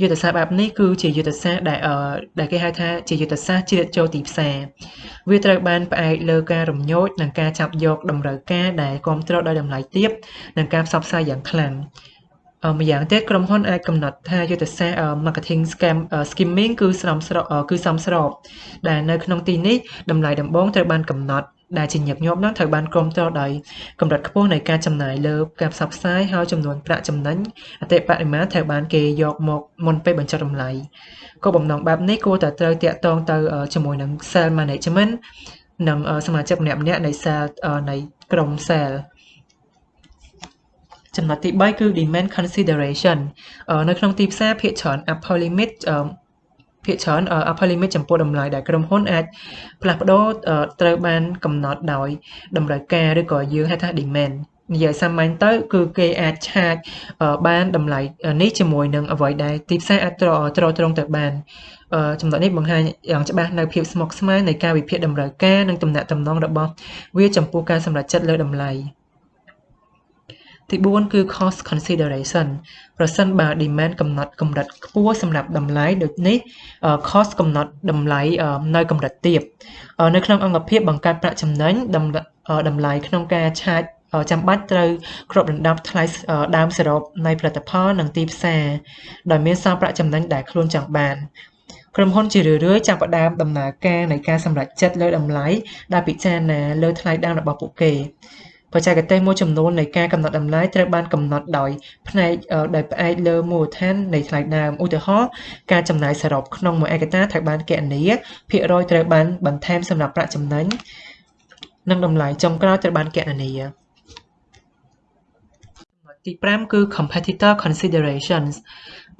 យុទ្ធសាស្ត្របែបនេះគឺជាយុទ្ធសាស្ត្រដែលដែលគេហៅថាជាយុទ្ធសាស្ត្រជ្រៀតចូលទីផ្សារវាត្រូវបានផ្អែកលើការរំញោចនិងការចាប់យកតម្រូវការដែលគ្រប់គ្រងដោយតម្លៃទាបនិងការផ្សព្វផ្សាយយ៉ាងខ្លាំង ម្យ៉ាងទៀតក្រុមហ៊ុនអាចកំណត់ថាយុទ្ធសាស្ត្រ marketing scam skimming គឺស្រមស្របគឺសមស្របដែលនៅក្នុងទីនេះតម្លៃដំបូងត្រូវបានកំណត់ដែលជាញឹកញាប់នោះត្រូវបានគ្រប់គ្រងដោយកម្រិតខ្ពស់នៃការចំណាយលើការផ្សព្វផ្សាយហើយចំនួនប្រាក់ចំណេញអតិបរមាត្រូវបានគេយកមកមុនពេលបញ្ចុះតម្លៃគោលបំណងបែបនេះគួរតែត្រូវតាក់ទងទៅជាមួយនឹង sales management និងសមាជិកម្នាក់ៗនៃ sales នៃក្រុម sales ចំណុចទី3គឺ demand consideration នៅក្នុងទីផ្សារភាគច្រើន upper limit ភាគច្រើន upper limit ចំពោះតម្លៃដែលក្រុមហ៊ុនអាចផ្លាស់ប្ដូរត្រូវបានកំណត់ដោយតម្រូវការឬក៏យើងហៅថា demand និយាយសាមញ្ញទៅគឺគេអាចឆាចបានតម្លៃនេះជាមួយនឹងអ្វីដែលទីផ្សារអាចទ្រទ្រទ្រង់ទៅបានចំណុចនេះបង្ហាញយ៉ាងច្បាស់នៅភាពស្មុគស្មាញនៃការវិភាគតម្រូវការនិងទំនាក់ទំនងរបស់វាចំពោះការសម្រេចចិត្តលើតម្លៃ។ ទី4គឺ cost consideration ប្រសិនបើ demand កំណត់កម្រិតខ្ពស់សម្រាប់តម្លៃដូចនេះ cost កំណត់តម្លៃនៅកម្រិតទាបនៅក្នុងអង្គភាពបង្កើតប្រាក់ចំណេញតម្លៃក្នុងការឆាចចាំបាច់ត្រូវគ្របដណ្ដប់ថ្លៃដើមសរុបនៃផលិតផលនិងទីផ្សារដោយមានសល់ប្រាក់ចំណេញដែលខ្លួនចង់បានក្រុមហ៊ុនជារឿយៗចាប់ផ្ដើមដំណើរការនៃការសម្រេចចិត្តលើតម្លៃដែលពិចារណាលើថ្លៃដើមរបស់ពួកគេ បច្ចេកទេសមួយចំនួននៃការកំណត់តម្លៃត្រូវបានកំណត់ដោយផ្នែកដោយផ្អែកលើមូលដ្ឋាននៃថ្លៃដើមឧទាហរណ៍ការចំណាយសរុបក្នុងមួយឯកតាត្រូវបានគណនាភាគរយត្រូវបានបន្ថែមសម្រាប់ប្រាក់ចំណេញនិងតម្លៃចុងក្រោយត្រូវបានគណនាទី5គឺ competitor considerations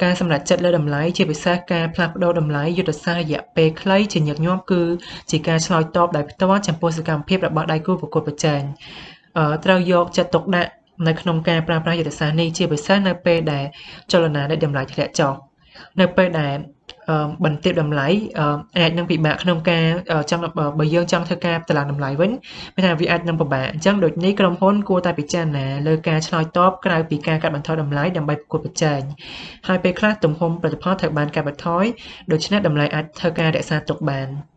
ការសម្រេចចិត្តលើតម្លៃជាពិសេសការផ្លាស់ប្ដូរតម្លៃយុទ្ធសាស្ត្ររយៈពេលខ្លីជាញឹកញាប់គឺជាការឆ្លើយតបដោយផ្ទាល់ចំពោះសកម្មភាពរបស់ដៃគូប្រកួតប្រជែង ត្រូវយកចិត្តទុកដាក់នៅក្នុងការប្រើប្រាស់យុទ្ធសាស្ត្រនេះជាពិសេសនៅពេលដែលចលនានៃតម្លៃធ្លាក់ចុះនៅពេលដែលបន្ទាបតម្លៃអាចនឹងពិបាកក្នុងការចង់បើយើងចង់ធ្វើការតម្លើងតម្លៃវិញមានថាវាអាចនឹងពិបាកអញ្ចឹងដូចនេះក្រុមហ៊ុនគួរតែពិចារណាលើការឆ្លើយតបក្រៅពីការកាត់បន្ថយតម្លៃដើម្បីប្រកួតប្រជែងហើយពេលខ្លះទំហំផលិតផលត្រូវបានកាត់បន្ថយដូច្នេះតម្លៃអាចធ្វើការរក្សាទុកបាន។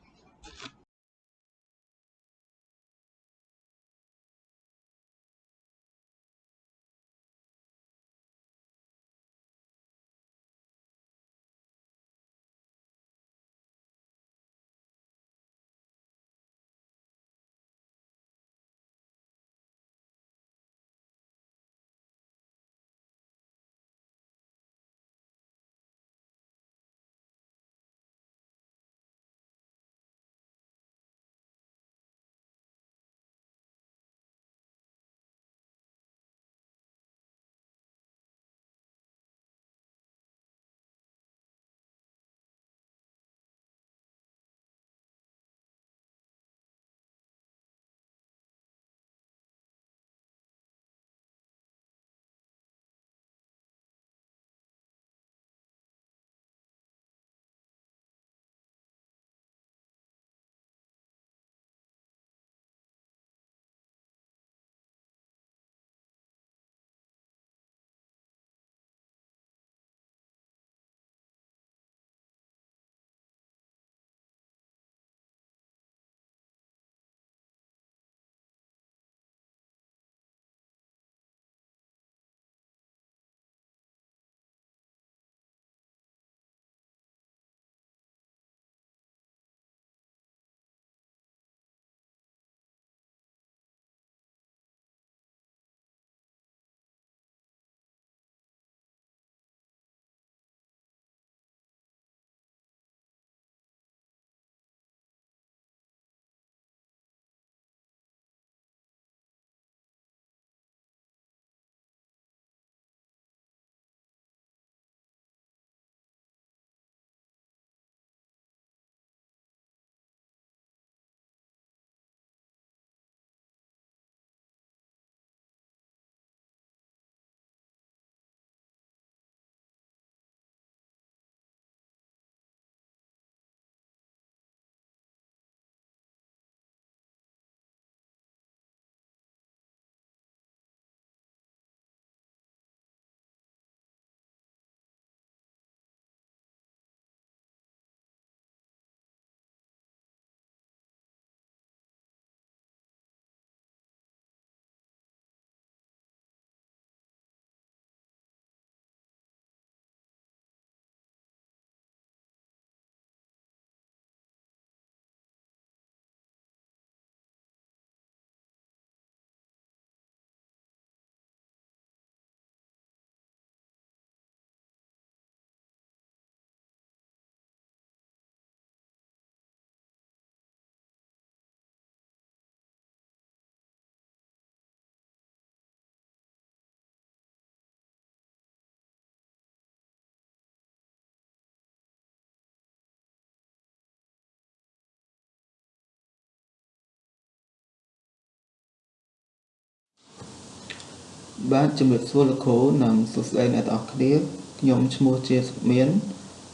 បាទជំរាបសួរលោកគ្រូនិងសួស្តីអ្នកទាំងអស់គ្នាខ្ញុំឈ្មោះជាសុមាន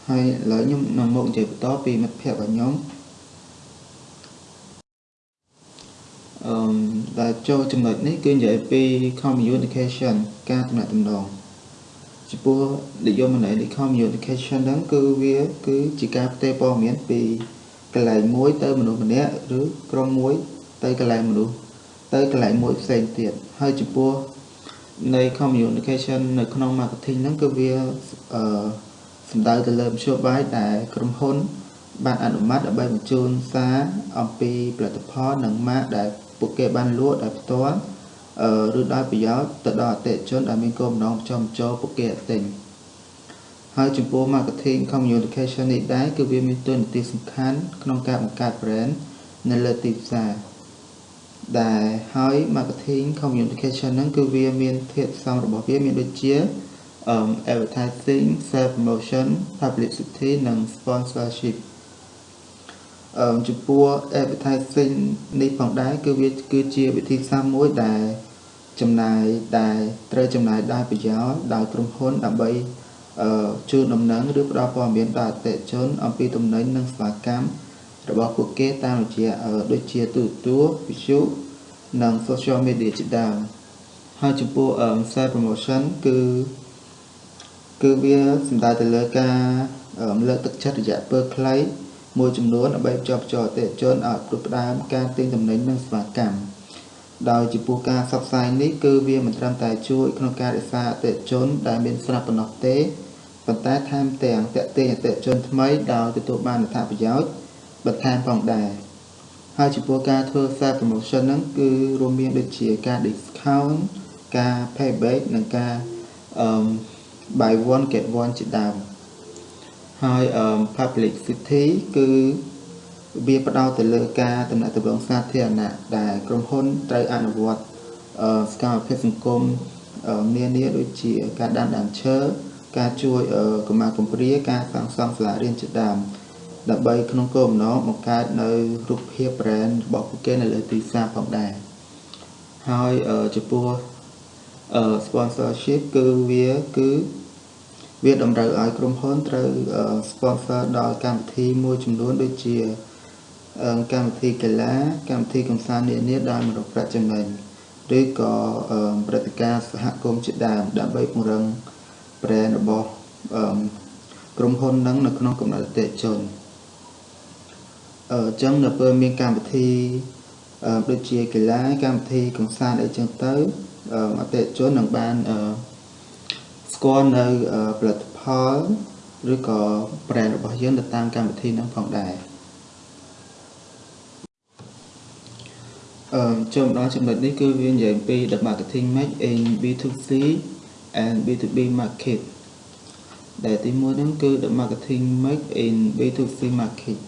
ហើយឥឡូវខ្ញុំនឹងមកនិយាយបន្តពីមិត្តភ័ក្តិរបស់ខ្ញុំអឺដែលចូលចំណុចនេះគឺនិយាយពី communication ការទំនាក់ទំនងចំពោះនិយមន័យនៃ communication ហ្នឹងគឺវាគឺជាការផ្ទេរព័ត៌មានពីកន្លែងមួយទៅមនុស្សម្នាក់ឬក្រុមមួយទៅកន្លែងមនុស្សទៅកន្លែងមួយផ្សេងទៀតហើយចំពោះ នៃ communication នៅក្នុង marketing ហ្នឹងគឺវាអឺសំដៅទៅលើមធ្យោបាយដែលក្រុមហ៊ុន បានអនុម័តដើម្បីបញ្ជូនសារអំពីផលិតផលនិងម៉ាកដែលពួកគេបានលក់ដោយផ្ទាល់ឬដោយប្រយោជន៍ទៅដល់អតិថិជនដែលមានគោលបំណងចំចូលពួកគេទិញហើយចំពោះ marketing communication នេះដែរគឺវាមានតួនាទីសំខាន់ក្នុងការបង្កើត brand នៅលើទីផ្សារ ដែលហើយ marketing communication ហ្នឹងគឺវាមានធាតុផ្សំរបស់វាមានដូចជា um advertising self promotion publicity និង sponsorship អឺចំពោះ advertising នេះផងដែរគឺវាគឺជាវិធីសាស្ត្រមួយដែលចំណាយដែលត្រូវចំណាយដោយប្រយោជន៍ដោយក្រុមហ៊ុនដើម្បីអឺជូនដំណឹងឬផ្ដល់ព័ត៌មានដល់អតិថិជនអំពីទំនិញនិងសេវាកម្ម របស់ពួកគេតាមរយៈដូចជាទូរទស្សន៍វិទ្យុនិង social media ជាដើមហើយចំពោះ sales promotion គឺគឺវាសំដៅទៅលើការលើកទឹកចិត្តរយៈពេលខ្លីមួយចំនួនដើម្បីភ្ជាប់ចោអតិជនឲ្យផ្ដួចផ្ដើមការទិញទំនិញនិងសេវាកម្មដោយចំពោះការផ្សព្វផ្សាយនេះគឺវាមិនត្រឹមតែជួយក្នុងការរក្សាអតិជនដែលមានស្រាប់ប៉ុណ្ណោះទេប៉ុន្តែថែមទាំងតេទៀងអតិជនថ្មីដោយទទួលបានអត្ថប្រយោជន៍ បន្ថែមផងដែរហើយចំពោះការធ្វើ self promotion ហ្នឹងគឺរួមមានដូចជាការ discount ការ payback និងការអឺ buy one get one ជាដើមហើយ publicity គឺវាផ្ដោតទៅលើការតំណាក់តំណងសាធារណៈដែលក្រុមហ៊ុនត្រូវអនុវត្តសកម្មភាពសង្គមនានាដូចជាការដាំដើមឈើការជួយកម្មាគំរាការសាងសង់សាលារៀនជាដើម ដើម្បីក្នុងគោលបំណងបង្កើតនៅរូបភាព brand របស់ពួកគេនៅលើទីផ្សារផងដែរហើយចំពោះ sponsorship គឺវាគឺវាតម្រូវឲ្យក្រុមហ៊ុនត្រូវ sponsor ដល់កម្មវិធីមួយចំនួនដូចជាកម្មវិធីកីឡាកម្មវិធីកំសាន្តនានាដែលមករកប្រាក់ចំណេញឬក៏ព្រឹត្តិការណ៍សហគមន៍ជាដើមដើម្បីពង្រឹង brand របស់ក្រុមហ៊ុននឹងនៅក្នុងកំណត់អតិថិជន អឺចឹងនៅពេលមានកម្មវិធីដូចជាកីឡាកម្មវិធីកំសាន្តអីចឹងទៅអតិថិជននឹងបានស្គាល់នៅផលិតផលឬក៏ brand របស់យើងទៅតាមកម្មវិធីហ្នឹងផងដែរអឺចូលមកដល់ចំណុចនេះគឺវានិយាយពី the marketing mix in B2C and B2B market ដែលទីមួយហ្នឹងគឺ the marketing mix in B2C market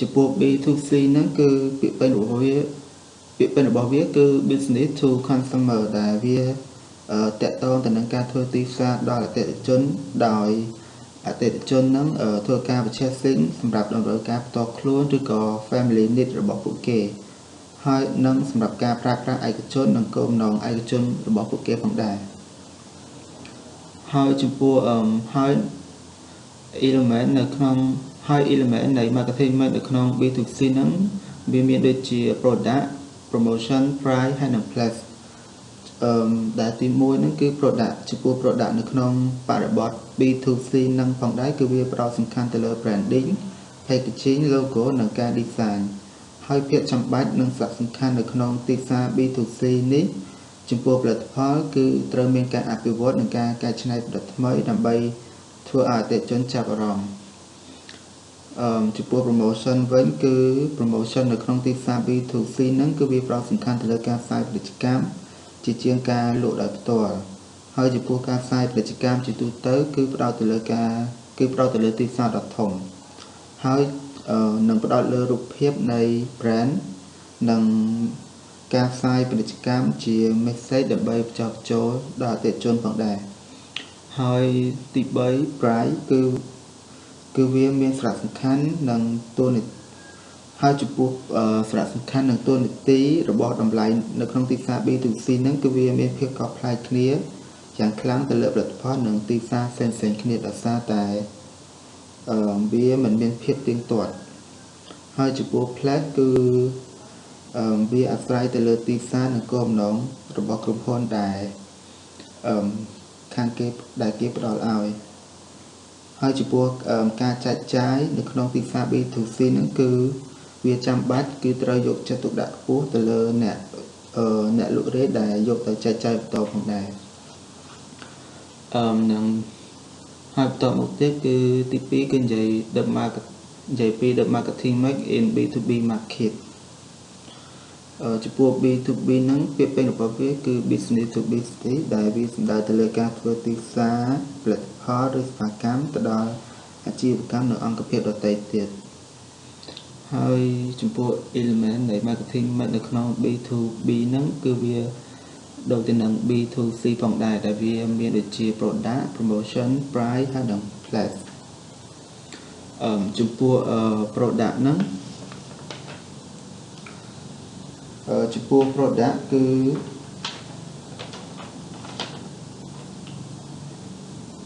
ចំពោះ B2C ហ្នឹងគឺពាក្យពេចន៍របស់វាពាក្យពេចន៍របស់វាគឺ business to consumer ដែលវាតកតងទៅនឹងការធ្វើទីផ្សារដល់អតិថិជនដោយអតិថិជននឹងធ្វើការ purchasing សម្រាប់តម្រូវការផ្ទាល់ខ្លួនឬក៏ family need របស់ពួកគេហើយនឹងសម្រាប់ការប្រើប្រាស់ឯកជននិងគោលបំណងឯកជនរបស់ពួកគេផងដែរហើយចំពោះអឺហើយ element នៅក្នុង ហើយ element នៃ marketing នៅក្នុង B2C ហ្នឹងវាមានដូចជា product promotion price ហើយនិង place អឺដែលទី1ហ្នឹងគឺ product ចំពោះ product នៅក្នុងបរិបទ B2C ហ្នឹងផងដែរគឺវាផ្ដោតសំខាន់ទៅលើ branding packaging logo និងការ design ហើយភាពចាំបាច់និងសារៈសំខាន់នៅក្នុងទីផ្សារ B2C នេះចំពោះផលិតផលគឺត្រូវមានការអភិវឌ្ឍនិងការកែច្នៃផលិតថ្មីដើម្បីធ្វើឲ្យអតិថិជនចាប់អារម្មណ៍អឺ ចំពោះ promotion វិញគឺ promotion នៅក្នុងទីផ្សារ B2C ហ្នឹងគឺវាផ្ដោតសំខាន់ទៅលើការផ្សាយពាណិជ្ជកម្មជាជាងការលក់ដោយផ្ទាល់ហើយចំពោះការផ្សាយពាណិជ្ជកម្មជាទូទៅ គឺផ្ដោតទៅលើការគឺផ្ដោតទៅលើទីផ្សារដ៏ធំហើយនឹងផ្ដោតលើរូបភាពនៃ brand និងការផ្សាយពាណិជ្ជកម្មជា message ដើម្បីបញ្ចុះបញ្ចូលដល់អតិថិជនផងដែរហើយទី3 price គឺ គឺវាមានសារៈសំខាន់និងតួនាទីហហើយចំពោះសារៈសំខាន់និងតួនាទីរបស់តម្លៃនៅក្នុងទីផ្សារ B2C ហ្នឹងគឺវាមានភាពខុសប្លែកគ្នាយ៉ាងខ្លាំងទៅលើផលិតផលនិងទីផ្សារផ្សេងៗគ្នាដោយសារតែអឺវាមិនមានភាពទៀងទាត់ហើយចំពោះផ្លែគឺអឺវាអាស្រ័យទៅលើទីផ្សារនិងគោលបំណងរបស់ក្រុមហ៊ុនដែលអឺខាងគេដែលគេផ្ដល់ឲ្យ ហើយចំពោះការចែកចាយនៅក្នុងទីផ្សារ B2C ហ្នឹងគឺវាចាំបាច់គឺត្រូវយកចិត្តទុកដាក់ខ្ពស់ទៅលើអ្នកអឺអ្នកលក់រេដែលយកទៅចែកចាយបន្តផងដែរអឺនឹងហើយបន្តមកទៀតគឺទី2គឺនិយាយ the market និយាយពី the marketing mix in B2B market អឺ ចំពោះ B2B ហ្នឹងពាក្យពេចន៍របស់វាគឺ business to business ដែលវាសំដៅទៅលើការធ្វើទីផ្សារផលិតផលឬសេវាកម្មទៅដល់អាជីវកម្មនៅអង្គភាពដទៃទៀតហើយចំពោះ element នៃ marketing mix នៅក្នុង B2B ហ្នឹងគឺវាដូចទៅនឹង B2C ផងដែរដែលវាមានដូចជា product promotion price ហើយនិង place អឺចំពោះ product ហ្នឹងអឺ ចំពោះ product គឺ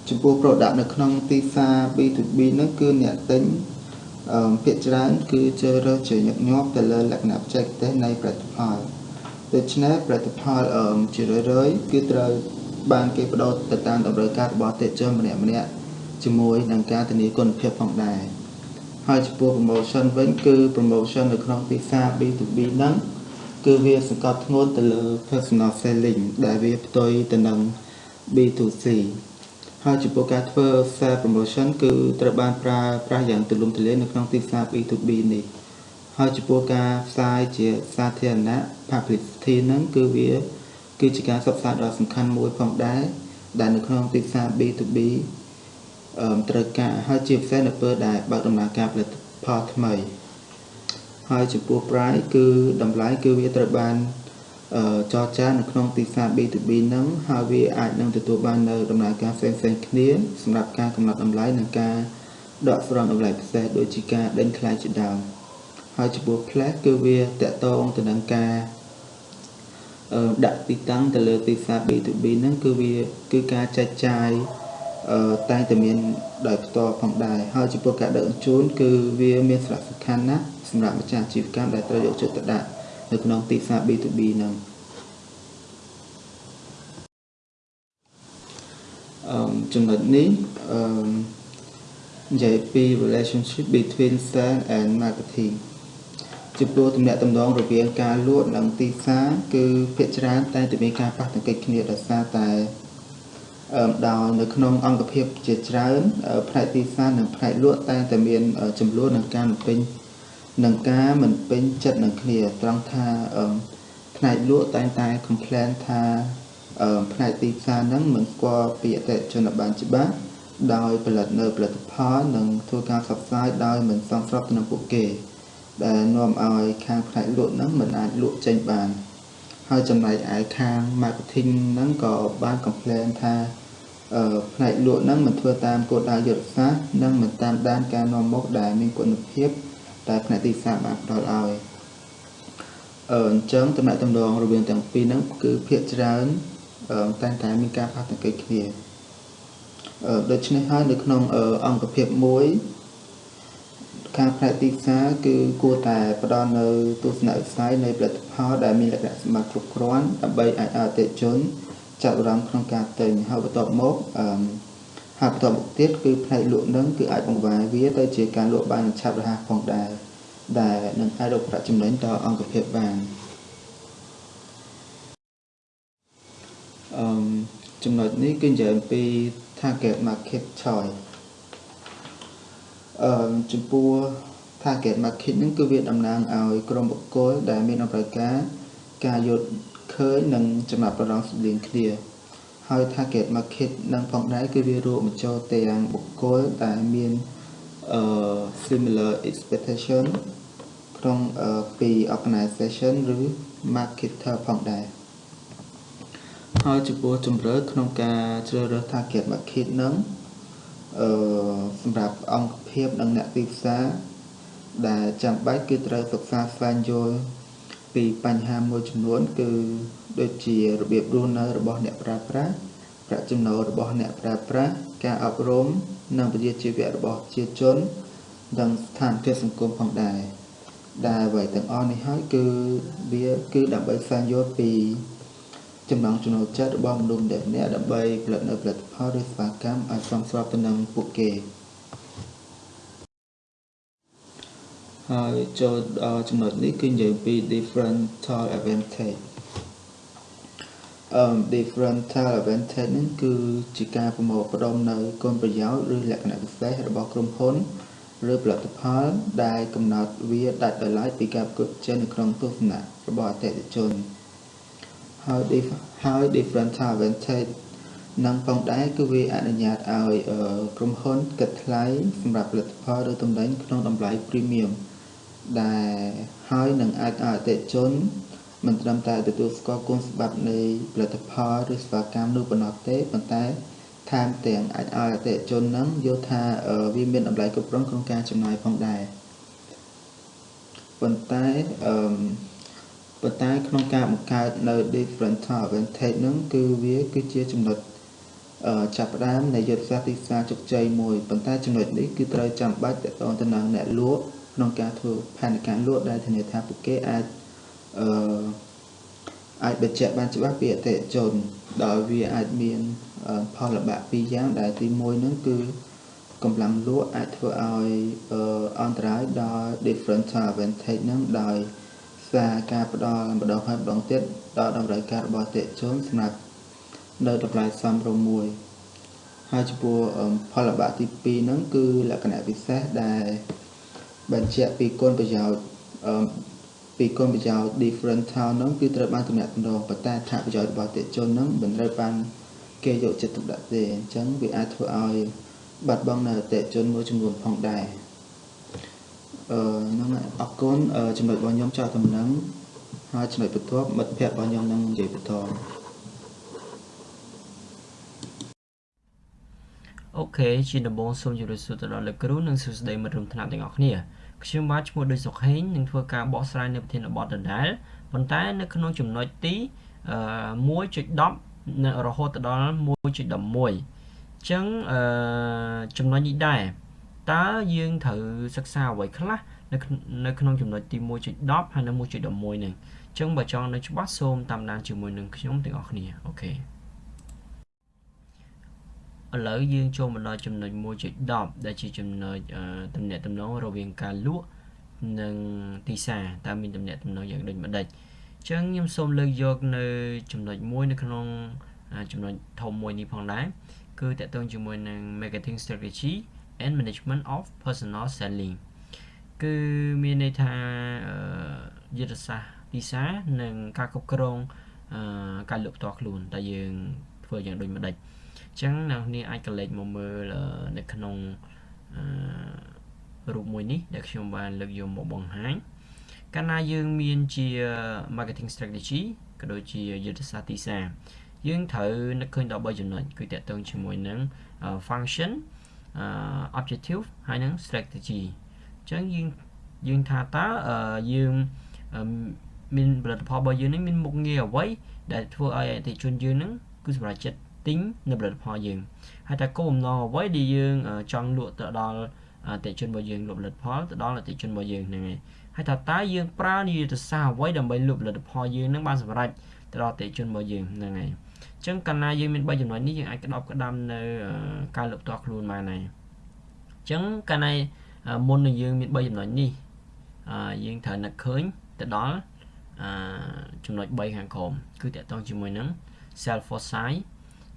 ចំពោះ product នៅក្នុងទីផ្សារ B2B ហ្នឹងគឺអ្នកទិញអឺភាគច្រើនគឺជ្រើសរើសជាញឹកញាប់ទៅលើលក្ខណៈបច្ចេកទេសនៃផលិតផលដូច្នេះផលិតផលអឺជារឿយៗគឺត្រូវបានគេបដោតទៅតាមតម្រូវការរបស់អតិថិជនម្នាក់ម្នាក់ជាមួយនឹងការធានាគុណភាពផងដែរហើយចំពោះ promotion វិញគឺ promotion នៅក្នុងទីផ្សារ B2B ហ្នឹង គឺវាសង្កត់ធ្ងន់ទៅលើ personal selling ដែលវាផ្ទុយទៅនឹង B2C ហើយចំពោះការធ្វើ sale promotion គឺត្រូវបានប្រើប្រាស់យ៉ាងទូលំទូលាយនៅក្នុងទីផ្សារ B2B នេះហើយចំពោះការផ្សាយជាសាធារណៈ publicity ហ្នឹងគឺវា គឺជាការផ្សព្វផ្សាយដ៏សំខាន់មួយផងដែរដែលនៅក្នុងទីផ្សារ B2B អឺត្រូវការហើយជាពិសេសនៅពេលដែលបើកដំណើរការផលិតផលថ្មី ហើយចំពោះ price គឺតម្លៃគឺវាត្រូវបានអឺចរចានៅក្នុងទីផ្សារ B2B ហ្នឹងហើយវាអាចនឹងទទួលបាននៅដំណើរការផ្សេងៗគ្នាសម្រាប់ការកំណត់តម្លៃនិងការដកស្រង់តម្លៃពិសេសដូចជាការដេញថ្លៃជាដើមហើយចំពោះ place គឺវាតកតងទៅនឹងការអឺដាក់ទីតាំងទៅលើទីផ្សារ B2B ហ្នឹងគឺវាគឺការចែកចាយអឺតែងតែមានដោយផ្ទាល់ផងដែរហើយចំពោះការដឹកជញ្ជូនគឺវាមានសារៈសំខាន់ណាស់ សម្រាប់ម្ចាស់អាជីវកម្មដែលត្រូវយកចិត្តទុកដាក់នៅក្នុងទីផ្សារ B2B ហ្នឹងអឺចំណុចនេះអឺនិយាយពី relationship between sales and marketing ចំពោះទំនាក់ទំនងរវាងការលក់និងទីផ្សារគឺភាគច្រើនតែតែមានការប៉ះទង្គិចគ្នាដោយសារតែអឺដោយនៅក្នុងអង្គភាពជាច្រើនផ្នែកទីផ្សារនិងផ្នែកលក់តែតែមានចំនួននឹងការបំពេញ នឹងការមិនពេញចិត្តនឹងគ្នាត្រង់ថាផ្នែកលក់តែងតែ complain ថាផ្នែកទីផ្សារហ្នឹងមិនស្គាល់ពីអតិថិជនបានច្បាស់ដោយផលិតនៅផលិតផលនិងធ្វើការផ្សព្វផ្សាយដោយមិនសមស្របទៅនឹងពួកគេ ដែលនាំឲ្យខាងផ្នែកលក់ហ្នឹងមិនអាចលក់ចេញបាន ហើយចំណែកឯខាង marketing ហ្នឹងក៏បាន complain ថាអឺផ្នែកលក់ហ្នឹងមិនធ្វើតាមគោលដៅយុទ្ធសាស្ត្រនិងមិនតាមដានការនាំមុខដែលមានគុណភាព តែផ្នែកទីផ្សារបានផ្ដល់ឲ្យអឺអញ្ចឹងតំណែងតំណងរវាងទាំងពីរហ្នឹងគឺភាគច្រើនអឺតែងតែមានការប៉ះទង្គិចគ្នាអឺដូច្នេះហើយនៅក្នុងអង្គភាពមួយខាងផ្នែកទីផ្សារគឺគួរតែផ្ដល់នៅទស្សនវិស័យនៃផលិតផលដែលមានលក្ខណៈសម្បត្តិគ្រប់គ្រាន់ដើម្បីឲ្យអតិថិជនចាប់អារម្មណ៍ក្នុងការទិញហើយបន្ទាប់មកអឺ ហើយបន្តមកទៀតគឺផ្នែកលក់នឹងគឺអាចបង្វែរវាទៅជាការលក់បានឆាប់រហ័សផងដែរដែលនឹងអាចរកប្រាក់ចំណេញដល់អង្គភាពបានអឺចំណុចនេះគឺនិយាយអំពី target market choice អឺចំពោះ target market ហ្នឹងគឺវាតំណាងឲ្យក្រុមបុគ្គលដែលមានតម្រូវការការយល់ឃើញនិងចំណាប់អារម្មណ៍ស្តីងគ្នា ហើយ target market នឹងផងដែរគឺវារួមបញ្ចូលទាំងបុគ្គលដែលមានអឺ similar expectation ក្នុងពី organization ឬ marketer ផងដែរហើយចំពោះជំរឿក្នុងការជ្រើសរើស target market នឹងអឺសម្រាប់អង្គភាពនិងអ្នកទីផ្សារដែលចាំបាច់គឺត្រូវសិក្សាស្វែងយល់ពីបញ្ហាមួយចំនួនគឺ ដូចជារបៀបរស់នៅរបស់អ្នកប្រើប្រាស់ប្រាក់ចំណូលរបស់អ្នកប្រើប្រាស់ការអប់រំនិងវិជ្ជាជីវៈរបស់ប្រជាជននិងស្ថានភាពសង្គមផងដែរដែលអ្វីទាំងអស់នេះហើយគឺវាគឺដើម្បីស្វែងយល់ពីចំណង់ចំណូលចិត្តរបស់មនុស្សម្នាក់ៗដើម្បីផលិតនៅផលិតផលឬសេវាកម្មឲ្យសមស្របទៅនឹងពួកគេហើយចូលដល់ចំណុចនេះគឺនិយាយពី differential advantage អឺ differential advantage ហ្នឹងគឺជាការប្រមូលផ្ដុំនៅគុណប្រយោជន៍ឬលក្ខណៈពិសេសរបស់ក្រុមហ៊ុនឬផលិតផលដែលកំណត់វាដាច់ដោយឡែកពីការប្រកួតប្រជែងនៅក្នុងទស្សនៈរបស់អតិថិជនហើយហើយ differential advantage នឹងផងដែរគឺវាអនុញ្ញាតឲ្យក្រុមហ៊ុនគិតថ្លៃសម្រាប់ផលិតផលឬទំនិញក្នុងតម្លៃ premium ដែលហើយនឹងអាចឲ្យអតិថិជន មិនត្រឹមតែទទួលស្គាល់គុណសម្បត្តិនៃផលិតផលឬសេវាកម្មនោះប៉ុណ្ណោះទេប៉ុន្តែថែមទាំងអាចឲ្យអតិថិជននឹងយល់ថាវាមានតម្លៃគ្រប់គ្រាន់ក្នុងការចំណាយផងដែរប៉ុន្តែអឺប៉ុន្តែក្នុងការបង្កើតនៅ differential advantage នឹងគឺវាគឺជាចំណុចចាប់ផ្ដើមនៃយុទ្ធសាស្ត្រទីផ្សារជោគជ័យមួយប៉ុន្តែចំណុចនេះគឺត្រូវចាំបាច់តទៅនឹងអ្នកលក់ក្នុងការធ្វើផែនការលក់ដែលធានាថាពួកគេអាច អឺអាចបញ្ជាក់បានច្បាស់ពីអតិថិជន ដោយវាអាចមានផលលំបាកពីរយ៉ាងដែលទី1ហ្នឹងគឺកម្លាំងលក់អាចធ្វើឲ្យអន្តរាយដល់ differential advantage ហ្នឹងដោយសារការផ្ដល់ម្ដងហើយម្ដងទៀតដល់តម្រូវការរបស់អតិថិជនសម្រាប់នៅតម្លៃសមរម្យមួយហើយចំពោះផលលំបាកទី2ហ្នឹងគឺលក្ខណៈពិសេសដែលបញ្ជាក់ពីគុណប្រយោជន៍ ពីគុណប្រយោជន៍ differential ហ្នឹងគឺត្រូវបានទំនាក់ទំនងប៉ុន្តែអត្ថប្រយោជន៍របស់អតិថិជនហ្នឹងមិនត្រូវបានគេយកចិត្តទុកដាក់ទេអញ្ចឹងវាអាចធ្វើឲ្យបាត់បង់នៅអតិថិជនមួយចំនួនផងដែរអឺហ្នឹងអរគុណចំណុចរបស់ខ្ញុំចោលតំណឹងហើយចំណុចបន្ទាប់មិត្តភ័ក្តិរបស់ខ្ញុំនឹងនិយាយបន្តអូខេជាដំបូងសូមជម្រាបសួរទៅដល់លោកគ្រូនិងសួស្តីមិត្តរួមថ្នាក់ទាំងអស់គ្នា ខ្ញុំបាទឈ្មោះដូចសុខហេងនឹងធ្វើការបកស្រាយនៅប្រធានបទដដែលប៉ុន្តែនៅក្នុងចំណុចទី1.10រហូតដល់1.11អញ្ចឹងអឺចំណុចនេះដែរតើយើងត្រូវសិក្សាអ្វីខ្លះនៅនៅក្នុងចំណុចទី1.10ហើយនៅ1.11នឹងអញ្ចឹងបើចង់នៅច្បាស់សូមតាមដានជាមួយនឹងខ្ញុំទាំងអស់គ្នាអូខេ ឥឡូវយើងចូលមកដល់ចំណុច1.10ដែលជាចំណុចតំណាក់តំណងរវាងការលក់និងទីផ្សារតើមានតំណាក់តំណងយ៉ាងដូចម្ដេចអញ្ចឹងខ្ញុំសូមលើកយកនៅចំណុចមួយនៅក្នុងចំណុចធំមួយនេះផងដែរគឺតកតងជាមួយនឹង marketing strategy and management of personal selling គឺមានន័យថាយុទ្ធសាស្ត្រទីផ្សារនិងការគ្រប់គ្រងការលក់ផ្ទាល់ខ្លួនតើយើងធ្វើយ៉ាងដូចម្ដេច ចឹងអ្នកនាងអាចកលេចមកមើលនៅក្នុងរូបមួយនេះដែលខ្ញុំបានលើកយកមកបង្ហាញកាលណាយើងមានជា marketing strategy ក៏ដូចជាយុទ្ធសាស្ត្រទីផ្សារយើងត្រូវនឹកឃើញដល់3ចំណុចគឺតកតងជាមួយនឹង function objective ហើយនឹង strategy អញ្ចឹងយើងយើងថាតើយើងមានផលិតផលរបស់យើងនេះមានមុខងារអ្វីដែលធ្វើឲ្យអតិថិជនយើងនឹងគឺសម្រាប់ចិត្ត ទិញនៅផលិតផលយើងហើយតែគោលបំណងអ្វីដែលយើងចង់លក់ទៅដល់អតិថិជនរបស់យើងលក់ផលិតផលទៅដល់អតិថិជនរបស់យើងហ្នឹងឯងហើយថាតើយើងប្រើនីតិសាស្ត្រអ្វីដើម្បីលក់ផលិតផលយើងនឹងបានសម្រេចទៅដល់អតិថិជនរបស់យើងហ្នឹងឯងអញ្ចឹងកាលណាយើងមាន3ចំណុចនេះយើងអាចក្តោបក្តាំនៅការលក់ផ្ទាល់ខ្លួនបានហើយអញ្ចឹងកាលណាមុននឹងយើងមាន3ចំណុចនេះយើងត្រូវនឹកឃើញទៅដល់ចំណុច3ខាងក្រោមគឺតកតងជាមួយនឹង self foresight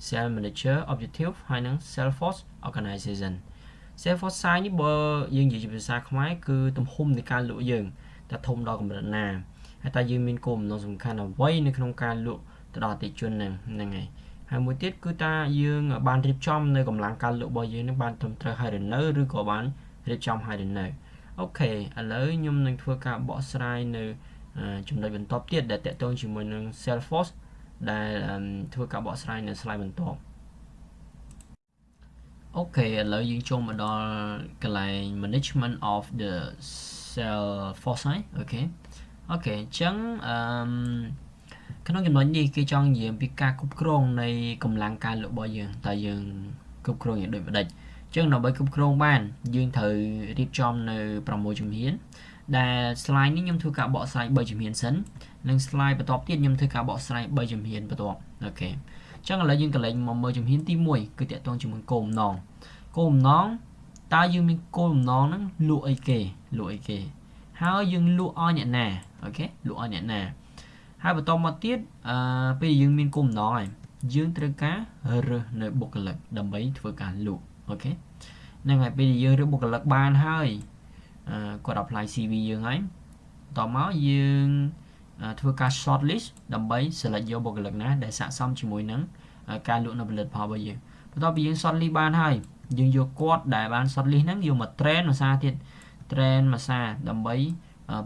Sales Manager Objective ហើយនិង Salesforce Organization Salesforce size នេះបើយើងនិយាយជាភាសាខ្មែរគឺទំហំនៃការលក់យើងតើធំដល់កម្រិតណាហើយតើយើងមានគោលបំណងសំខាន់អ្វីនៅក្នុងការលក់ទៅដល់អតិថិជនហ្នឹងហ្នឹងហើយហើយមួយទៀតគឺតើយើងបានរៀបចំនៅកម្លាំងការលក់របស់យើងនឹងបានត្រឹមត្រូវហើយឬនៅឬក៏បានរៀបចំហើយឬនៅ OK ឥឡូវខ្ញុំនឹងធ្វើការបកស្រាយនៅចំណុចបន្ទាប់ទៀតដែលទាក់ទងជាមួយនឹង Salesforce ដែលធ្វើការបកស្រាយនៅ slide បន្ទាប់ OK ឥឡូវយើងចូលមកដល់កន្លែង management of the sales force OK OK អញ្ចឹងអឺក្នុងចំណុចនេះគេចង់និយាយអំពីការគ្រប់គ្រងនៃកម្លាំងការលក់របស់យើងតើយើងគ្រប់គ្រងយ៉ាងដូចម្ដេចអញ្ចឹងដើម្បីគ្រប់គ្រងបានយើងត្រូវរៀបចំនៅ6ជំហានដែល slide នេះខ្ញុំធ្វើការបកស្រាយ3ជំហានសិន និង slide បន្ទាប់ទៀតខ្ញុំធ្វើការបកស្រាយ3ជំហានបន្ទាប់អូខេអញ្ចឹងឥឡូវយើងកន្លែងមកមើលជំហានទី1គឺតកតងជាមួយគោលបំណងគោលបំណងតើយើងមានគោលបំណងហ្នឹងលក់អីគេលក់អីគេ ហើយយើងលក់ឲ្យអ្នកណាអូខេលក់ឲ្យអ្នកណាហើយបន្តមកទៀតអឺពេលយើងមានគោលបំណងហើយយើងត្រូវការរើសនៅបុគ្គលិកដើម្បីធ្វើការលក់អូខេហ្នឹងហើយពេលយើងរើសបុគ្គលិកបានហើយអឺគាត់ apply CV យើងហើយតមកយើង ធ្វើការ short list ដើម្បី select យកបុគ្គលិកណាដែលស័ក្តិសមជាមួយនឹងការលក់នៅផលិតផលរបស់យើងបន្ទាប់ពីយើង short list បានហើយយើងយកគាត់ដែលបាន short list ហ្នឹងយកមក train ភាសាទៀត train ភាសាដើម្បី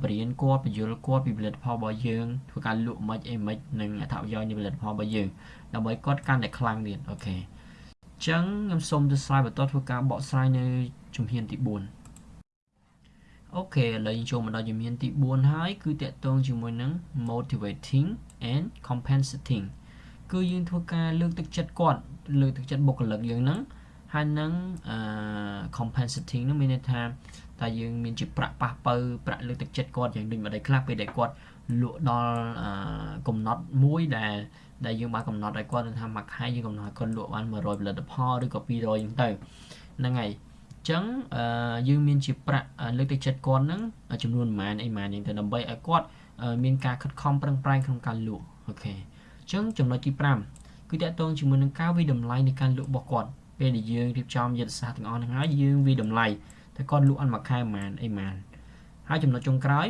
បង្រៀនគាត់ពន្យល់គាត់ពីផលិតផលរបស់យើងធ្វើការលក់មិនអីមិននិងអត្ថប្រយោជន៍នៃផលិតផលរបស់យើងដើម្បីគាត់កាន់តែខ្លាំងទៀត OK អញ្ចឹងខ្ញុំសូមទៅស្រាយបន្តធ្វើការបកស្រាយនៅជំហានទី4 OK ឥឡូវយើងចូលមកដល់ជំហានទី4ហើយគឺទាក់ទងជាមួយនឹង motivating and compensating គឺយើងធ្វើការលើកទឹកចិត្តគាត់លើកទឹកចិត្តបុគ្គលិកយើងហ្នឹងហើយនឹង compensating នោះមានន័យថាតែយើងមានជាប្រាក់ប៉ះបើប្រាក់លើកទឹកចិត្តគាត់យ៉ាងដូចម្ដេចខ្លះពេលដែលគាត់លក់ដល់កំណត់មួយដែលដែលយើងបានកំណត់ឲ្យគាត់ថាមួយខែយើងកំណត់ឲ្យគាត់លក់បាន100ផលិតផលឬក៏200អញ្ចឹងទៅហ្នឹងហើយ ចឹងយើងមានជាប្រាក់លើកទឹកចិត្តគាត់ហ្នឹងចំនួនប្រហែលអីប្រហែលហ្នឹងទៅដើម្បីឲ្យគាត់មានការខិតខំប្រឹងប្រែងក្នុងការលក់អូខេអញ្ចឹងចំណុចទី5គឺតកតងជាមួយនឹងការវិតម្លៃនៃការលក់របស់គាត់ពេលដែលយើងរៀបចំយុទ្ធសាស្ត្រទាំងអស់ហ្នឹងហើយយើងវិតម្លៃតែគាត់លក់អត់មួយខែប្រហែលអីប្រហែលហើយចំណុចចុងក្រោយ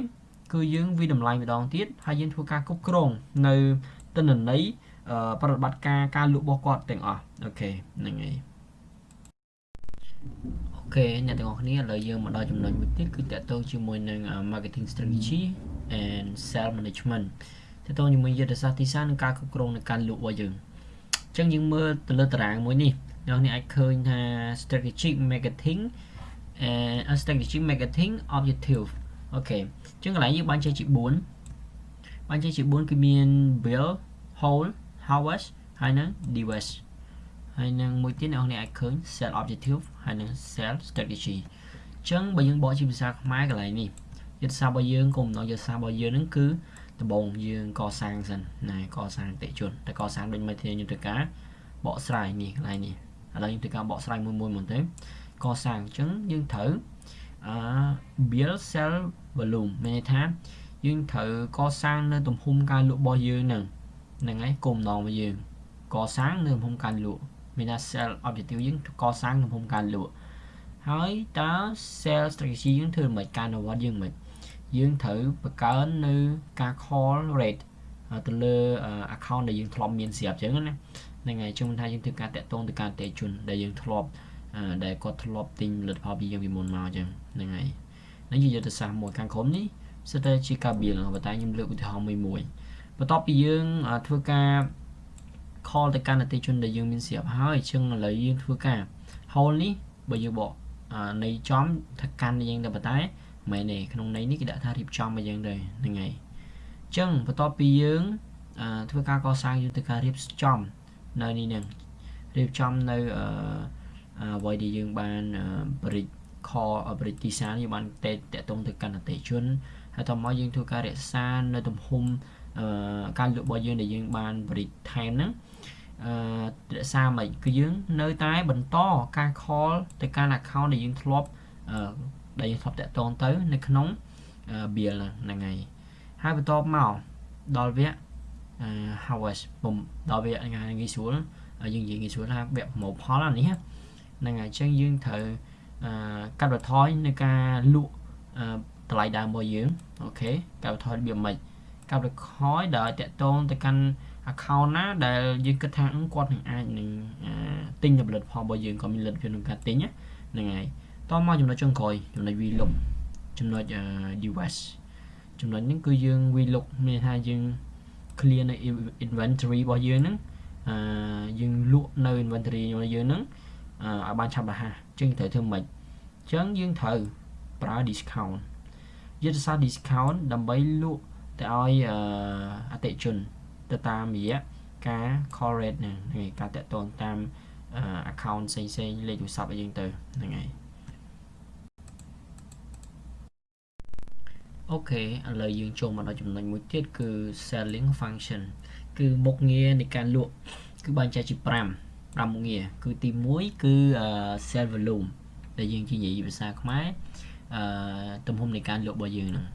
គឺយើងវិតម្លៃម្ដងទៀតហើយយើងធ្វើការគ្រប់គ្រងនៅទិន្នន័យប្រតិបត្តិការការលក់របស់គាត់ទាំងអស់អូខេហ្នឹងហើយអូ ខេអ្នកទាំងអស់គ្នាឥឡូវយើងមកដល់ចំណុចមួយទៀតគឺតកតងជាមួយនឹង marketing strategy and sales management តកតងជាមួយយុទ្ធសាស្ត្រទីផ្សារនិងការគ្រប់គ្រងនៃការលក់របស់យើងអញ្ចឹងយើងមើលទៅលើតារាងមួយនេះអ្នកនេះអាចឃើញថា strategic marketing and strategic marketing objective អូខេអញ្ចឹងកន្លែងយើងបានចេះជា4បានចេះជា4គឺមាន build hold harvest ហើយនឹង divest ហើយនឹងមួយទៀតអ្នកនរអាចឃើញ sell objective ហើយនឹង sell strategy អញ្ចឹងបើយើងបកជាភាសាខ្មែរកន្លែងនេះយុទ្ធសាស្ត្ររបស់យើងគុំនៅយុទ្ធសាស្ត្ររបស់យើងហ្នឹងគឺដំបូងយើងកសាងសិនណាកសាងតិជនតែកសាងដូចមិនធានាយុទ្ធការបកស្រាយនេះកន្លែងនេះឥឡូវយើងធ្វើការបកស្រាយមួយមួយមកទៅកសាងអញ្ចឹងយើងត្រូវអឺ build cell volume មានន័យថាយើងត្រូវកសាងនៅទំហំការលក់របស់យើងហ្នឹងហ្នឹងហើយគោលបំណងរបស់យើងកសាងនៅទំហំការលក់ មានថា cell objective យើងកសាងទំហំការលក់ហើយតើ cell strategy យើងធ្វើមិនការអនុវត្តយើងមិនយើងត្រូវបង្កើននៅការ call rate ទៅលើ account ដែលយើងធ្លាប់មានស្រាប់អញ្ចឹងណាហ្នឹងហើយជុំថាយើងធ្វើការតាក់ទងទៅការតេជនដែលយើងធ្លាប់ដែលគាត់ធ្លាប់ទិញផលិតផលពីយើងពីមុនមកអញ្ចឹងហ្នឹងហើយនេះជាយុទ្ធសាស្ត្រមួយខាងក្រោមនេះសិតតែជាការបៀលប៉ុន្តែខ្ញុំលើកឧទាហរណ៍មួយមួយបន្ទាប់ពីយើងធ្វើការ call ទៅកាន់អតិជនដែលយើងមានស្រាប់ហើយអញ្ចឹងឥឡូវយើងធ្វើការ hold នេះបើយើងបកនៃចំថាកាន់យើងតែប៉ុន្តែមែនទេក្នុងន័យនេះគេដាក់ថារៀបចំមកយើងទៅហ្នឹងហើយអញ្ចឹងបន្ទាប់ពីយើងធ្វើការកសាងយើងទៅការរៀបចំនៅនេះនឹងរៀបចំនៅអឺអ្វីដែលយើងបានបរិចខបរិចទីសានយើងបានតេតតងទៅកាន់អតិជនហើយតមកយើងធ្វើការរក្សានៅទំហំអឺការលក់របស់យើងដែលយើងបានបរិចថែមហ្នឹង អឺរក្សាមិនគឺយើងនៅតែបន្តការ call ទៅកាន់ account ដែលយើងធ្លាប់អឺដែលយើងធ្លាប់តាក់ទងទៅ នៅក្នុង bill ហ្នឹងហើយហើយបន្ទាប់មកដល់វគ្គ harvest ដល់វគ្គងាយស្រួលយើងនិយាយងាយស្រួលថាវគ្គប្រមូលផលអានេះហ្នឹងហើយអញ្ចឹងយើងត្រូវកាត់បន្ថយនៅការលក់តម្លៃដើមរបស់យើងអូខេកាត់បន្ថយរបៀបម៉េចកាត់បន្ថយដោយតាក់ទងទៅកាន់ account ណាដែលយើងគិតថាគាត់នឹងអាចនឹងទិញផលិតផលរបស់យើងក៏មានលទ្ធភាពក្នុងការទិញហ្នឹងហើយតមកចំណុចចុងក្រោយចំណុច vlog ចំណុច device ចំណុចនេះគឺយើង vlog មានថាយើង clear នៅ inventory របស់យើងហ្នឹងអឺយើងលក់នៅ inventory របស់យើងហ្នឹងឲ្យបានឆាប់រហ័សចឹងត្រូវធ្វើម៉េចចឹងយើងត្រូវប្រើ discount យុទ្ធសាស្ត្រ discount ដើម្បីលក់ទៅឲ្យអតិជន ទៅតាមរយៈការ call rate ហ្នឹងហើយការតាក់ទងតាម account ផ្សេងផ្សេងលេខទូរស័ព្ទឲ្យយើងទៅហ្នឹងហើយអូខេឥឡូវយើងចូលមកដល់ចំណុចមួយទៀតគឺ selling function គឺមុខងារនៃការលក់គឺបែងចែកជា5 5មុខងារគឺទី1គឺ sell volume ដែលយើងជានិយាយភាសាខ្មែរអឺទំហំនៃការលក់របស់យើងហ្នឹង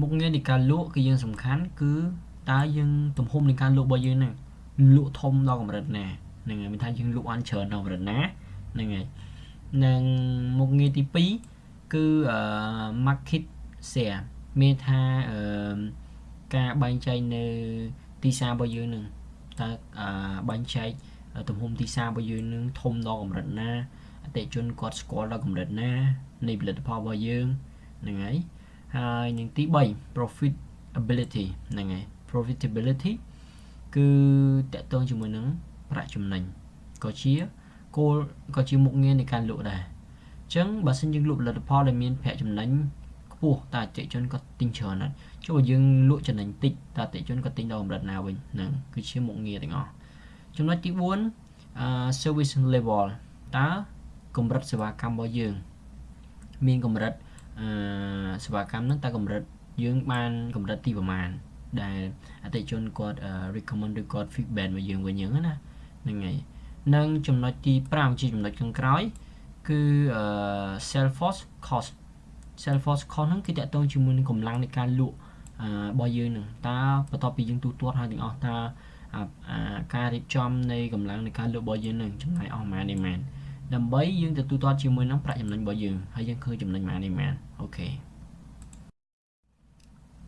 មុខងារនៃការលក់គឺយើងសំខាន់គឺ តើយើងទំហំនៃការលក់របស់យើងហ្នឹងលក់ធំដល់កម្រិតណាហ្នឹងហើយមានថាយើងលក់បានច្រើនដល់កម្រិតណាហ្នឹងហើយនិងមុខងារទី2គឺ market share មានថាអឺការបែងចែកនៅទីផ្សាររបស់យើងនឹងតើបែងចែកទំហំទីផ្សាររបស់យើងនឹងធំដល់កម្រិតណាអតិជនគាត់ស្គាល់ដល់កម្រិតណានៃផលិតផលរបស់យើងហ្នឹងហើយហើយនឹងទី3 profitability ហ្នឹងហើយ profitability គឺតកតងជាមួយនឹងប្រាក់ចំណេញក៏ជាគោលក៏ជាមុខងារនៃការលក់ដែរអញ្ចឹងបើសិនយើងលក់ផលិតផលដែលមានប្រាក់ចំណេញខ្ពស់តើអតិជនគាត់ទិញច្រើនណាស់ចុះយើងលក់ចំណេញតិចតើអតិជនគាត់ទិញដល់កម្រិតណាវិញហ្នឹងគឺជាមុខងារទាំងអស់ចំណុចទី4អឺ service level តើកម្រិតសេវាកម្មរបស់យើង មានកម្រិតអឺសេវាកម្មហ្នឹងតើកម្រិតយើងបានកម្រិតទីប្រមាណ ដែលអតិជនគាត់ recommend ឬគាត់ feedback មកយើងវិញហ្នឹងណាហ្នឹងហើយនិងចំណុចទី5ជាចំណុចខាងក្រោយ គឺ Salesforce cost Salesforce cost ហ្នឹងគឺតកតងជាមួយនឹងកម្លាំងនៃការលក់របស់យើងនឹងតើបន្ទាប់ពីយើងទូទាត់ហើយទាំងអស់តើការរៀបចំនៃកម្លាំងនៃការលក់របស់យើងនឹងចំណាយអស់ប៉ុន្មាននេះមែនដើម្បីយើងទៅទូទាត់ជាមួយនឹងប្រាក់ចំណេញរបស់យើងហើយយើងឃើញចំណេញប៉ុន្មាននេះមែនអូខេ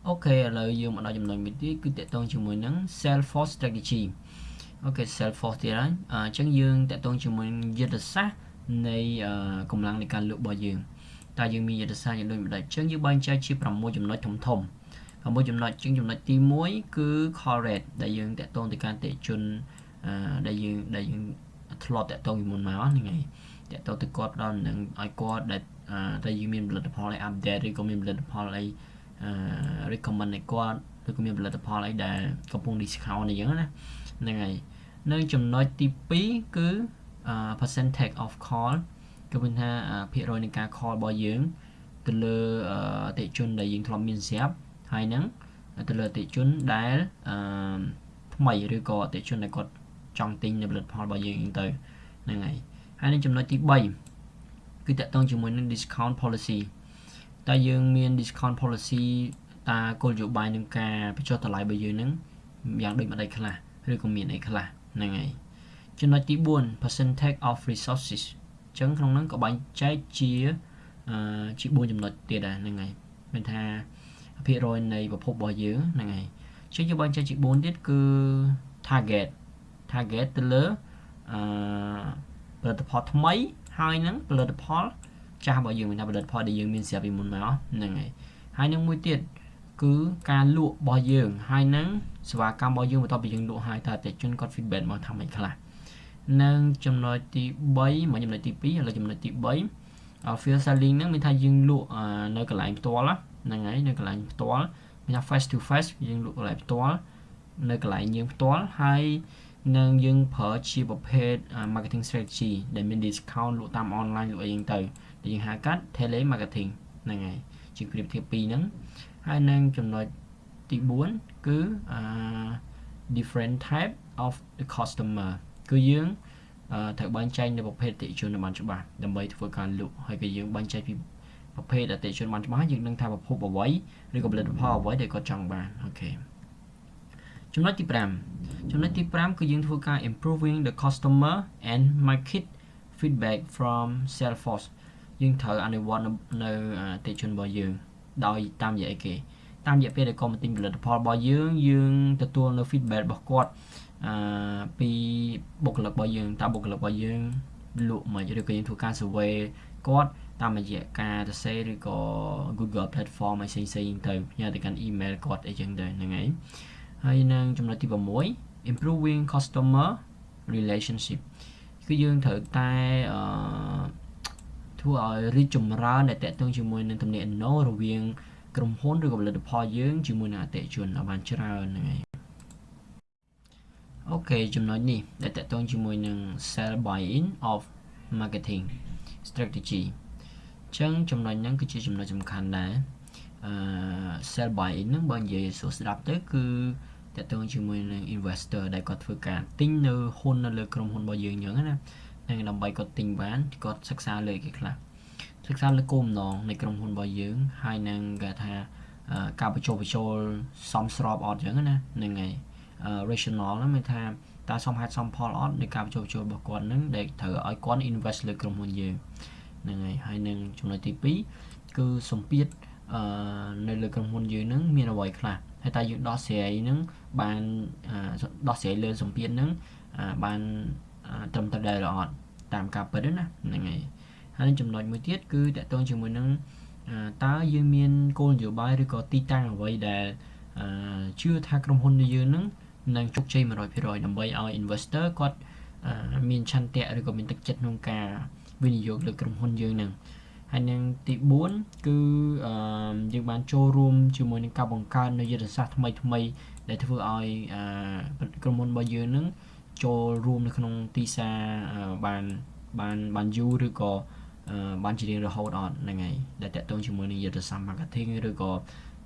អូខេឥឡូវយើងមកដល់ចំណុចមួយទៀតគឺតកតងជាមួយនឹង Salesforce strategy អូខេ Salesforce ទៀតហើយអញ្ចឹងយើងតកតងជាមួយយុទ្ធសាស្ត្រនៃកម្លាំងនៃការលក់របស់យើងតើយើងមានយុទ្ធសាស្ត្រយ៉ាងដូចម្ដេចអញ្ចឹងយើងបែងចែកជា6ចំណុចធំធំ6ចំណុចជាងចំណុចទី1គឺ call rate ដែលយើងតាក់ទងទៅកាន់តេជនដែលយើងដែលយើងធ្លាប់តាក់ទងពីមុនមកហ្នឹងហើយតាក់ទងទៅគាត់ដល់នឹងឲ្យគាត់ដែលតែយើងមានផលិតផលឲ្យ update ឬក៏មានផលិតផលអី recommend ឲ្យគាត់ឬក៏មានផលិតផលអីដែលកំពុង discount អីចឹងណាហ្នឹងហើយនៅចំណុចទី2គឺ percentage of call គឺមានថាភាគរយនៃការ call របស់យើងទៅលើអតិជនដែលយើងធ្លាប់មានស្រាប់ហើយហ្នឹងទៅលើអតិជនដែលអឺថ្មីឬក៏អតិជនដែលគាត់ចង់ទិញនៅផលិតផលរបស់យើងទៅហ្នឹងហើយហើយនឹងចំណុចទី3គឺតកតងជាមួយនឹង discount policy តើយើងមាន discount policy តើគោលនយោបាយនឹងការបញ្ចុះតម្លៃរបស់យើងហ្នឹងយ៉ាងដូចម្ដេចខ្លះឬក៏មានអីខ្លះហ្នឹងហើយចំណុចទី4 percentage of resources អញ្ចឹងក្នុងហ្នឹងក៏បែងចែកជាអឺជា4ចំណុចទៀតដែរហ្នឹងហើយមានថាភាគរយនៃប្រភពរបស់យើងហ្នឹងហើយជាយើងបែងចែកជា4ទៀតគឺ target target ទៅលើអឺផលិតផលថ្មីហើយនឹងផលិតផល ចាស់របស់យើងមានថាផលិតផលដែលយើងមានស្រាប់ពីមុនមកហ្នឹងហើយហើយនឹងមួយទៀតគឺការលក់របស់យើងហើយនឹងសេវាកម្មរបស់យើងបន្ទាប់ពីយើងលក់ហើយតើអតិថិជនគាត់ feedback មកថាម៉េចខ្លះនិងចំណុចទី3មកចំណុចទី2ឥឡូវចំណុចទី3 field selling ហ្នឹងមានថាយើងលក់នៅកន្លែងផ្ទាល់ហ្នឹងហើយនៅកន្លែងផ្ទាល់មានថា face to face យើងលក់កន្លែងផ្ទាល់នៅកន្លែងយើងផ្ទាល់ហើយនឹងយើងប្រើជាប្រភេទ marketing strategy ដែលមាន discount លក់តាម online លក់អីហ្នឹងទៅដែល យើងហៅកាត់ tele marketing ហ្នឹងហើយជាប្រៀបធៀបពីរហ្នឹងហើយនឹងចំណុចទី4គឺ different type of the customer គឺយើងត្រូវបែងចែកនៅប្រភេទអតិជនឲ្យបានច្បាស់ដើម្បីធ្វើការលក់ហើយក៏យើងបែងចែកពីប្រភេទអតិជនបានច្បាស់យើងនឹងថាប្រភពអ្វីឬក៏ផលិតផលអ្វីដែលគាត់ចង់បានអូខេចំណុចទី5ចំណុចទី5គឺយើងធ្វើការ improving the customer and market feedback from Salesforce យើងត្រូវអនុវត្តនៅអតិជនរបស់យើង ដោយតាមរយៈអីគេតាមរយៈពេលដែលគាត់មកទិញផលិតផលរបស់យើងយើងទទួលនៅ feedback របស់គាត់អឺពីបុគ្គលិករបស់យើងតើបុគ្គលិករបស់យើងលក់មកឬក៏យើងធ្វើការ survey គាត់តាមរយៈការសរសេរឬក៏ Google platform ឲ្យផ្សេងៗទៅផ្ញើទៅកាន់ email គាត់អីចឹងទៅហ្នឹងហើយហើយនឹងចំណុចទី6 improving customer relationship គឺយើងត្រូវតែអឺ ធ្វើឲ្យរីកចម្រើនដែលតកតងជាមួយនឹងទំនាក់ទំនងរវាងក្រុមហ៊ុនឬក៏ផលិតផលយើងជាមួយនឹងអតិថិជនឲ្យបានច្រើនហ្នឹងហើយអូខេចំណុចនេះដែលតកតងជាមួយនឹង sell buy in of marketing strategy អញ្ចឹងចំណុចហ្នឹងគឺជាចំណុចសំខាន់ដែរអឺ sell buy in ហ្នឹងបើនិយាយសួរស្ដាប់ទៅគឺតកតងជាមួយនឹង investor ដែលគាត់ធ្វើការទិញនៅហ៊ុននៅលើក្រុមហ៊ុនរបស់យើងអញ្ចឹងណា នឹងដើម្បីគាត់ទិញបានគាត់សិក្សាលើគេខ្លះសិក្សាលើគោលបំណងនៃក្រុមហ៊ុនរបស់យើងហើយនឹងគេថាការបញ្ចុះបញ្ចូលសមស្របអត់អញ្ចឹងណាហ្នឹងហើយ rational ហ្នឹងមានថាតើសមហេតុសមផលអត់នៃការបញ្ចុះបញ្ចូលរបស់គាត់ហ្នឹងដែលត្រូវឲ្យគាត់ invest លើក្រុមហ៊ុនយើងហ្នឹងហើយហើយនឹងចំណុចទី2គឺសម្ពាធអឺនៅលើក្រុមហ៊ុនយើងហ្នឹងមានអ្វីខ្លះហើយតើយើងដោះស្រាយហ្នឹងបានដោះស្រាយលើសម្ពាធហ្នឹងបានត្រឹមត្រូវដែរឬអត់ តាមការពិតណាហ្នឹងហើយហើយចំណុចមួយទៀតគឺតកតងជាមួយនឹងតើយើងមានគោលនយោបាយឬក៏ទីតាំងអ្វីដែលជឿថាក្រុមហ៊ុនយើងនឹងនឹងជោគជ័យ100%ដើម្បីឲ្យ investor គាត់មានឆន្ទៈឬក៏មានទឹកចិត្តក្នុងការវិនិយោគលើក្រុមហ៊ុនយើងនឹងហើយនឹងទី4គឺយើងបានចូលរួមជាមួយនឹងការបង្កើននៅយុទ្ធសាស្ត្រថ្មីថ្មីដែលធ្វើឲ្យក្រុមហ៊ុនរបស់យើងនឹង ចូលរួមនៅក្នុងទីផ្សារបានបានបានយូរឬក៏បានជារៀងរហូតអត់ហ្នឹងហើយដែលតកតងជាមួយនឹងយុទ្ធសាស្ត្រ marketing ឬក៏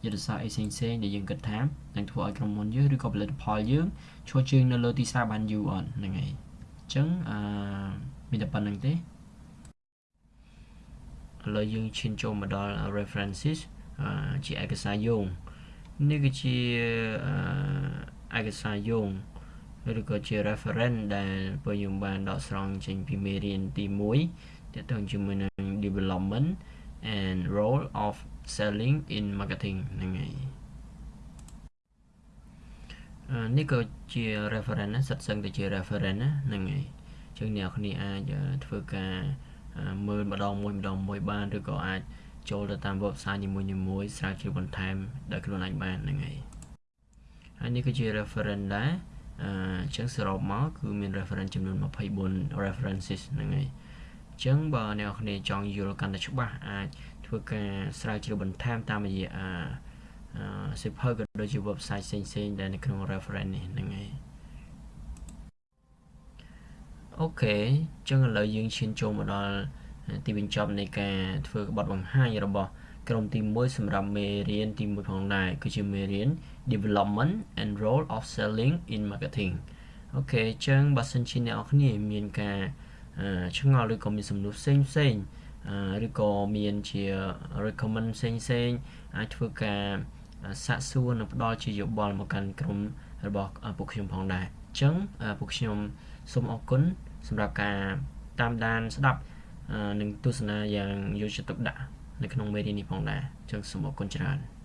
យុទ្ធសាស្ត្រអីផ្សេងផ្សេងដែលយើងគិតថានឹងធ្វើឲ្យក្រុមហ៊ុនយើងឬក៏ផលិតផលយើងឈរជើងនៅលើទីផ្សារបានយូរអត់ហ្នឹងហើយអញ្ចឹងអឺមានតែប៉ុណ្្នឹងទេឥឡូវយើងឈានចូលមកដល់ references ជាឯកសារយោងនេះគឺជាឯកសារយោង ឬក៏ជា reference ដែលពួកយើងបានដកស្រង់ចេញពីមេរៀនទី1ទាក់ទងជាមួយនឹង development and role of selling in marketing ហ្នឹងហើយនេះក៏ជា reference ណាសិតសឹងតែជា reference ណាហ្នឹងហើយអញ្ចឹងអ្នកនរអាចធ្វើការមើលម្ដងមួយម្ដងមួយបានឬក៏អាចចូលទៅតាម website នីមួយៗស្រាវជ្រាវបន្ថែមដោយខ្លួនឯងបានហ្នឹងហើយហើយនេះគឺជា reference ដែរ អញ្ចឹងសរុបមកគឺមាន reference ចំនួន24 references ហ្នឹងហើយអញ្ចឹងបើអ្នកនរចង់យល់កាន់តែច្បាស់អាចធ្វើការស្រាវជ្រាវបន្ថែមតាមរយៈអាសិភៅក៏ដូចជា website ផ្សេងៗដែលនៅក្នុង reference នេះហ្នឹងហើយអូខេអញ្ចឹងឥឡូវយើងឈានចូលមកដល់ទីបញ្ចប់នៃការធ្វើបទបង្ហាញរបស់ក្រុមទី1សម្រាប់មេរៀនទី1ផងដែរគឺជាមេរៀន development and role of selling in marketing អូខេអញ្ចឹងបើសិនជាអ្នកនរគ្នាមានការឆ្ងល់ឬក៏មានសំណួរផ្សេងផ្សេងឬក៏មានជា recommend ផ្សេងផ្សេងអាចធ្វើការសាកសួរនិងផ្ដល់ជាយោបល់មកកាន់ក្រុមរបស់ពួកខ្ញុំផងដែរអញ្ចឹងពួកខ្ញុំសូមអរគុណសម្រាប់ការតាមដានស្ដាប់និងទស្សនាយ៉ាងយកចិត្តទុកដាក់នៅក្នុងមេរៀននេះផងដែរអញ្ចឹងសូមអរគុណច្រើន